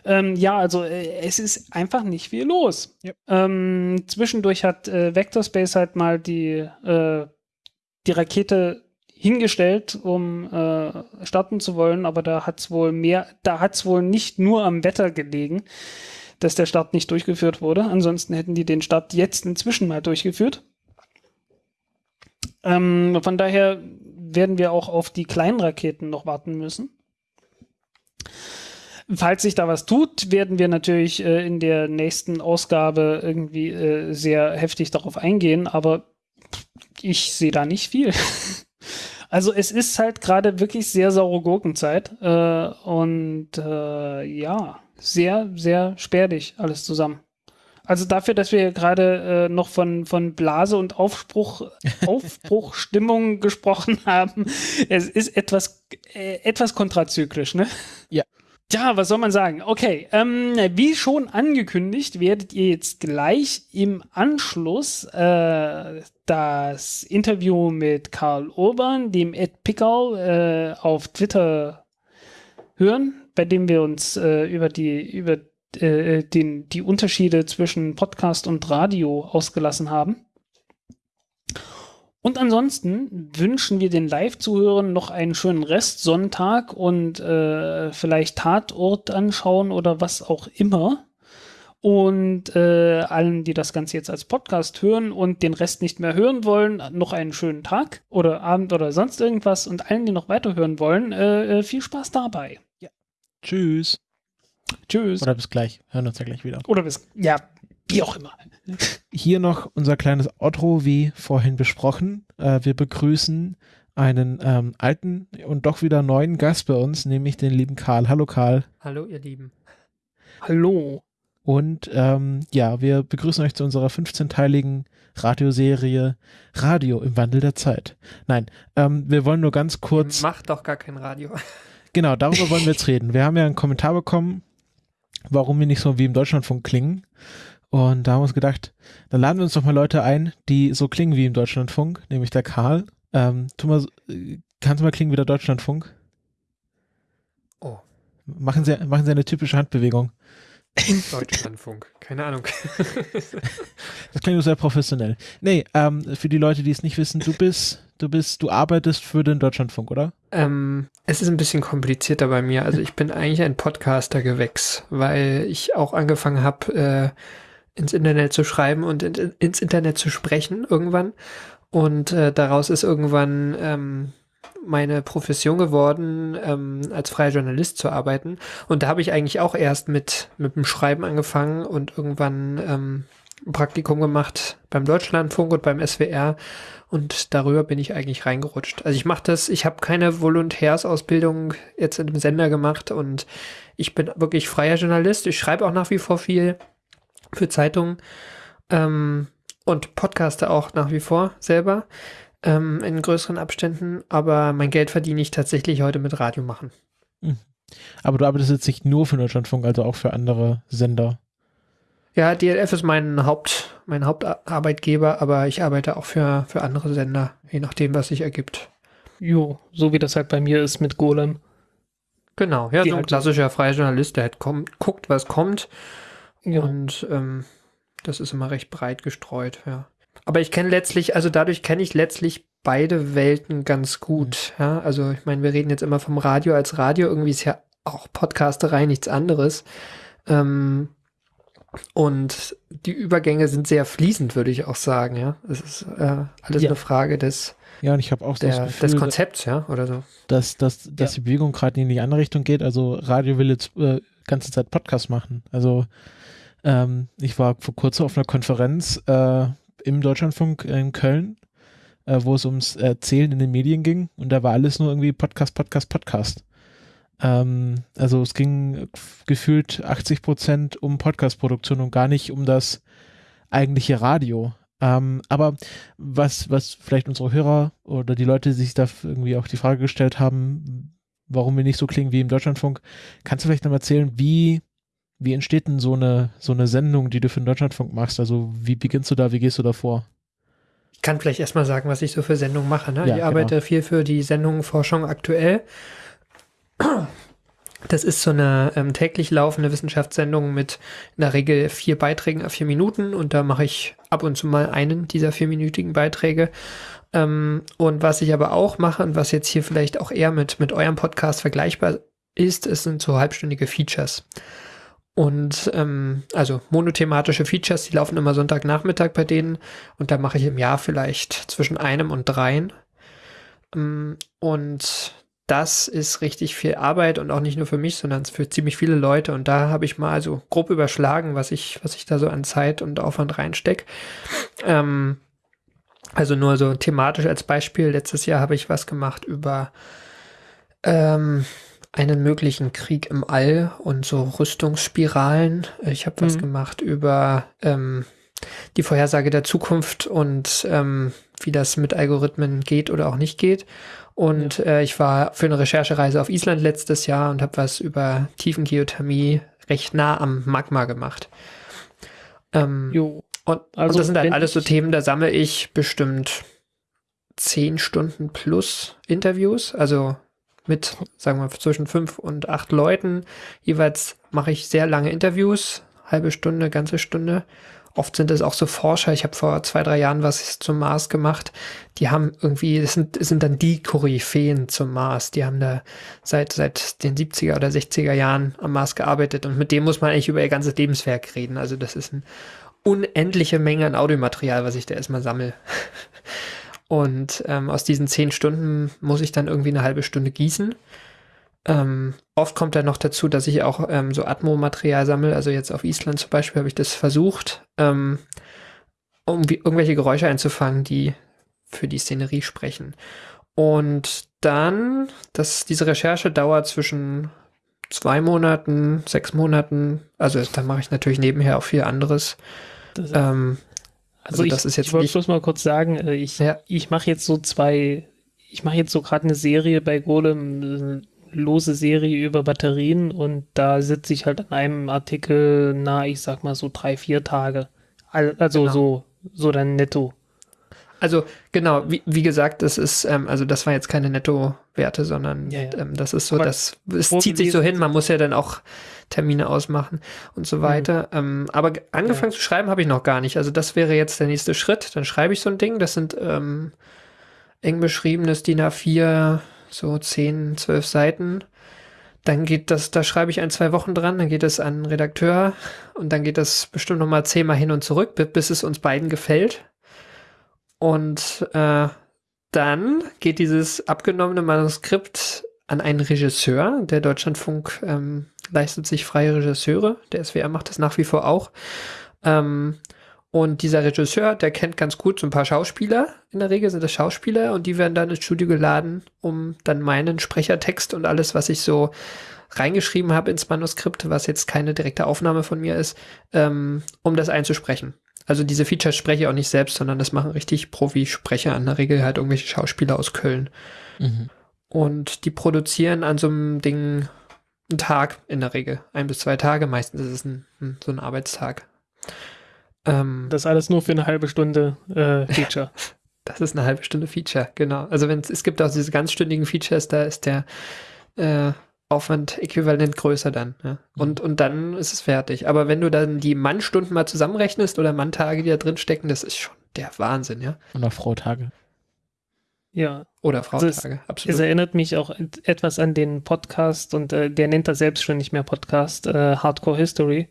Ähm, ja, also äh, es ist einfach nicht viel los. Yep. Ähm, zwischendurch hat äh, Vectorspace halt mal die, äh, die Rakete hingestellt, um äh, starten zu wollen, aber da hat es wohl mehr, da hat es wohl nicht nur am Wetter gelegen, dass der Start nicht durchgeführt wurde. Ansonsten hätten die den Start jetzt inzwischen mal durchgeführt. Ähm, von daher werden wir auch auf die kleinen Raketen noch warten müssen. Falls sich da was tut, werden wir natürlich äh, in der nächsten Ausgabe irgendwie äh, sehr heftig darauf eingehen, aber ich sehe da nicht viel. Also es ist halt gerade wirklich sehr saure Gurkenzeit äh, und äh, ja, sehr, sehr spärlich alles zusammen. Also dafür, dass wir gerade äh, noch von, von Blase und Aufspruch, Aufbruchstimmung gesprochen haben, es ist etwas, äh, etwas kontrazyklisch, ne? Ja. Ja, was soll man sagen? Okay, ähm, wie schon angekündigt, werdet ihr jetzt gleich im Anschluss äh, das Interview mit Karl Urban, dem Ed Pickel, äh, auf Twitter hören, bei dem wir uns äh, über die über äh, den, die Unterschiede zwischen Podcast und Radio ausgelassen haben. Und ansonsten wünschen wir den Live-Zuhörern noch einen schönen Restsonntag und äh, vielleicht Tatort anschauen oder was auch immer. Und äh, allen, die das Ganze jetzt als Podcast hören und den Rest nicht mehr hören wollen, noch einen schönen Tag oder Abend oder sonst irgendwas. Und allen, die noch weiterhören wollen, äh, äh, viel Spaß dabei. Tschüss. Tschüss. Oder bis gleich. Hören uns ja gleich wieder. Oder bis, ja, wie auch immer. Hier noch unser kleines Outro, wie vorhin besprochen. Äh, wir begrüßen einen ähm, alten und doch wieder neuen Gast bei uns, nämlich den lieben Karl. Hallo Karl. Hallo, ihr Lieben. Hallo. Und ähm, ja, wir begrüßen euch zu unserer 15-teiligen Radioserie Radio im Wandel der Zeit. Nein, ähm, wir wollen nur ganz kurz. Macht doch gar kein Radio. Genau, darüber wollen wir jetzt reden. Wir haben ja einen Kommentar bekommen, warum wir nicht so wie im Deutschlandfunk klingen. Und da haben wir uns gedacht, dann laden wir uns doch mal Leute ein, die so klingen wie im Deutschlandfunk, nämlich der Karl. Ähm, tu mal, kannst du mal klingen wie der Deutschlandfunk? Oh, Machen Sie, machen Sie eine typische Handbewegung. Deutschlandfunk. Keine Ahnung. Das klingt sehr professionell. Nee, ähm, für die Leute, die es nicht wissen, du bist, du bist, du arbeitest für den Deutschlandfunk, oder? ähm, es ist ein bisschen komplizierter bei mir. Also ich bin eigentlich ein Podcaster-Gewächs, weil ich auch angefangen habe, äh, ins Internet zu schreiben und in, ins Internet zu sprechen irgendwann. Und äh, daraus ist irgendwann ähm, meine Profession geworden, ähm, als freier Journalist zu arbeiten. Und da habe ich eigentlich auch erst mit, mit dem Schreiben angefangen und irgendwann ähm, ein Praktikum gemacht beim Deutschlandfunk und beim SWR. Und darüber bin ich eigentlich reingerutscht. Also ich mache das, ich habe keine Volontärsausbildung jetzt in dem Sender gemacht und ich bin wirklich freier Journalist. Ich schreibe auch nach wie vor viel für Zeitungen ähm, und podcaste auch nach wie vor selber ähm, in größeren Abständen. Aber mein Geld verdiene ich tatsächlich heute mit Radio machen. Aber du arbeitest jetzt nicht nur für Deutschlandfunk, also auch für andere Sender. Ja, DLF ist mein Haupt, mein Hauptarbeitgeber, aber ich arbeite auch für, für andere Sender, je nachdem, was sich ergibt. Jo, so wie das halt bei mir ist mit Golem. Genau, ja, Die so ein halt- klassischer freier Journalist, der halt kommt, guckt, was kommt Ja. und ähm, das ist immer recht breit gestreut, ja. Aber ich kenne letztlich, also dadurch kenne ich letztlich beide Welten ganz gut, ja. Also ich meine, wir reden jetzt immer vom Radio als Radio, irgendwie ist ja auch Podcasterei nichts anderes. Ähm, und die Übergänge sind sehr fließend, würde ich auch sagen, ja. Es ist äh, alles Ja. eine Frage des, Ja, und ich habe auch so der, das Gefühl, des Konzepts, ja, oder so. dass, dass, dass Ja. die Bewegung gerade in die andere Richtung geht. Also Radio will jetzt äh, ganze Zeit Podcast machen. Also ähm, ich war vor kurzem auf einer Konferenz äh, im Deutschlandfunk in Köln, äh, wo es ums Erzählen in den Medien ging und da war alles nur irgendwie Podcast, Podcast, Podcast. Ähm, also es ging gefühlt 80 Prozent um Podcast-Produktion und gar nicht um das eigentliche Radio. Ähm, aber was, was vielleicht unsere Hörer oder die Leute sich da irgendwie auch die Frage gestellt haben, warum wir nicht so klingen wie im Deutschlandfunk, kannst du vielleicht noch mal erzählen, wie, wie entsteht denn so eine, so eine Sendung, die du für den Deutschlandfunk machst? Also wie beginnst du da, wie gehst du da vor? Ich kann vielleicht erstmal sagen, was ich so für Sendungen mache. Ne? Ja, ich genau. arbeite viel für die Sendung Forschung aktuell. Das ist so eine ähm, täglich laufende Wissenschaftssendung mit in der Regel vier Beiträgen auf vier Minuten und da mache ich ab und zu mal einen dieser vierminütigen Beiträge. Ähm, und was ich aber auch mache und was jetzt hier vielleicht auch eher mit, mit eurem Podcast vergleichbar ist, es sind so halbstündige Features. Und ähm, also monothematische Features, die laufen immer Sonntagnachmittag bei denen und da mache ich im Jahr vielleicht zwischen einem und dreien. Ähm, Und das ist richtig viel Arbeit und auch nicht nur für mich, sondern für ziemlich viele Leute. Und da habe ich mal so grob überschlagen, was ich, was ich da so an Zeit und Aufwand reinstecke. Ähm, also nur so thematisch als Beispiel. Letztes Jahr habe ich was gemacht über ähm, einen möglichen Krieg im All und so Rüstungsspiralen. Ich habe was Mhm. gemacht über ähm, die Vorhersage der Zukunft und ähm, wie das mit Algorithmen geht oder auch nicht geht. Und äh, ich war für eine Recherchereise auf Island letztes Jahr und habe was über Tiefengeothermie recht nah am Magma gemacht. Ähm, Jo. und, Also und das sind halt alles so Themen, da sammle ich bestimmt zehn Stunden plus Interviews, also mit, sagen wir, zwischen fünf und acht Leuten. Jeweils mache ich sehr lange Interviews, halbe Stunde, ganze Stunde. Oft sind es auch so Forscher. Ich habe vor zwei, drei Jahren was zum Mars gemacht. Die haben irgendwie, das sind, das sind dann die Koryphäen zum Mars. Die haben da seit, seit den 70er oder 60er Jahren am Mars gearbeitet und mit dem muss man eigentlich über ihr ganzes Lebenswerk reden. Also das ist eine unendliche Menge an Audiomaterial, was ich da erstmal sammle. Und ähm, aus diesen zehn Stunden muss ich dann irgendwie eine halbe Stunde gießen. Ähm, oft kommt dann noch dazu, dass ich auch ähm, so Atmo-Material sammle. Also jetzt auf Island zum Beispiel habe ich das versucht, ähm, um irgendwelche Geräusche einzufangen, die für die Szenerie sprechen. Und dann, das, diese Recherche dauert zwischen zwei Monaten, sechs Monaten. Also da mache ich natürlich nebenher auch viel anderes. Ähm, also, also ich, das ist jetzt ich wollte bloß mal kurz sagen, äh, ich, Ja. ich mache jetzt so zwei, ich mache jetzt so gerade eine Serie bei Golem, eine lose Serie über Batterien und da sitze ich halt an einem Artikel, na, ich sag mal so drei, vier Tage. Al- Also Genau. so, so dann netto. Also genau, wie, wie gesagt, das ist, ähm, also das war jetzt keine Netto-Werte, sondern Ja, ja. Ähm, das ist so, Aber das es zieht sich so hin, man muss ja dann auch Termine ausmachen und so weiter. Ähm, aber ge- angefangen zu schreiben habe ich noch gar nicht. Also das wäre jetzt der nächste Schritt. Dann schreibe ich so ein Ding, das sind ähm, eng beschriebenes DIN A4, so 10, 12 Seiten. Dann geht das, da schreibe ich ein, zwei Wochen dran, dann geht es an den Redakteur und dann geht das bestimmt noch mal zehnmal hin und zurück, bi- bis es uns beiden gefällt. Und äh, dann geht dieses abgenommene Manuskript an einen Regisseur. Der Deutschlandfunk ähm, leistet sich freie Regisseure. Der SWR macht das nach wie vor auch. Ähm, und dieser Regisseur, der kennt ganz gut so ein paar Schauspieler. In der Regel sind das Schauspieler und die werden dann ins Studio geladen, um dann meinen Sprechertext und alles, was ich so reingeschrieben habe ins Manuskript, was jetzt keine direkte Aufnahme von mir ist, ähm, um das einzusprechen. Also diese Features spreche ich auch nicht selbst, sondern das machen richtig Profi-Sprecher, in der Regel halt irgendwelche Schauspieler aus Köln. Mhm. Und die produzieren an so einem Ding einen Tag in der Regel. Ein bis zwei Tage, meistens ist es ein, ein, so ein Arbeitstag. Ähm, Das alles nur für eine halbe Stunde äh, Feature. Das ist eine halbe Stunde Feature, genau. Also wenn es gibt auch diese ganzstündigen Features, da ist der äh, Aufwand äquivalent größer dann. Ja. Und, und dann ist es fertig. Aber wenn du dann die Mannstunden mal zusammenrechnest oder Manntage, die da drin stecken, das ist schon der Wahnsinn, ja. Und auch Frau-Tage. Ja, Oder Also Frauentage, es- es absolut. erinnert mich auch et- etwas an den Podcast und äh, der nennt das selbst schon nicht mehr Podcast, äh, Hardcore History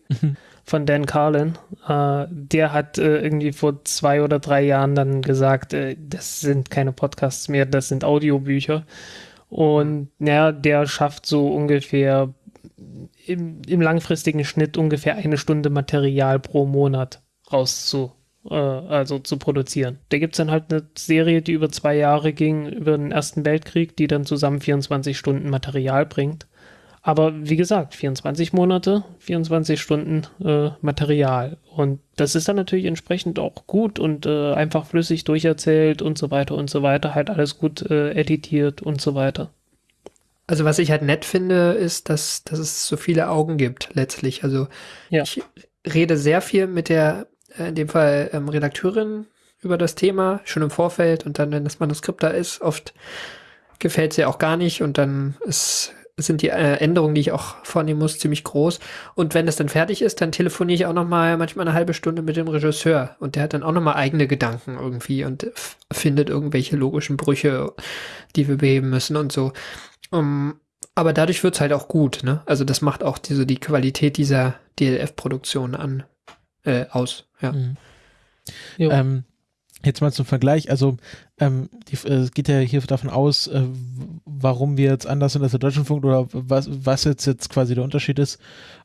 von Dan Carlin. Äh, der hat äh, irgendwie vor zwei oder drei Jahren dann gesagt, äh, das sind keine Podcasts mehr, das sind Audiobücher. Und ja, der schafft so ungefähr im, im langfristigen Schnitt ungefähr eine Stunde Material pro Monat rauszu, äh, also zu produzieren. Da gibt es dann halt eine Serie, die über zwei Jahre ging, über den Ersten Weltkrieg, die dann zusammen 24 Stunden Material bringt. Aber wie gesagt, 24 Monate, 24 Stunden äh, Material. Und das ist dann natürlich entsprechend auch gut und äh, einfach flüssig durcherzählt und so weiter und so weiter. Halt alles gut äh, editiert und so weiter. Also was ich halt nett finde, ist, dass, dass es so viele Augen gibt letztlich. Also Ja. ich rede sehr viel mit der, in dem Fall ähm, Redakteurin über das Thema, schon im Vorfeld und dann, wenn das Manuskript da ist, oft gefällt es ihr auch gar nicht und dann ist, sind die äh, Änderungen, die ich auch vornehmen muss, ziemlich groß. Und wenn das dann fertig ist, dann telefoniere ich auch noch mal manchmal eine halbe Stunde mit dem Regisseur und der hat dann auch noch mal eigene Gedanken irgendwie und findet irgendwelche logischen Brüche, die wir beheben müssen und so. Um, aber dadurch wird's halt auch gut, ne? Also das macht auch diese, die Qualität dieser DLF-Produktion an, äh, aus, ja. Mhm. Ähm, jetzt mal zum Vergleich, also ähm, die, äh, es geht ja hier davon aus, äh, warum wir jetzt anders sind als der Deutschlandfunk oder was, was jetzt, jetzt quasi der Unterschied ist.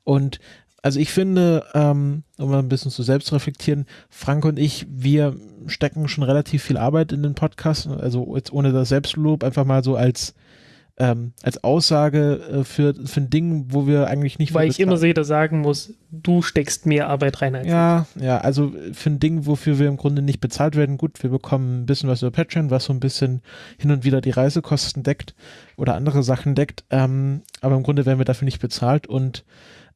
Und also ich finde, ähm, um mal ein bisschen zu selbst reflektieren, Frank und ich, wir stecken schon relativ viel Arbeit in den Podcast, also jetzt ohne das Selbstlob, einfach mal so als ähm, als Aussage äh, für, für ein Ding, wo wir eigentlich nicht Weil ich immer wieder sagen muss, du steckst mehr Arbeit rein als Ja, ja, also für ein Ding, wofür wir im Grunde nicht bezahlt werden, gut, wir bekommen ein bisschen was über Patreon, was so ein bisschen hin und wieder die Reisekosten deckt oder andere Sachen deckt, ähm, aber im Grunde werden wir dafür nicht bezahlt und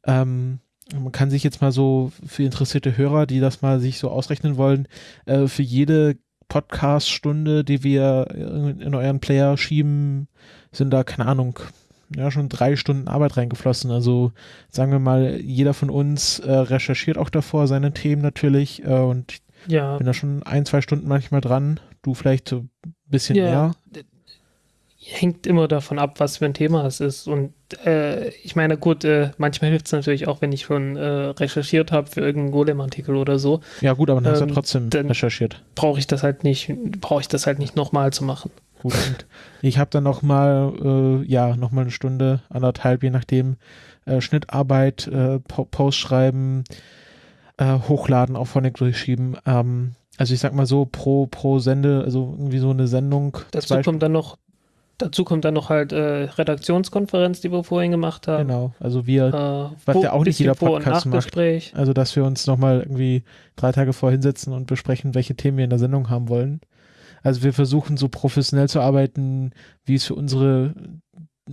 ähm, man kann sich jetzt mal so für interessierte Hörer, die das mal sich so ausrechnen wollen, äh, für jede Podcast-Stunde, die wir in, in euren Player schieben, sind da, keine Ahnung, ja, schon drei Stunden Arbeit reingeflossen. Also sagen wir mal, jeder von uns äh, recherchiert auch davor seine Themen natürlich äh, und ich Ja, bin da schon ein, zwei Stunden manchmal dran. Du vielleicht so ein bisschen Ja. mehr. hängt immer davon ab, was für ein Thema es ist. Und äh, ich meine, gut, äh, manchmal hilft es natürlich auch, wenn ich schon äh, recherchiert habe für irgendeinen Golem-Artikel oder so, Ja gut, aber dann hast du Ähm, ja trotzdem dann- recherchiert. brauche ich das halt nicht, brauche ich das halt nicht nochmal zu machen. Gut. Und ich habe dann noch mal, äh, ja, noch mal eine Stunde, anderthalb, je nachdem, äh, Schnittarbeit, äh, po Post schreiben, äh, hochladen, auch Phonic durchschieben. Ähm, also ich sag mal so, pro, pro Sende, also irgendwie so eine Sendung. Dazu kommt dann noch, dazu kommt dann noch halt äh, Redaktionskonferenz, die wir vorhin gemacht haben. Genau, also wir, Äh, Was ja auch nicht jeder Podcast macht. Also dass wir uns noch mal irgendwie drei Tage vorher hinsetzen und besprechen, welche Themen wir in der Sendung haben wollen. Also wir versuchen so professionell zu arbeiten, wie es für unsere,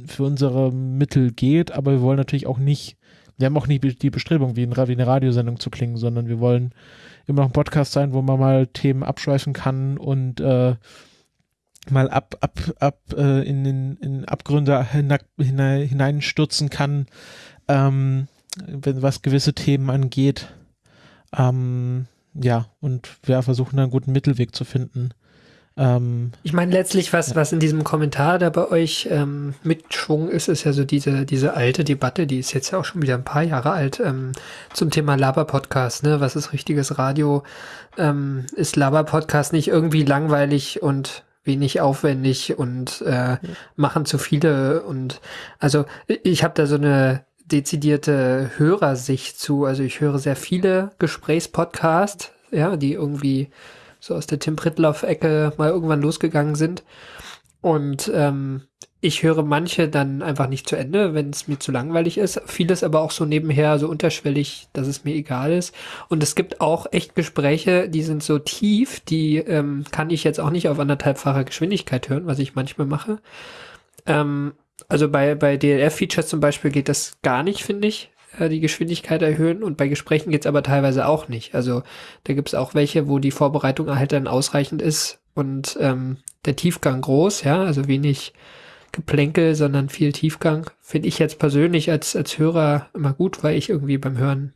für unsere Mittel geht, aber wir wollen natürlich auch nicht, wir haben auch nicht die Bestrebung, wie, ein, wie eine Radiosendung zu klingen, sondern wir wollen immer noch ein Podcast sein, wo man mal Themen abschweifen kann und äh, mal ab, ab, ab äh, in, in, in Abgründe hinein, hinein, hineinstürzen kann, ähm, wenn was gewisse Themen angeht. Ähm, ja, und wir versuchen einen guten Mittelweg zu finden. Ähm, Ich meine, letztlich, was, Ja. was in diesem Kommentar da bei euch ähm, mitschwung ist, ist ja so diese, diese alte Debatte, die ist jetzt ja auch schon wieder ein paar Jahre alt, ähm, zum Thema Laber-Podcast, ne? Was ist richtiges Radio? Ähm, ist Laber-Podcast nicht irgendwie langweilig und wenig aufwendig und äh, machen zu viele und also ich habe da so eine dezidierte Hörersicht zu. Also ich höre sehr viele Gesprächspodcasts, ja, die irgendwie so aus der Tim Pritloff-Ecke mal irgendwann losgegangen sind. Und ähm, ich höre manche dann einfach nicht zu Ende, wenn es mir zu langweilig ist. Vieles aber auch so nebenher, so unterschwellig, dass es mir egal ist. Und es gibt auch echt Gespräche, die sind so tief, die ähm, kann ich jetzt auch nicht auf anderthalbfacher Geschwindigkeit hören, was ich manchmal mache. Ähm, also bei, bei DLF-Features zum Beispiel geht das gar nicht, finde ich. Äh, die Geschwindigkeit erhöhen und bei Gesprächen geht's aber teilweise auch nicht. Also da gibt's auch welche, wo die Vorbereitung halt dann ausreichend ist und ähm, der Tiefgang groß, ja, also wenig Geplänkel, sondern viel Tiefgang. Finde ich jetzt persönlich als, als Hörer immer gut, weil ich irgendwie beim Hören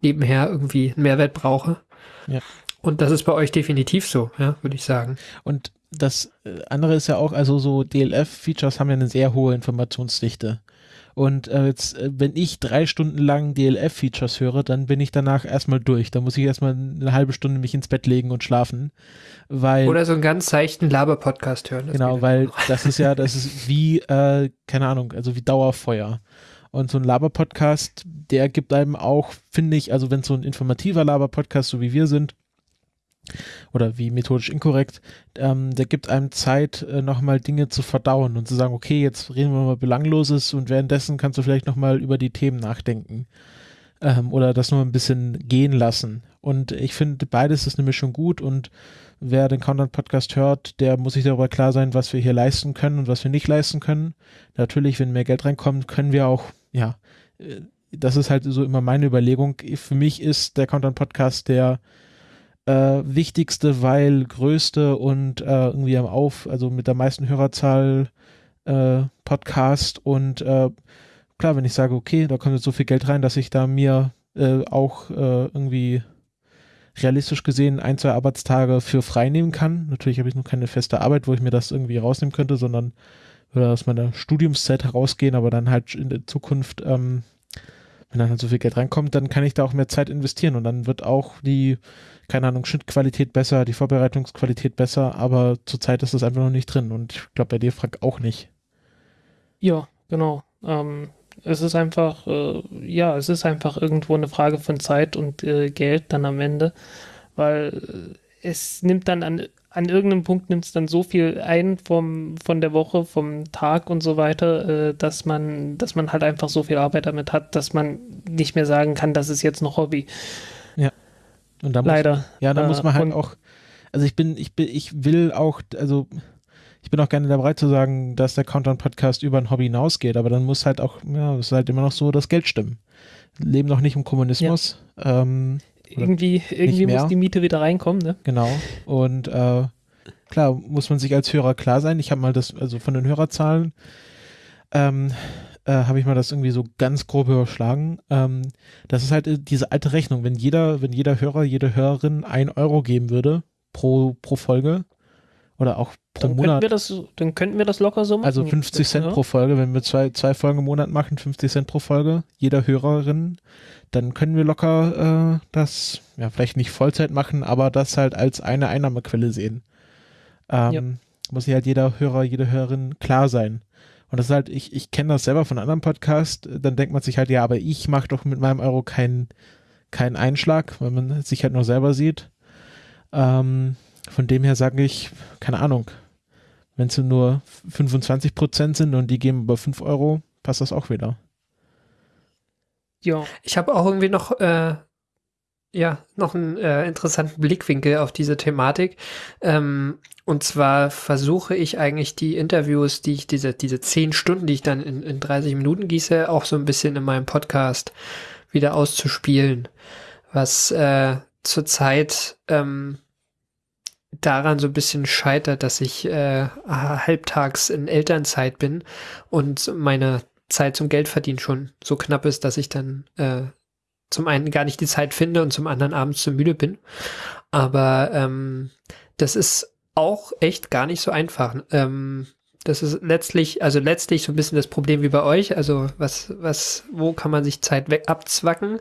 nebenher irgendwie einen Mehrwert brauche. Ja. Und das ist bei euch definitiv so, ja, würde ich sagen. Und das äh, andere ist ja auch, also so DLF-Features haben ja eine sehr hohe Informationsdichte. Und äh, jetzt, äh, wenn ich drei Stunden lang DLF-Features höre, dann bin ich danach erstmal durch. Da muss ich erstmal eine halbe Stunde mich ins Bett legen und schlafen. Weil, Oder so einen ganz seichten Laber-Podcast hören. genau, weil auch. das ist ja, das ist wie, äh, keine Ahnung, also wie Dauerfeuer. Und so ein Laber-Podcast, der gibt einem auch, finde ich, also wenn so ein informativer Laber-Podcast, so wie wir sind, oder wie methodisch inkorrekt, ähm, der gibt einem Zeit, äh, nochmal Dinge zu verdauen und zu sagen, okay, jetzt reden wir mal Belangloses und währenddessen kannst du vielleicht nochmal über die Themen nachdenken. Ähm, oder das nur ein bisschen gehen lassen. Und ich finde, beides ist eine Mischung gut und wer den Countdown-Podcast hört, der muss sich darüber klar sein, was wir hier leisten können und was wir nicht leisten können. Natürlich, wenn mehr Geld reinkommt, können wir auch, ja, äh, das ist halt so immer meine Überlegung. Für mich ist der Countdown-Podcast der äh, wichtigste, weil größte und äh, irgendwie am Auf, also mit der meisten Hörerzahl äh, Podcast und äh, klar, wenn ich sage, okay, da kommt jetzt so viel Geld rein, dass ich da mir äh, auch äh, irgendwie realistisch gesehen ein, zwei Arbeitstage für frei nehmen kann. Natürlich habe ich noch keine feste Arbeit, wo ich mir das irgendwie rausnehmen könnte, sondern würde aus meiner Studiumszeit herausgehen, aber dann halt in der Zukunft, ähm, wenn dann halt so viel Geld reinkommt, dann kann ich da auch mehr Zeit investieren und dann wird auch die, keine Ahnung, Schnittqualität besser, die Vorbereitungsqualität besser, aber zurzeit ist das einfach noch nicht drin und ich glaube bei dir, Frank, auch nicht. Ja, genau. Ähm, es ist einfach, äh, ja, es ist einfach irgendwo eine Frage von Zeit und äh, Geld dann am Ende, weil äh, es nimmt dann an, an irgendeinem Punkt nimmt es dann so viel ein vom, von der Woche, vom Tag und so weiter, äh, dass man, dass man halt einfach so viel Arbeit damit hat, dass man nicht mehr sagen kann, das ist jetzt noch Hobby. Und da muss, Leider. Ja, da Äh, muss man halt auch, also ich bin, ich bin, ich will auch, also ich bin auch gerne bereit zu sagen, dass der Countdown-Podcast über ein Hobby hinausgeht, aber dann muss halt auch, ja, es ist halt immer noch so, das Geld stimmen. Wir leben noch nicht im Kommunismus, ähm, Oder Irgendwie, irgendwie muss die Miete wieder reinkommen, ne? genau. Und äh, klar, muss man sich als Hörer klar sein. Ich habe mal das, also von den Hörerzahlen, ähm, äh, habe ich mal das irgendwie so ganz grob überschlagen. Ähm, das ist halt äh, diese alte Rechnung. Wenn jeder, wenn jeder Hörer, jede Hörerin ein Euro geben würde pro, pro Folge oder auch pro Dann könnten, Monat, wir das, dann könnten wir das locker so machen. also 50 Cent ja. pro Folge, wenn wir zwei, zwei Folgen im Monat machen, 50 Cent pro Folge, jeder Hörerin, dann können wir locker äh, das, ja, vielleicht nicht Vollzeit machen, aber das halt als eine Einnahmequelle sehen. Ähm, Ja. Muss sich halt jeder Hörer, jede Hörerin klar sein. Und das ist halt, ich, ich kenne das selber von anderen Podcasts, dann denkt man sich halt, ja, aber ich mache doch mit meinem Euro keinen keinen Einschlag, weil man sich halt nur selber sieht. Ähm, von dem her sage ich, keine Ahnung, wenn es nur 25 Prozent sind und die geben über 5 Euro, passt das auch wieder. Ja, Ich habe auch irgendwie noch, äh, ja, noch einen äh, interessanten Blickwinkel auf diese Thematik. Ähm, und zwar versuche ich eigentlich die Interviews, die ich, diese, diese zehn Stunden, die ich dann in, in 30 Minuten gieße, auch so ein bisschen in meinem Podcast wieder auszuspielen. Was äh, zurzeit ähm, daran so ein bisschen scheitert, dass ich äh, halbtags in Elternzeit bin und meine Zeit zum Geldverdienen schon so knapp ist, dass ich dann äh, zum einen gar nicht die Zeit finde und zum anderen abends zu müde bin. Aber ähm, das ist auch echt gar nicht so einfach. Ähm, das ist letztlich, also letztlich so ein bisschen das Problem wie bei euch. Also was, was, wo kann man sich Zeit weg abzwacken?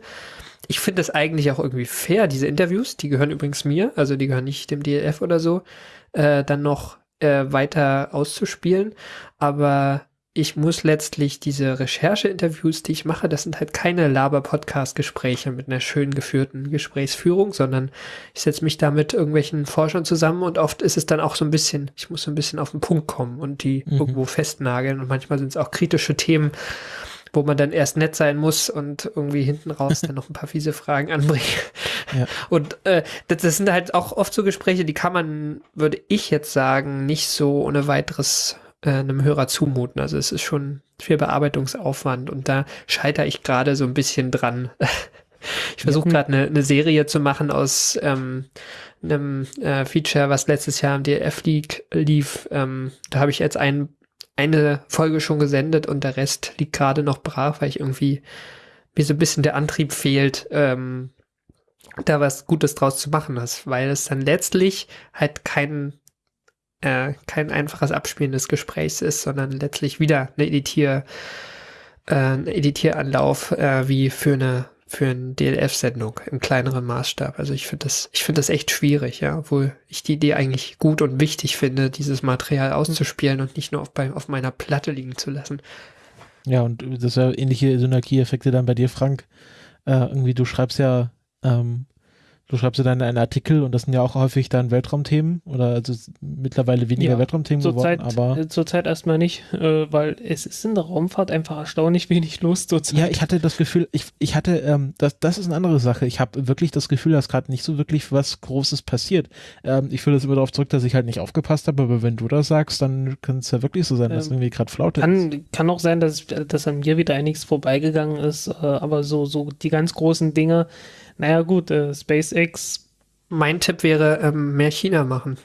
Ich finde das eigentlich auch irgendwie fair, diese Interviews, die gehören übrigens mir, also die gehören nicht dem DLF oder so, äh, dann noch äh, weiter auszuspielen. Aber ich muss letztlich diese Recherche-Interviews, die ich mache, das sind halt keine Laber-Podcast-Gespräche mit einer schön geführten Gesprächsführung, sondern ich setze mich da mit irgendwelchen Forschern zusammen und oft ist es dann auch so ein bisschen, ich muss so ein bisschen auf den Punkt kommen und die Mhm. irgendwo festnageln und manchmal sind es auch kritische Themen, wo man dann erst nett sein muss und irgendwie hinten raus dann noch ein paar fiese Fragen anbringen. Ja. Und äh, das, das sind halt auch oft so Gespräche, die kann man, würde ich jetzt sagen, nicht so ohne weiteres äh, einem Hörer zumuten. Also es ist schon viel Bearbeitungsaufwand und da scheitere ich gerade so ein bisschen dran. ich versuche gerade eine, eine Serie zu machen aus ähm, einem äh, Feature, was letztes Jahr im DLF League lief. Ähm, da habe ich jetzt ein, eine Folge schon gesendet und der Rest liegt gerade noch brach, weil ich irgendwie mir so ein bisschen der Antrieb fehlt, ähm, da was Gutes draus zu machen ist, weil es dann letztlich halt kein äh, kein einfaches Abspielen des Gesprächs ist, sondern letztlich wieder eine Editier, äh, ein Editieranlauf äh, wie für eine für eine DLF-Sendung im kleineren Maßstab. Also ich finde das, ich finde das echt schwierig, ja, obwohl ich die Idee eigentlich gut und wichtig finde, dieses Material auszuspielen und nicht nur auf, bei, auf meiner Platte liegen zu lassen. Ja, und das ist ja ähnliche Synergieeffekte dann bei dir, Frank. Äh, irgendwie, du schreibst ja ähm, Du schreibst ja dann einen Artikel und das sind ja auch häufig dann Weltraumthemen oder also mittlerweile weniger ja, Weltraumthemen zur geworden, Zeit, aber äh, zurzeit erstmal nicht, äh, weil es ist in der Raumfahrt einfach erstaunlich wenig los zurzeit. Ja, ich hatte das Gefühl, ich, ich hatte, ähm, das, das ist eine andere Sache. Ich habe wirklich das Gefühl, dass gerade nicht so wirklich was Großes passiert. Ähm, ich führe das immer darauf zurück, dass ich halt nicht aufgepasst habe, aber wenn du das sagst, dann kann es ja wirklich so sein, dass ähm, irgendwie gerade Flaute kann, ist. Kann auch sein, dass, dass an mir wieder einiges vorbeigegangen ist, äh, aber so, so die ganz großen Dinge, naja gut, äh, SpaceX mein Tipp wäre, ähm, mehr China machen.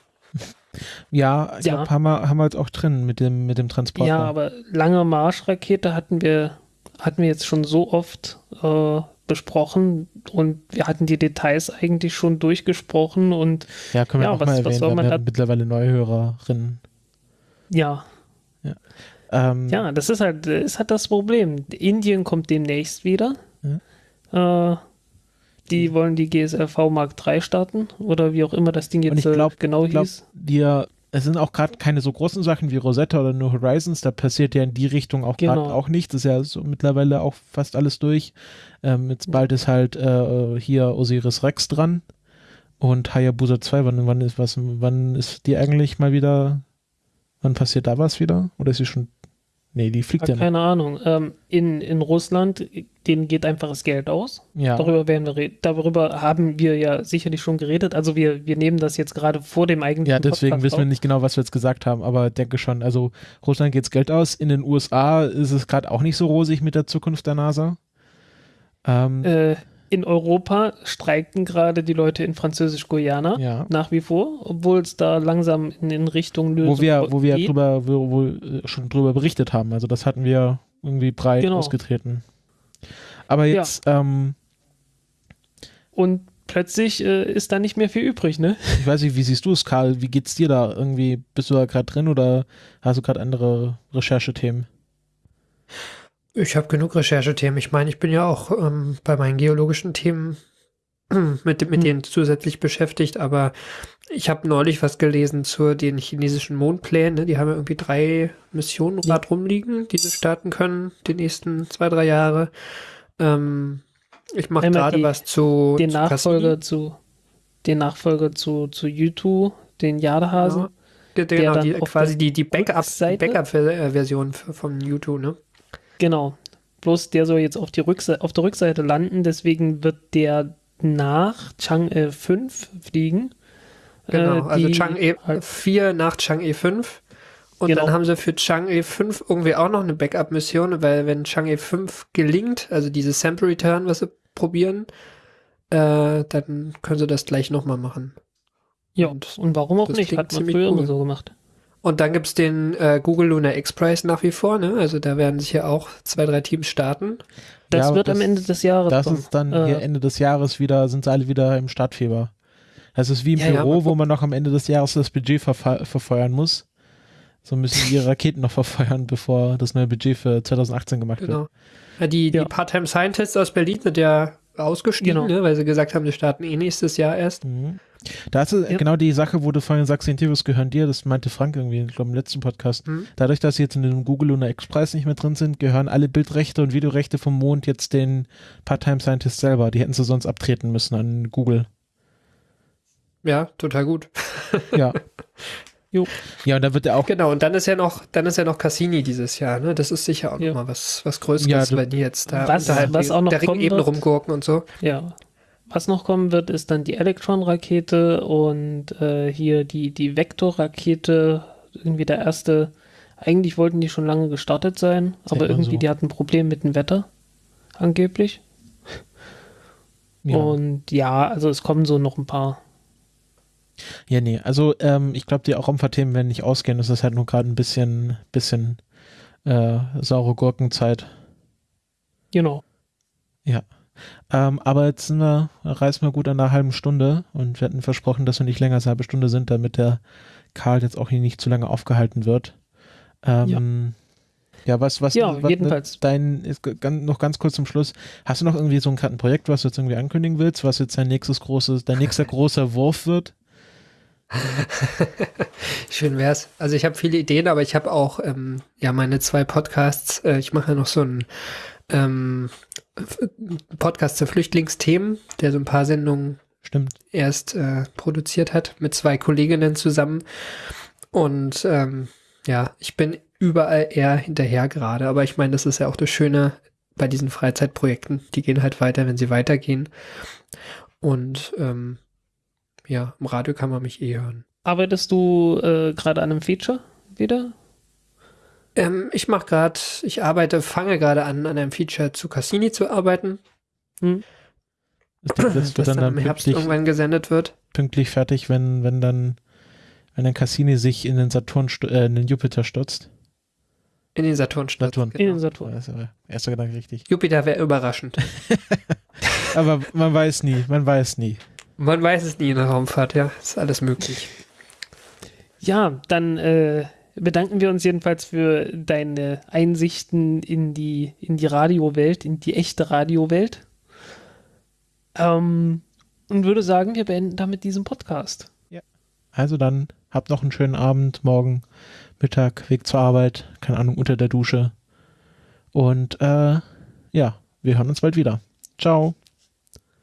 Ja, ich ja. Glaub, haben, wir, haben wir jetzt auch drin mit dem, mit dem Transporter. Ja, aber lange Marschrakete hatten wir, hatten wir jetzt schon so oft äh, besprochen und wir hatten die Details eigentlich schon durchgesprochen und ja, können wir ja, auch was, mal erwähnen, wir haben mittlerweile Neuhörerinnen. Ja. Ja. Ähm, ja, das ist halt, ist halt das Problem. Indien kommt demnächst wieder. Ja. Äh, die wollen die GSLV Mark III starten oder wie auch immer das Ding jetzt glaub, äh, genau glaub, hieß. Die, es sind auch gerade keine so großen Sachen wie Rosetta oder New Horizons, da passiert ja in die Richtung auch gerade genau. auch nichts. Das ist ja so mittlerweile auch fast alles durch. Ähm, jetzt bald ist halt äh, hier Osiris Rex dran und Hayabusa 2. Wann, wann ist was, wann ist die eigentlich mal wieder, wann passiert da was wieder? Oder ist sie schon Nee, die fliegt ja, ja Keine Ahnung. Ähm, in, in Russland, denen geht einfach das Geld aus. Ja. Darüber, werden wir darüber haben wir ja sicherlich schon geredet. Also wir, wir nehmen das jetzt gerade vor dem eigentlichen Ja, deswegen Podcast wissen wir nicht genau, was wir jetzt gesagt haben, aber denke schon. Also Russland geht's Geld aus. In den USA ist es gerade auch nicht so rosig mit der Zukunft der NASA. Ähm, äh, in Europa streiken gerade die Leute in Französisch-Guyana ja. nach wie vor, obwohl es da langsam in, in Richtung Lösung wo wir, wo wir drüber, wo, wo, äh, schon drüber berichtet haben. Also das hatten wir irgendwie breit genau. ausgetreten. Aber jetzt ja. ähm, und plötzlich äh, ist da nicht mehr viel übrig, ne? Ich weiß nicht, wie siehst du es, Karl? Wie geht's dir da? Irgendwie bist du da gerade drin oder hast du gerade andere Recherchethemen? Ich habe genug Recherchethemen. Ich meine, ich bin ja auch ähm, bei meinen geologischen Themen mit, mit hm. denen zusätzlich beschäftigt, aber ich habe neulich was gelesen zu den chinesischen Mondplänen. Ne? Die haben ja irgendwie drei Missionen ja. rumliegen, die sie starten können die nächsten zwei, drei Jahre. Ähm, ich mache gerade was zu den Nachfolger zu den Nachfolger zu zu YouTube, den Jadehasen. Ja. Genau, die, quasi die, die Backup-Version Backup von YouTube, ne? Genau. Bloß der soll jetzt auf, die Rückse auf der Rückseite landen, deswegen wird der nach Chang'e 5 fliegen. Genau, äh, also Chang'e halt 4 nach Chang'e 5. Und genau. dann haben sie für Chang'e 5 irgendwie auch noch eine Backup-Mission, weil wenn Chang'e 5 gelingt, also dieses Sample Return, was sie probieren, äh, dann können sie das gleich nochmal machen. Ja, und, und warum auch nicht? Hat man früher cool. immer so gemacht. Und dann gibt's den äh, Google Lunar X-Prize nach wie vor, ne? Also da werden sich ja auch zwei, drei Teams starten. Das ja, wird das, am Ende des Jahres. Das kommen. ist dann äh, hier Ende des Jahres wieder, sind sie alle wieder im Startfieber. Das ist wie im ja, Büro, ja, wo man noch am Ende des Jahres das Budget verfe verfeuern muss. So müssen die Raketen noch verfeuern, bevor das neue Budget für 2018 gemacht genau. wird. Ja, die, die Part-Time Scientists aus Berlin sind ja ausgestiegen, genau. ne, weil sie gesagt haben, sie starten eh nächstes Jahr erst. Mhm. Da ist ja. genau die Sache, wo du vorhin sagst, die Interviews gehören dir, das meinte Frank irgendwie, ich glaube im letzten Podcast. Mhm. Dadurch, dass sie jetzt in dem Google Lunar X-Preis nicht mehr drin sind, gehören alle Bildrechte und Videorechte vom Mond jetzt den Part-Time Scientists selber. Die hätten sie sonst abtreten müssen an Google. Ja, total gut. ja. Jo. Ja, und da wird er auch. Genau, und dann ist ja noch, dann ist ja noch Cassini dieses Jahr, ne? Das ist sicher auch ja. nochmal was, was Größeres, ja, du, wenn die jetzt da was, was auch noch der Ringebene rumgurken und so. Ja. Was noch kommen wird, ist dann die Electron-Rakete und äh, hier die, die Vektor-Rakete, irgendwie der erste, Eigentlich wollten die schon lange gestartet sein, Sag aber irgendwie so. die hatten ein Problem mit dem Wetter. Angeblich. Ja. Und ja, also es kommen so noch ein paar. Ja, nee, also ähm, ich glaube, die Raumfahrtthemen werden nicht ausgehen. Es ist halt nur gerade ein bisschen, bisschen äh, saure Gurkenzeit. Genau. Ähm, aber jetzt sind wir, reißen wir gut an einer halben Stunde und wir hatten versprochen, dass wir nicht länger als eine halbe Stunde sind, damit der Karl jetzt auch hier nicht zu lange aufgehalten wird. Ähm, ja. was, was, Ja, was jedenfalls. Dein, noch ganz kurz zum Schluss. Hast du noch irgendwie so ein, ein Projekt, was du jetzt irgendwie ankündigen willst, was jetzt dein nächstes großes, dein nächster großer Wurf wird? Schön wär's. Also ich habe viele Ideen, aber ich habe auch ähm, ja meine zwei Podcasts. Äh, ich mache ja noch so einen ähm, Podcast zu Flüchtlingsthemen, der so ein paar Sendungen Stimmt. erst äh, produziert hat mit zwei Kolleginnen zusammen. Und ähm, ja, ich bin überall eher hinterher gerade. Aber ich meine, das ist ja auch das Schöne bei diesen Freizeitprojekten. Die gehen halt weiter, wenn sie weitergehen. Und ähm, ja, im Radio kann man mich eh hören. Arbeitest du äh, gerade an einem Feature wieder? Ähm, ich mache gerade, ich arbeite, fange gerade an, an einem Feature zu Cassini zu arbeiten, Das, das das wird dann, dann im Herbst pünktlich, irgendwann gesendet wird. pünktlich fertig, wenn, wenn dann, wenn dann Cassini sich in den Saturn, äh, in den Jupiter stürzt. In den Saturn stürzt, Saturn. In Genau. den Saturn. Das ist aber erster Gedanke richtig. Jupiter wäre überraschend. Aber man weiß nie, man weiß nie. Man weiß es nie in der Raumfahrt, ja. Ist alles möglich. Ja, dann äh, bedanken wir uns jedenfalls für deine Einsichten in die, in die Radiowelt, in die echte Radiowelt. Ähm, und würde sagen, wir beenden damit diesen Podcast. Also dann, habt noch einen schönen Abend, morgen, Mittag, Weg zur Arbeit, keine Ahnung, unter der Dusche. Und äh, ja, wir hören uns bald wieder. Ciao.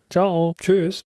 Ciao. Tschüss.